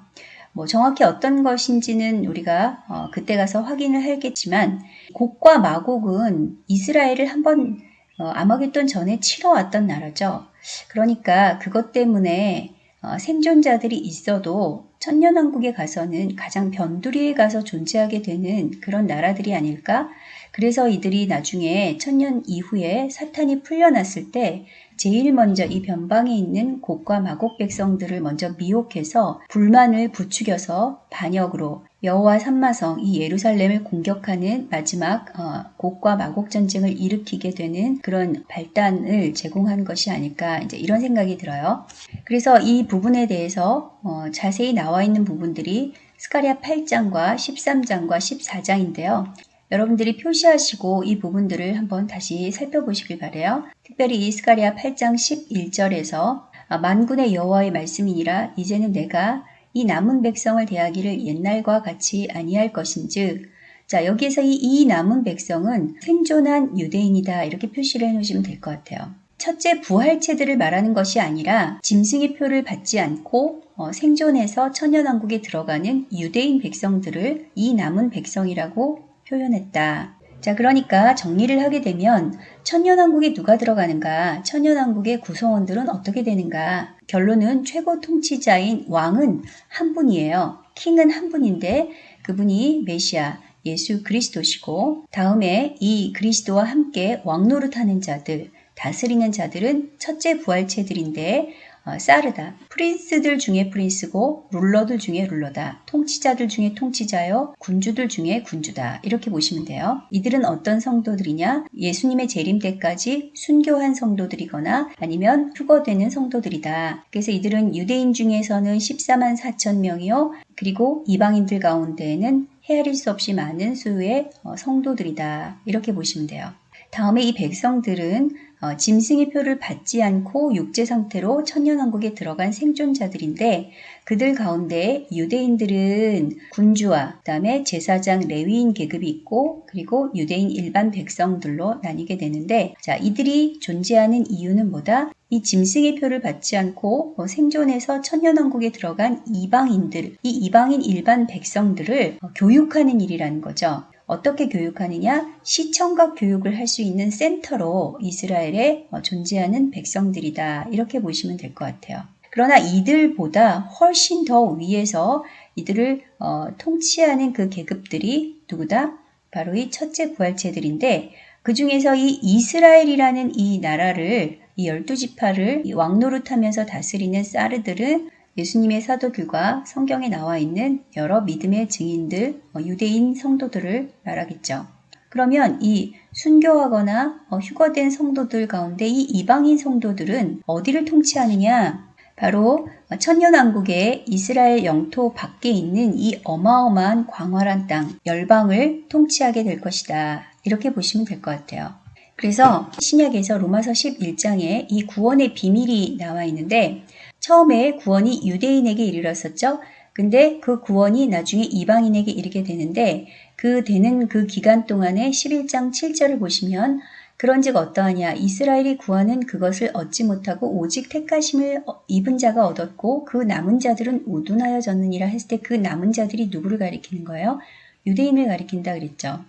Speaker 1: 뭐 정확히 어떤 것인지는 우리가 어, 그때 가서 확인을 하겠지만 곡과 마곡은 이스라엘을 한번 어, 암흑이돈 전에 치러왔던 나라죠. 그러니까 그것 때문에 어, 생존자들이 있어도 천년왕국에 가서는 가장 변두리에 가서 존재하게 되는 그런 나라들이 아닐까? 그래서 이들이 나중에 천년 이후에 사탄이 풀려났을 때 제일 먼저 이 변방에 있는 곡과 마곡 백성들을 먼저 미혹해서 불만을 부추겨서 반역으로 여호와 삼마성 이 예루살렘을 공격하는 마지막 어, 곡과 마곡 전쟁을 일으키게 되는 그런 발단을 제공한 것이 아닐까 이제 이런 생각이 들어요. 그래서 이 부분에 대해서 어, 자세히 나와 있는 부분들이 스카리아 8장과 13장과 14장인데요. 여러분들이 표시하시고 이 부분들을 한번 다시 살펴보시길 바래요. 특별히 이스카리아 8장 11절에서 아, 만군의 여호와의 말씀이니라 이제는 내가 이 남은 백성을 대하기를 옛날과 같이 아니할 것인즉 자 여기에서 이, 이 남은 백성은 생존한 유대인이다 이렇게 표시를 해놓으시면 될 것 같아요. 첫째 부활체들을 말하는 것이 아니라 짐승의 표를 받지 않고 어, 생존해서 천연왕국에 들어가는 유대인 백성들을 이 남은 백성이라고 표현했다. 자, 그러니까 정리를 하게 되면 천연왕국에 누가 들어가는가, 천연왕국의 구성원들은 어떻게 되는가, 결론은 최고 통치자인 왕은 한 분이에요. 킹은 한 분인데 그분이 메시아, 예수 그리스도시고 다음에 이 그리스도와 함께 왕노릇하는 자들, 다스리는 자들은 첫째 부활체들인데 사르다 어, 프린스들 중에 프린스고 룰러들 중에 룰러다. 통치자들 중에 통치자요. 군주들 중에 군주다. 이렇게 보시면 돼요. 이들은 어떤 성도들이냐? 예수님의 재림 때까지 순교한 성도들이거나 아니면 휴거되는 성도들이다. 그래서 이들은 유대인 중에서는 14만 4천 명이요. 그리고 이방인들 가운데에는 헤아릴 수 없이 많은 수의 어, 성도들이다. 이렇게 보시면 돼요. 다음에 이 백성들은 어, 짐승의 표를 받지 않고 육체 상태로 천년왕국에 들어간 생존자들인데 그들 가운데 유대인들은 군주와 그다음에 제사장 레위인 계급이 있고 그리고 유대인 일반 백성들로 나뉘게 되는데 자 이들이 존재하는 이유는 뭐다? 이 짐승의 표를 받지 않고 어, 생존해서 천년왕국에 들어간 이방인들, 이 이방인 일반 백성들을 어, 교육하는 일이라는 거죠. 어떻게 교육하느냐? 시청각 교육을 할 수 있는 센터로 이스라엘에 어, 존재하는 백성들이다. 이렇게 보시면 될 것 같아요. 그러나 이들보다 훨씬 더 위에서 이들을 어, 통치하는 그 계급들이 누구다? 바로 이 첫째 부활체들인데 그 중에서 이 이스라엘이라는 이 나라를 이 열두 지파를 왕노릇하면서 다스리는 사르들은 예수님의 사도들과 성경에 나와 있는 여러 믿음의 증인들, 어, 유대인 성도들을 말하겠죠. 그러면 이 순교하거나 어, 휴거된 성도들 가운데 이 이방인 성도들은 어디를 통치하느냐? 바로 어, 천년왕국의 이스라엘 영토 밖에 있는 이 어마어마한 광활한 땅, 열방을 통치하게 될 것이다. 이렇게 보시면 될 것 같아요. 그래서 신약에서 로마서 11장에 이 구원의 비밀이 나와 있는데 처음에 구원이 유대인에게 이르렀었죠. 근데 그 구원이 나중에 이방인에게 이르게 되는데 그 되는 그 기간 동안에 11장 7절을 보시면 그런즉 어떠하냐 이스라엘이 구하는 그것을 얻지 못하고 오직 택가심을 어, 입은 자가 얻었고 그 남은 자들은 우둔하여졌느니라 했을 때 그 남은 자들이 누구를 가리키는 거예요? 유대인을 가리킨다 그랬죠.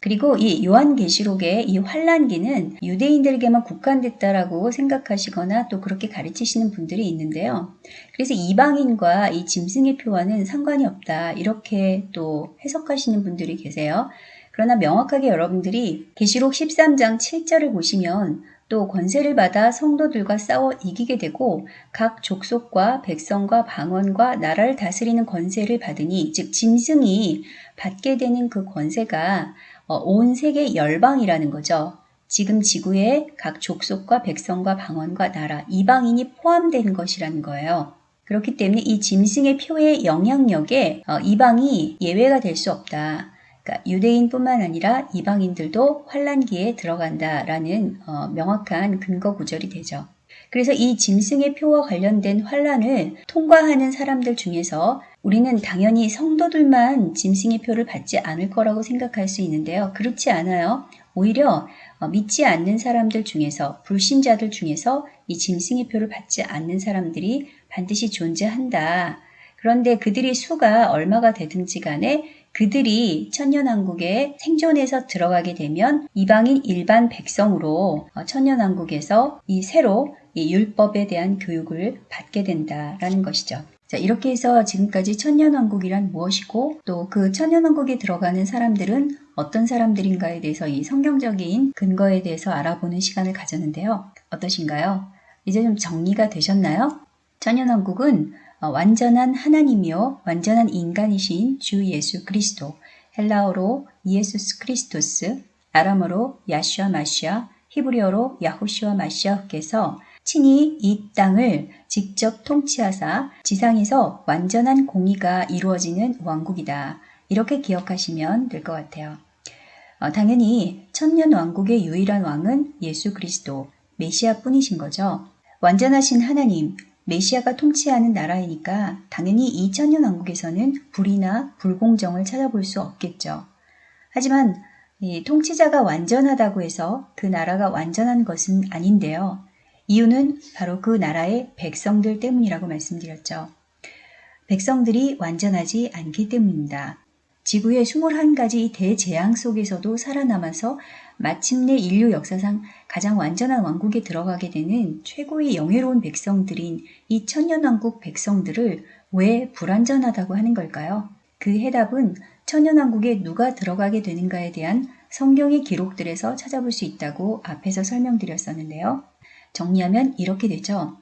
Speaker 1: 그리고 이 요한계시록의 이 환란기는 유대인들에게만 국한됐다라고 생각하시거나 또 그렇게 가르치시는 분들이 있는데요. 그래서 이방인과 이 짐승의 표와는 상관이 없다 이렇게 또 해석하시는 분들이 계세요. 그러나 명확하게 여러분들이 계시록 13장 7절을 보시면 또 권세를 받아 성도들과 싸워 이기게 되고 각 족속과 백성과 방언과 나라를 다스리는 권세를 받으니 즉 짐승이 받게 되는 그 권세가 어, 온 세계 열방이라는 거죠. 지금 지구의 각 족속과 백성과 방언과 나라, 이방인이 포함된 것이라는 거예요. 그렇기 때문에 이 짐승의 표의 영향력에 어, 이방이 예외가 될 수 없다. 그러니까 유대인뿐만 아니라 이방인들도 환란기에 들어간다라는 어, 명확한 근거 구절이 되죠. 그래서 이 짐승의 표와 관련된 환란을 통과하는 사람들 중에서 우리는 당연히 성도들만 짐승의 표를 받지 않을 거라고 생각할 수 있는데요. 그렇지 않아요. 오히려 어, 믿지 않는 사람들 중에서 불신자들 중에서 이 짐승의 표를 받지 않는 사람들이 반드시 존재한다. 그런데 그들이 수가 얼마가 되든지 간에 그들이 천년왕국에 생존해서 들어가게 되면 이방인 일반 백성으로 어, 천년왕국에서 이 새로 이 율법에 대한 교육을 받게 된다라는 것이죠. 자, 이렇게 해서 지금까지 천년왕국이란 무엇이고 또 그 천년왕국에 들어가는 사람들은 어떤 사람들인가에 대해서 이 성경적인 근거에 대해서 알아보는 시간을 가졌는데요. 어떠신가요? 이제 좀 정리가 되셨나요? 천년왕국은 어, 완전한 하나님이요 완전한 인간이신 주 예수 그리스도 헬라어로 예수스 크리스토스 아람어로 야슈아 마시아 히브리어로 야호시와 마시아께서 친히 이 땅을 직접 통치하사 지상에서 완전한 공의가 이루어지는 왕국이다. 이렇게 기억하시면 될 것 같아요. 어, 당연히 천년 왕국의 유일한 왕은 예수 그리스도, 메시아뿐이신 거죠. 완전하신 하나님, 메시아가 통치하는 나라이니까 당연히 이 천년 왕국에서는 불이나 불공정을 찾아볼 수 없겠죠. 하지만 통치자가 완전하다고 해서 그 나라가 완전한 것은 아닌데요. 이유는 바로 그 나라의 백성들 때문이라고 말씀드렸죠. 백성들이 완전하지 않기 때문입니다. 지구의 21가지 대재앙 속에서도 살아남아서 마침내 인류 역사상 가장 완전한 왕국에 들어가게 되는 최고의 영예로운 백성들인 이 천년왕국 백성들을 왜 불완전하다고 하는 걸까요? 그 해답은 천연왕국에 누가 들어가게 되는가에 대한 성경의 기록들에서 찾아볼 수 있다고 앞에서 설명드렸었는데요. 정리하면 이렇게 되죠.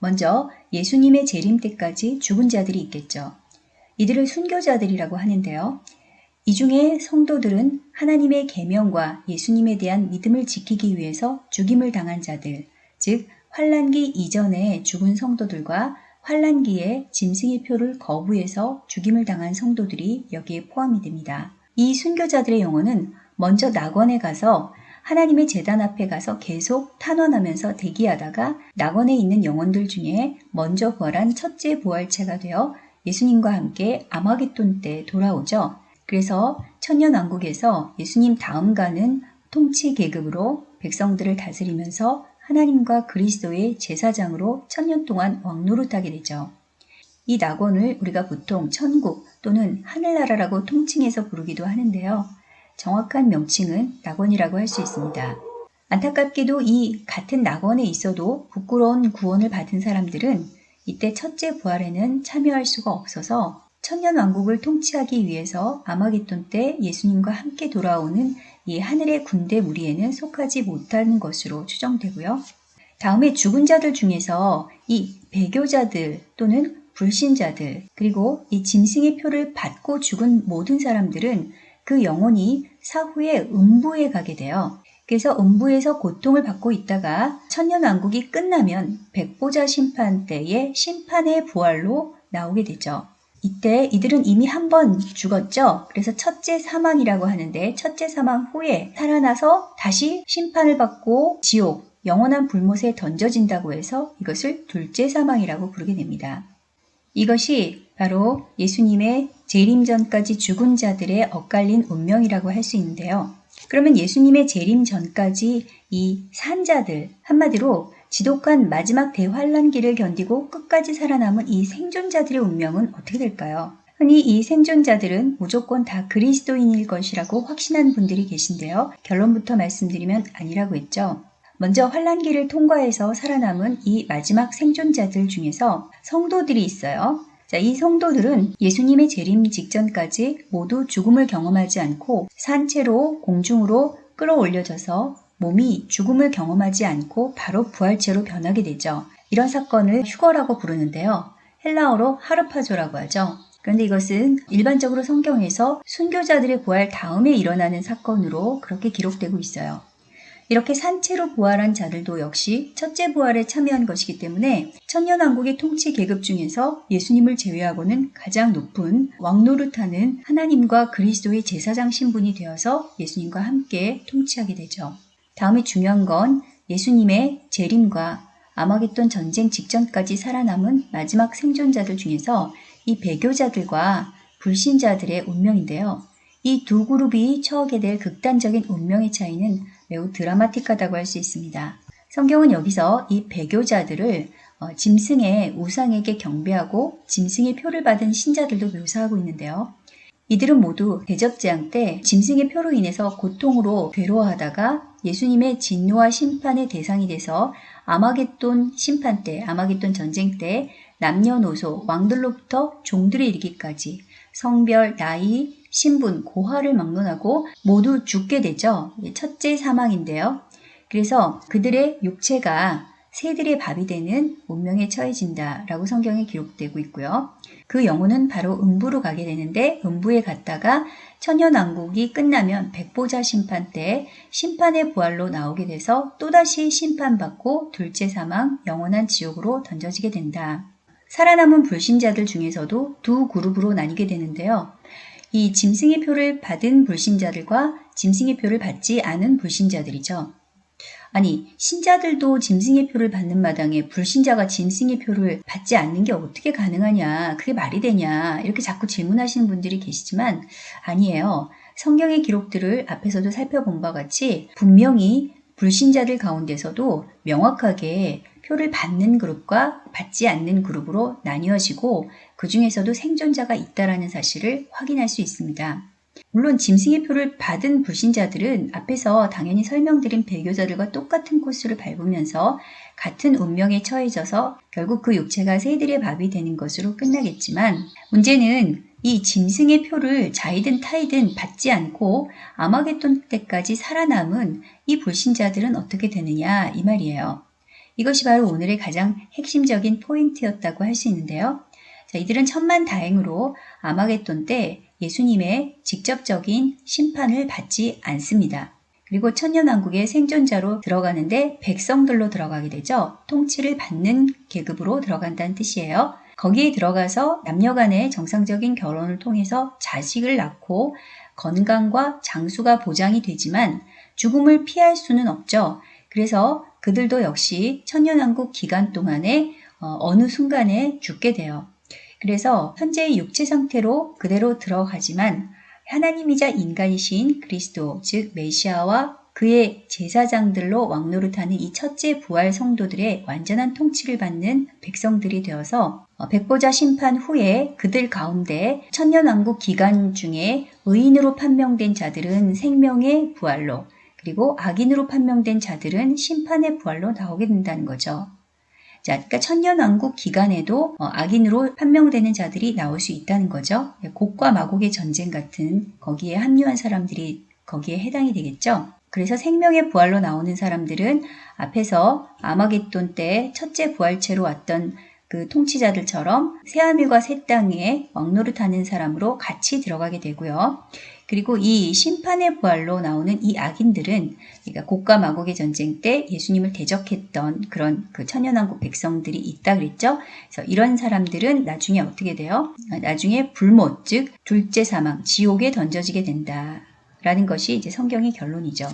Speaker 1: 먼저 예수님의 재림 때까지 죽은 자들이 있겠죠. 이들을 순교자들이라고 하는데요. 이 중에 성도들은 하나님의 계명과 예수님에 대한 믿음을 지키기 위해서 죽임을 당한 자들, 즉 환란기 이전에 죽은 성도들과 환란기에 짐승의 표를 거부해서 죽임을 당한 성도들이 여기에 포함이 됩니다. 이 순교자들의 영혼은 먼저 낙원에 가서 하나님의 재단 앞에 가서 계속 탄원하면서 대기하다가 낙원에 있는 영혼들 중에 먼저 부활한 첫째 부활체가 되어 예수님과 함께 아마겟돈 때 돌아오죠. 그래서 천년왕국에서 예수님 다음가는 통치 계급으로 백성들을 다스리면서 하나님과 그리스도의 제사장으로 천년 동안 왕노릇하게 되죠. 이 낙원을 우리가 보통 천국 또는 하늘나라라고 통칭해서 부르기도 하는데요. 정확한 명칭은 낙원이라고 할 수 있습니다. 안타깝게도 이 같은 낙원에 있어도 부끄러운 구원을 받은 사람들은 이때 첫째 부활에는 참여할 수가 없어서 천년 왕국을 통치하기 위해서 아마겟돈 때 예수님과 함께 돌아오는 이 하늘의 군대 무리에는 속하지 못하는 것으로 추정되고요. 다음에 죽은 자들 중에서 이 배교자들 또는 불신자들 그리고 이 짐승의 표를 받고 죽은 모든 사람들은 그 영혼이 사후에 음부에 가게 되어 그래서 음부에서 고통을 받고 있다가 천년왕국이 끝나면 백보자 심판 때의 심판의 부활로 나오게 되죠. 이때 이들은 이미 한 번 죽었죠. 그래서 첫째 사망이라고 하는데 첫째 사망 후에 살아나서 다시 심판을 받고 지옥, 영원한 불못에 던져진다고 해서 이것을 둘째 사망이라고 부르게 됩니다. 이것이 바로 예수님의 재림전까지 죽은 자들의 엇갈린 운명이라고 할 수 있는데요. 그러면 예수님의 재림 전까지 이 산자들, 한마디로 지독한 마지막 대환란기를 견디고 끝까지 살아남은 이 생존자들의 운명은 어떻게 될까요? 흔히 이 생존자들은 무조건 다 그리스도인일 것이라고 확신한 분들이 계신데요. 결론부터 말씀드리면 아니라고 했죠. 먼저 환란기를 통과해서 살아남은 이 마지막 생존자들 중에서 성도들이 있어요. 자, 이 성도들은 예수님의 재림 직전까지 모두 죽음을 경험하지 않고 산채로 공중으로 끌어올려져서 몸이 죽음을 경험하지 않고 바로 부활체로 변하게 되죠. 이런 사건을 휴거라고 부르는데요. 헬라어로 하르파조라고 하죠. 그런데 이것은 일반적으로 성경에서 순교자들이 부활 다음에 일어나는 사건으로 그렇게 기록되고 있어요. 이렇게 산채로 부활한 자들도 역시 첫째 부활에 참여한 것이기 때문에 천년왕국의 통치 계급 중에서 예수님을 제외하고는 가장 높은 왕노릇하는 하나님과 그리스도의 제사장 신분이 되어서 예수님과 함께 통치하게 되죠. 다음에 중요한 건 예수님의 재림과 아마겟돈 전쟁 직전까지 살아남은 마지막 생존자들 중에서 이 배교자들과 불신자들의 운명인데요. 이 두 그룹이 처하게 될 극단적인 운명의 차이는 매우 드라마틱하다고 할 수 있습니다. 성경은 여기서 이 배교자들을 어, 짐승의 우상에게 경배하고 짐승의 표를 받은 신자들도 묘사하고 있는데요. 이들은 모두 대접재앙 때 짐승의 표로 인해서 고통으로 괴로워하다가 예수님의 진노와 심판의 대상이 돼서 아마겟돈 심판 때, 아마겟돈 전쟁 때 남녀노소, 왕들로부터 종들에 이르기까지 성별, 나이, 신분, 고화를 막론하고 모두 죽게 되죠. 첫째 사망인데요. 그래서 그들의 육체가 새들의 밥이 되는 운명에 처해진다라고 성경에 기록되고 있고요. 그 영혼은 바로 음부로 가게 되는데 음부에 갔다가 천연왕국이 끝나면 백보자 심판 때 심판의 부활로 나오게 돼서 또다시 심판받고 둘째 사망 영원한 지옥으로 던져지게 된다. 살아남은 불신자들 중에서도 두 그룹으로 나뉘게 되는데요. 이 짐승의 표를 받은 불신자들과 짐승의 표를 받지 않은 불신자들이죠. 아니 신자들도 짐승의 표를 받는 마당에 불신자가 짐승의 표를 받지 않는 게 어떻게 가능하냐 그게 말이 되냐 이렇게 자꾸 질문하시는 분들이 계시지만 아니에요. 성경의 기록들을 앞에서도 살펴본 바 같이 분명히 불신자들 가운데서도 명확하게 표를 받는 그룹과 받지 않는 그룹으로 나뉘어지고 그 중에서도 생존자가 있다라는 사실을 확인할 수 있습니다. 물론 짐승의 표를 받은 불신자들은 앞에서 당연히 설명드린 배교자들과 똑같은 코스를 밟으면서 같은 운명에 처해져서 결국 그 육체가 새들의 밥이 되는 것으로 끝나겠지만 문제는 이 짐승의 표를 자이든 타이든 받지 않고 아마겟돈 때까지 살아남은 이 불신자들은 어떻게 되느냐 이 말이에요. 이것이 바로 오늘의 가장 핵심적인 포인트였다고 할 수 있는데요. 자, 이들은 천만 다행으로 아마겟돈 때 예수님의 직접적인 심판을 받지 않습니다. 그리고 천년왕국의 생존자로 들어가는데 백성들로 들어가게 되죠. 통치를 받는 계급으로 들어간다는 뜻이에요. 거기에 들어가서 남녀 간의 정상적인 결혼을 통해서 자식을 낳고 건강과 장수가 보장이 되지만 죽음을 피할 수는 없죠. 그래서 그들도 역시 천년왕국 기간 동안에 어, 어느 순간에 죽게 돼요. 그래서 현재의 육체 상태로 그대로 들어가지만 하나님이자 인간이신 그리스도 즉 메시아와 그의 제사장들로 왕노릇하는 이 첫째 부활 성도들의 완전한 통치를 받는 백성들이 되어서 어, 백보자 심판 후에 그들 가운데 천년왕국 기간 중에 의인으로 판명된 자들은 생명의 부활로 그리고 악인으로 판명된 자들은 심판의 부활로 나오게 된다는 거죠. 자, 그러니까 천년왕국 기간에도 어, 악인으로 판명되는 자들이 나올 수 있다는 거죠. 예, 곡과 마곡의 전쟁 같은 거기에 합류한 사람들이 거기에 해당이 되겠죠. 그래서 생명의 부활로 나오는 사람들은 앞에서 아마겟돈 때 첫째 부활체로 왔던 그 통치자들처럼 새하늘과 새 땅에 왕노릇하는 사람으로 같이 들어가게 되고요. 그리고 이 심판의 부활로 나오는 이 악인들은 그러니까 곡과 마곡의 전쟁 때 예수님을 대적했던 그런 그 천연왕국 백성들이 있다 그랬죠. 그래서 이런 사람들은 나중에 어떻게 돼요? 나중에 불못 즉 둘째 사망 지옥에 던져지게 된다라는 것이 이제 성경의 결론이죠.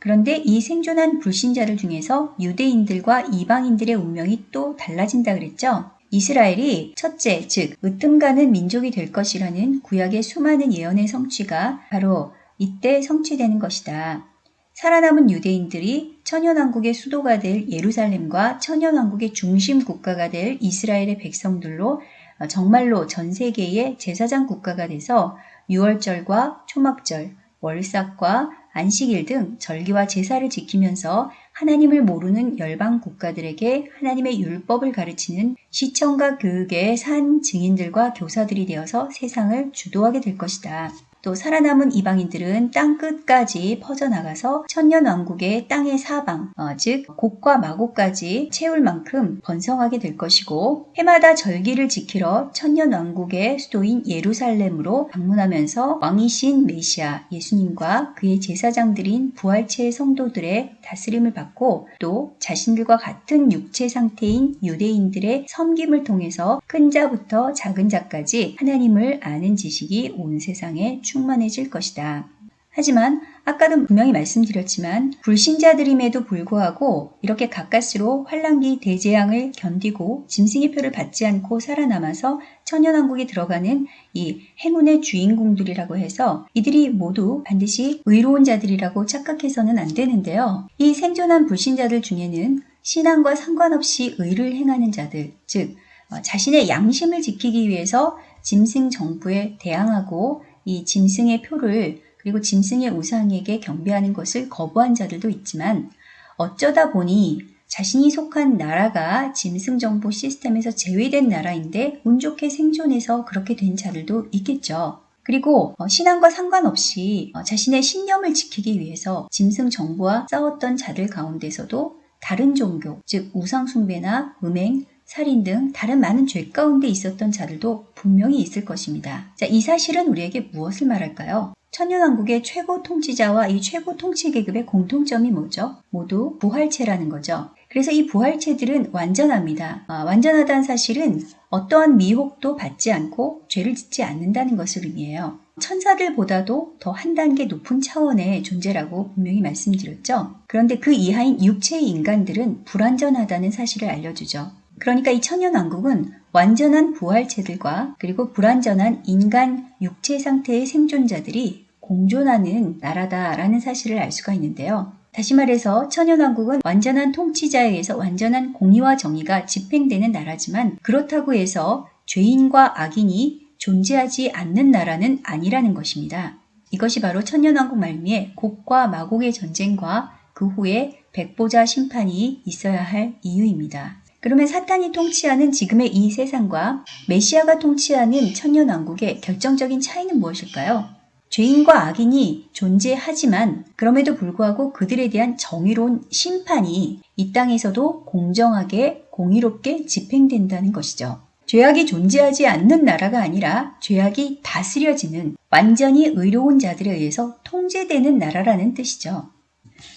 Speaker 1: 그런데 이 생존한 불신자를 중에서 유대인들과 이방인들의 운명이 또 달라진다 그랬죠. 이스라엘이 첫째, 즉 으뜸가는 민족이 될 것이라는 구약의 수많은 예언의 성취가 바로 이때 성취되는 것이다. 살아남은 유대인들이 천연왕국의 수도가 될 예루살렘과 천연왕국의 중심 국가가 될 이스라엘의 백성들로 어, 정말로 전 세계의 제사장 국가가 돼서 유월절과 초막절, 월삭과 안식일 등 절기와 제사를 지키면서 하나님을 모르는 열방 국가들에게 하나님의 율법을 가르치는 시청과 교육의 산 증인들과 교사들이 되어서 세상을 주도하게 될 것이다. 또 살아남은 이방인들은 땅 끝까지 퍼져나가서 천년 왕국의 땅의 사방, 어, 즉 곡과 마곡까지 채울 만큼 번성하게 될 것이고 해마다 절기를 지키러 천년 왕국의 수도인 예루살렘으로 방문하면서 왕이신 메시아 예수님과 그의 제사장들인 부활체 성도들의 다스림을 받고 또 자신들과 같은 육체 상태인 유대인들의 섬김을 통해서 큰 자부터 작은 자까지 하나님을 아는 지식이 온 세상에 충만해질 것이다. 하지만 아까도 분명히 말씀드렸지만 불신자들임에도 불구하고 이렇게 가까스로 환란기 대재앙을 견디고 짐승의 표를 받지 않고 살아남아서 천연왕국에 들어가는 이 행운의 주인공들이라고 해서 이들이 모두 반드시 의로운 자들이라고 착각해서는 안 되는데요. 이 생존한 불신자들 중에는 신앙과 상관없이 의를 행하는 자들, 즉 어, 자신의 양심을 지키기 위해서 짐승 정부에 대항하고 이 짐승의 표를 그리고 짐승의 우상에게 경배하는 것을 거부한 자들도 있지만 어쩌다 보니 자신이 속한 나라가 짐승 정보 시스템에서 제외된 나라인데 운 좋게 생존해서 그렇게 된 자들도 있겠죠. 그리고 어, 신앙과 상관없이 어, 자신의 신념을 지키기 위해서 짐승 정부와 싸웠던 자들 가운데서도 다른 종교, 즉 우상숭배나 음행, 살인 등 다른 많은 죄 가운데 있었던 자들도 분명히 있을 것입니다. 자, 이 사실은 우리에게 무엇을 말할까요? 천년왕국의 최고 통치자와 이 최고 통치 계급의 공통점이 뭐죠? 모두 부활체라는 거죠. 그래서 이 부활체들은 완전합니다. 아, 완전하다는 사실은 어떠한 미혹도 받지 않고 죄를 짓지 않는다는 것을 의미해요. 천사들보다도 더 한 단계 높은 차원의 존재라고 분명히 말씀드렸죠. 그런데 그 이하인 육체의 인간들은 불완전하다는 사실을 알려주죠. 그러니까 이천년왕국은 완전한 부활체들과 그리고 불완전한 인간 육체 상태의 생존자들이 공존하는 나라다라는 사실을 알 수가 있는데요. 다시 말해서 천연왕국은 완전한 통치자에 의해서 완전한 공의와 정의가 집행되는 나라지만 그렇다고 해서 죄인과 악인이 존재하지 않는 나라는 아니라는 것입니다. 이것이 바로 천연왕국 말미에 곡과 마곡의 전쟁과 그 후에 백보자 심판이 있어야 할 이유입니다. 그러면 사탄이 통치하는 지금의 이 세상과 메시아가 통치하는 천년왕국의 결정적인 차이는 무엇일까요? 죄인과 악인이 존재하지만 그럼에도 불구하고 그들에 대한 정의로운 심판이 이 땅에서도 공정하게 공의롭게 집행된다는 것이죠. 죄악이 존재하지 않는 나라가 아니라 죄악이 다스려지는 완전히 의로운 자들에 의해서 통제되는 나라라는 뜻이죠.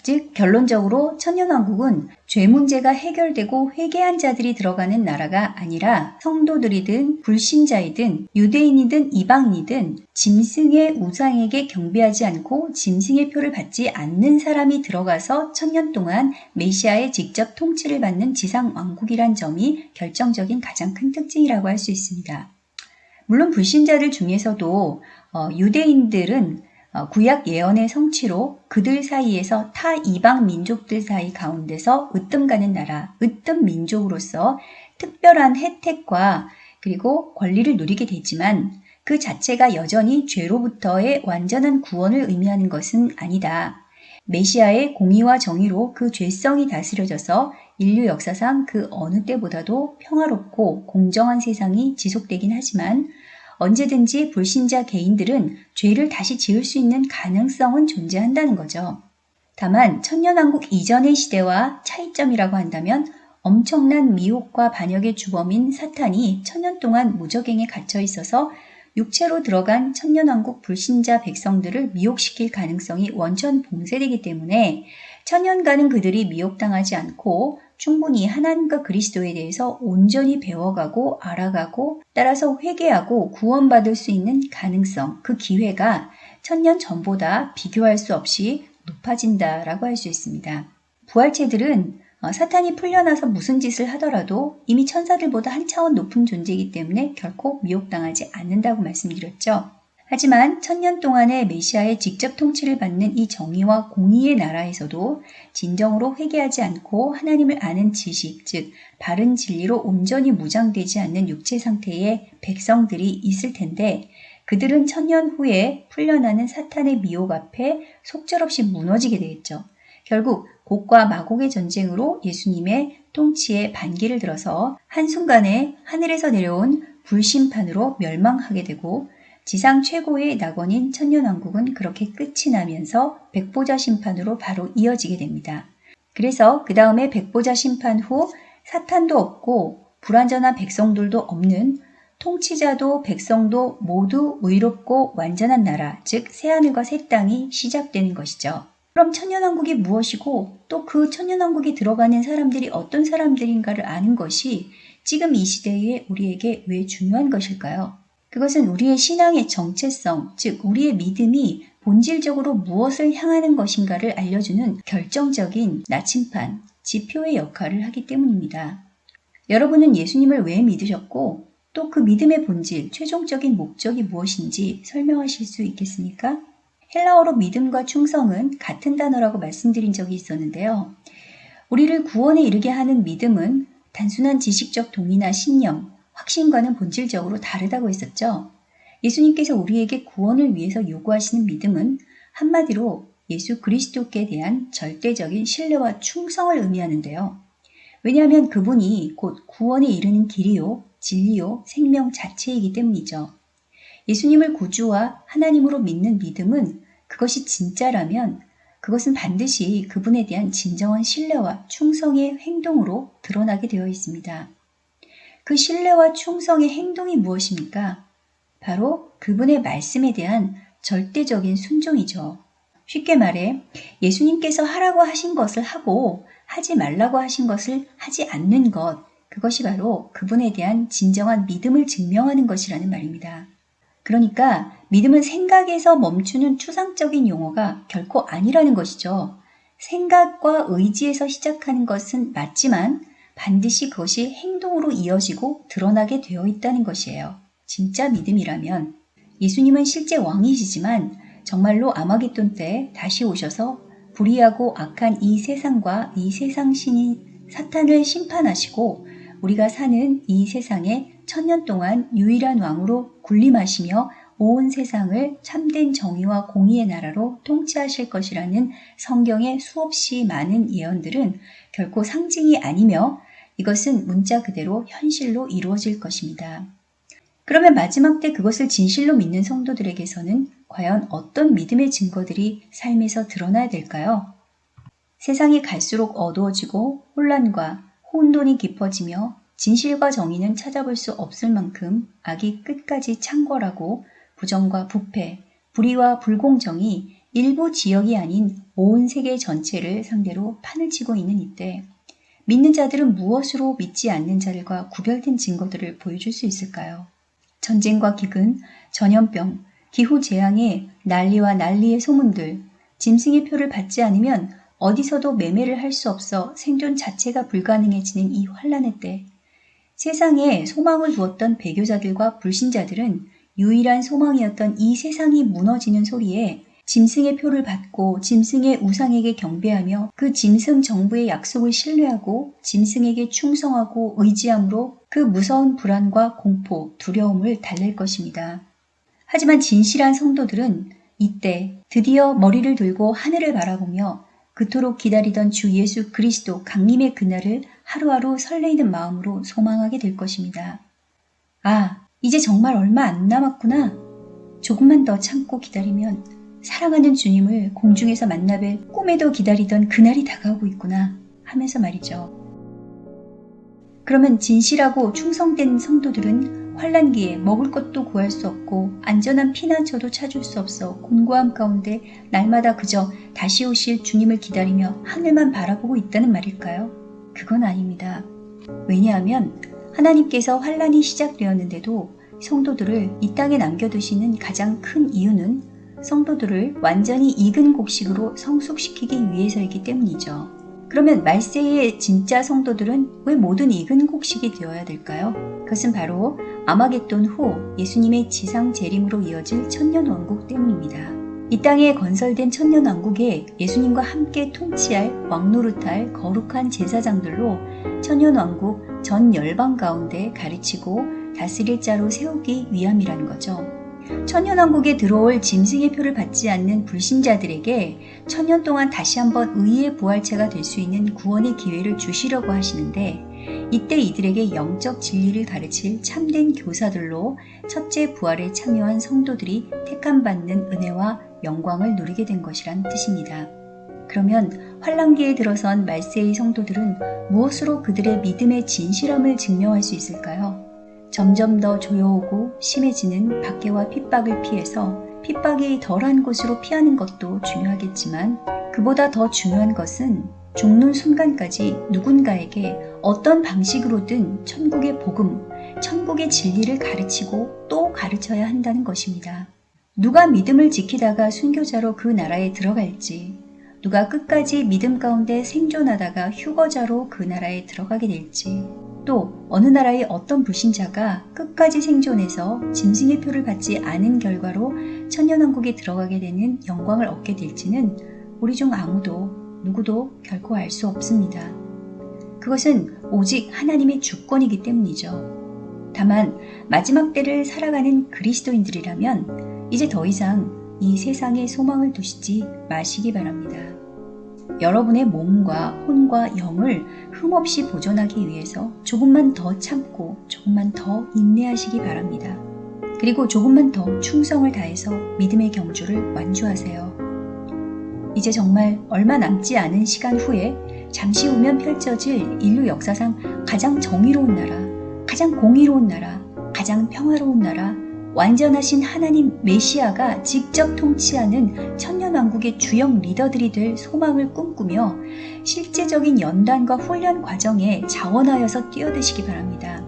Speaker 1: 즉 결론적으로 천년왕국은 죄 문제가 해결되고 회개한 자들이 들어가는 나라가 아니라 성도들이든 불신자이든 유대인이든 이방인이든 짐승의 우상에게 경배하지 않고 짐승의 표를 받지 않는 사람이 들어가서 천년 동안 메시아의 직접 통치를 받는 지상왕국이란 점이 결정적인 가장 큰 특징이라고 할 수 있습니다. 물론 불신자들 중에서도 어, 유대인들은 어, 구약 예언의 성취로 그들 사이에서 타 이방 민족들 사이 가운데서 으뜸 가는 나라, 으뜸 민족으로서 특별한 혜택과 그리고 권리를 누리게 되지만 그 자체가 여전히 죄로부터의 완전한 구원을 의미하는 것은 아니다. 메시아의 공의와 정의로 그 죄성이 다스려져서 인류 역사상 그 어느 때보다도 평화롭고 공정한 세상이 지속되긴 하지만 언제든지 불신자 개인들은 죄를 다시 지을 수 있는 가능성은 존재한다는 거죠. 다만 천년왕국 이전의 시대와 차이점이라고 한다면 엄청난 미혹과 반역의 주범인 사탄이 천년 동안 무적행에 갇혀 있어서 육체로 들어간 천년왕국 불신자 백성들을 미혹시킬 가능성이 원천 봉쇄되기 때문에 천년간은 그들이 미혹당하지 않고 충분히 하나님과 그리스도에 대해서 온전히 배워가고 알아가고 따라서 회개하고 구원받을 수 있는 가능성, 그 기회가 천년 전보다 비교할 수 없이 높아진다라고 할 수 있습니다. 부활체들은 어, 사탄이 풀려나서 무슨 짓을 하더라도 이미 천사들보다 한 차원 높은 존재이기 때문에 결코 미혹당하지 않는다고 말씀드렸죠. 하지만 천년 동안의 메시아의 직접 통치를 받는 이 정의와 공의의 나라에서도 진정으로 회개하지 않고 하나님을 아는 지식, 즉 바른 진리로 온전히 무장되지 않는 육체 상태의 백성들이 있을 텐데 그들은 천년 후에 풀려나는 사탄의 미혹 앞에 속절없이 무너지게 되겠죠. 결국 곡과 마곡의 전쟁으로 예수님의 통치에 반기를 들어서 한순간에 하늘에서 내려온 불심판으로 멸망하게 되고 지상 최고의 낙원인 천년왕국은 그렇게 끝이 나면서 백보자 심판으로 바로 이어지게 됩니다. 그래서 그 다음에 백보자 심판 후 사탄도 없고 불완전한 백성들도 없는 통치자도 백성도 모두 의롭고 완전한 나라, 즉 새하늘과 새 땅이 시작되는 것이죠. 그럼 천년왕국이 무엇이고 또 그천년왕국이 들어가는 사람들이 어떤 사람들인가를 아는 것이 지금 이 시대에 우리에게 왜 중요한 것일까요? 그것은 우리의 신앙의 정체성, 즉 우리의 믿음이 본질적으로 무엇을 향하는 것인가를 알려주는 결정적인 나침판, 지표의 역할을 하기 때문입니다. 여러분은 예수님을 왜 믿으셨고 또 그 믿음의 본질, 최종적인 목적이 무엇인지 설명하실 수 있겠습니까? 헬라어로 믿음과 충성은 같은 단어라고 말씀드린 적이 있었는데요. 우리를 구원에 이르게 하는 믿음은 단순한 지식적 동의나 신념, 확신과는 본질적으로 다르다고 했었죠. 예수님께서 우리에게 구원을 위해서 요구하시는 믿음은 한마디로 예수 그리스도께 대한 절대적인 신뢰와 충성을 의미하는데요. 왜냐하면 그분이 곧 구원에 이르는 길이요, 진리요, 생명 자체이기 때문이죠. 예수님을 구주와 하나님으로 믿는 믿음은 그것이 진짜라면 그것은 반드시 그분에 대한 진정한 신뢰와 충성의 행동으로 드러나게 되어 있습니다. 그 신뢰와 충성의 행동이 무엇입니까? 바로 그분의 말씀에 대한 절대적인 순종이죠. 쉽게 말해 예수님께서 하라고 하신 것을 하고 하지 말라고 하신 것을 하지 않는 것, 그것이 바로 그분에 대한 진정한 믿음을 증명하는 것이라는 말입니다. 그러니까 믿음은 생각에서 멈추는 추상적인 용어가 결코 아니라는 것이죠. 생각과 의지에서 시작하는 것은 맞지만 반드시 그것이 행동으로 이어지고 드러나게 되어 있다는 것이에요. 진짜 믿음이라면 예수님은 실제 왕이시지만 정말로 아마겟돈 때 다시 오셔서 불의하고 악한 이 세상과 이 세상 신인 사탄을 심판하시고 우리가 사는 이 세상에 천년 동안 유일한 왕으로 군림하시며 온 세상을 참된 정의와 공의의 나라로 통치하실 것이라는 성경의 수없이 많은 예언들은 결코 상징이 아니며 이것은 문자 그대로 현실로 이루어질 것입니다. 그러면 마지막 때 그것을 진실로 믿는 성도들에게서는 과연 어떤 믿음의 증거들이 삶에서 드러나야 될까요? 세상이 갈수록 어두워지고 혼란과 혼돈이 깊어지며 진실과 정의는 찾아볼 수 없을 만큼 악이 끝까지 창궐하고 부정과 부패, 불의와 불공정이 일부 지역이 아닌 온 세계 전체를 상대로 판을 치고 있는 이때 믿는 자들은 무엇으로 믿지 않는 자들과 구별된 증거들을 보여줄 수 있을까요? 전쟁과 기근, 전염병, 기후 재앙의 난리와 난리의 소문들, 짐승의 표를 받지 않으면 어디서도 매매를 할 수 없어 생존 자체가 불가능해지는 이 환란의 때 세상에 소망을 두었던 배교자들과 불신자들은 유일한 소망이었던 이 세상이 무너지는 소리에 짐승의 표를 받고 짐승의 우상에게 경배하며 그 짐승 정부의 약속을 신뢰하고 짐승에게 충성하고 의지함으로 그 무서운 불안과 공포, 두려움을 달랠 것입니다. 하지만 진실한 성도들은 이때 드디어 머리를 들고 하늘을 바라보며 그토록 기다리던 주 예수 그리스도 강림의 그날을 하루하루 설레이는 마음으로 소망하게 될 것입니다. 아, 이제 정말 얼마 안 남았구나. 조금만 더 참고 기다리면 사랑하는 주님을 공중에서 만나뵐 꿈에도 기다리던 그날이 다가오고 있구나 하면서 말이죠. 그러면 진실하고 충성된 성도들은 환란기에 먹을 것도 구할 수 없고 안전한 피난처도 찾을 수 없어 곤고함 가운데 날마다 그저 다시 오실 주님을 기다리며 하늘만 바라보고 있다는 말일까요? 그건 아닙니다. 왜냐하면 하나님께서 환란이 시작되었는데도 성도들을 이 땅에 남겨두시는 가장 큰 이유는 성도들을 완전히 익은 곡식으로 성숙시키기 위해서이기 때문이죠. 그러면 말세의 진짜 성도들은 왜 모든 익은 곡식이 되어야 될까요? 그것은 바로 아마겟돈 후 예수님의 지상 재림으로 이어질 천년 왕국 때문입니다. 이 땅에 건설된 천년 왕국에 예수님과 함께 통치할 왕노릇할 거룩한 제사장들로 천년 왕국 전 열방 가운데 가르치고 다스릴 자로 세우기 위함이라는 거죠. 천년왕국에 들어올 짐승의 표를 받지 않는 불신자들에게 천년 동안 다시 한번 의의 부활체가 될 수 있는 구원의 기회를 주시려고 하시는데 이때 이들에게 영적 진리를 가르칠 참된 교사들로 첫째 부활에 참여한 성도들이 택함받는 은혜와 영광을 누리게 된 것이란 뜻입니다. 그러면 환란기에 들어선 말세의 성도들은 무엇으로 그들의 믿음의 진실함을 증명할 수 있을까요? 점점 더 조여오고 심해지는 박해와 핍박을 피해서 핍박이 덜한 곳으로 피하는 것도 중요하겠지만 그보다 더 중요한 것은 죽는 순간까지 누군가에게 어떤 방식으로든 천국의 복음, 천국의 진리를 가르치고 또 가르쳐야 한다는 것입니다. 누가 믿음을 지키다가 순교자로 그 나라에 들어갈지, 누가 끝까지 믿음 가운데 생존하다가 휴거자로 그 나라에 들어가게 될지, 또 어느 나라의 어떤 불신자가 끝까지 생존해서 짐승의 표를 받지 않은 결과로 천년왕국에 들어가게 되는 영광을 얻게 될지는 우리 중 아무도 누구도 결코 알 수 없습니다. 그것은 오직 하나님의 주권이기 때문이죠. 다만 마지막 때를 살아가는 그리스도인들이라면 이제 더 이상 이 세상에 소망을 두시지 마시기 바랍니다. 여러분의 몸과 혼과 영을 흠없이 보존하기 위해서 조금만 더 참고 조금만 더 인내하시기 바랍니다. 그리고 조금만 더 충성을 다해서 믿음의 경주를 완주하세요. 이제 정말 얼마 남지 않은 시간 후에 잠시 후면 펼쳐질 인류 역사상 가장 정의로운 나라, 가장 공의로운 나라, 가장 평화로운 나라, 완전하신 하나님 메시아가 직접 통치하는 천년왕국의 주역 리더들이 될 소망을 꿈꾸며 실제적인 연단과 훈련 과정에 자원하여서 뛰어드시기 바랍니다.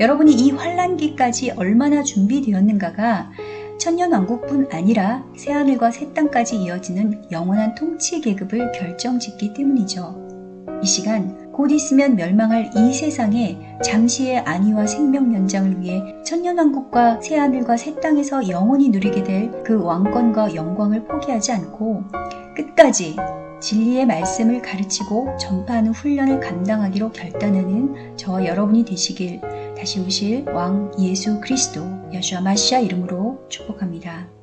Speaker 1: 여러분이 이 환란기까지 얼마나 준비되었는가가 천년왕국뿐 아니라 새하늘과 새 땅까지 이어지는 영원한 통치 계급을 결정짓기 때문이죠. 이 시간 곧 있으면 멸망할 이 세상에 잠시의 안위와 생명 연장을 위해 천년왕국과 새하늘과 새 땅에서 영원히 누리게 될 그 왕권과 영광을 포기하지 않고 끝까지 진리의 말씀을 가르치고 전파하는 훈련을 감당하기로 결단하는 저와 여러분이 되시길 다시 오실 왕 예수 그리스도 여주와 마시아 이름으로 축복합니다.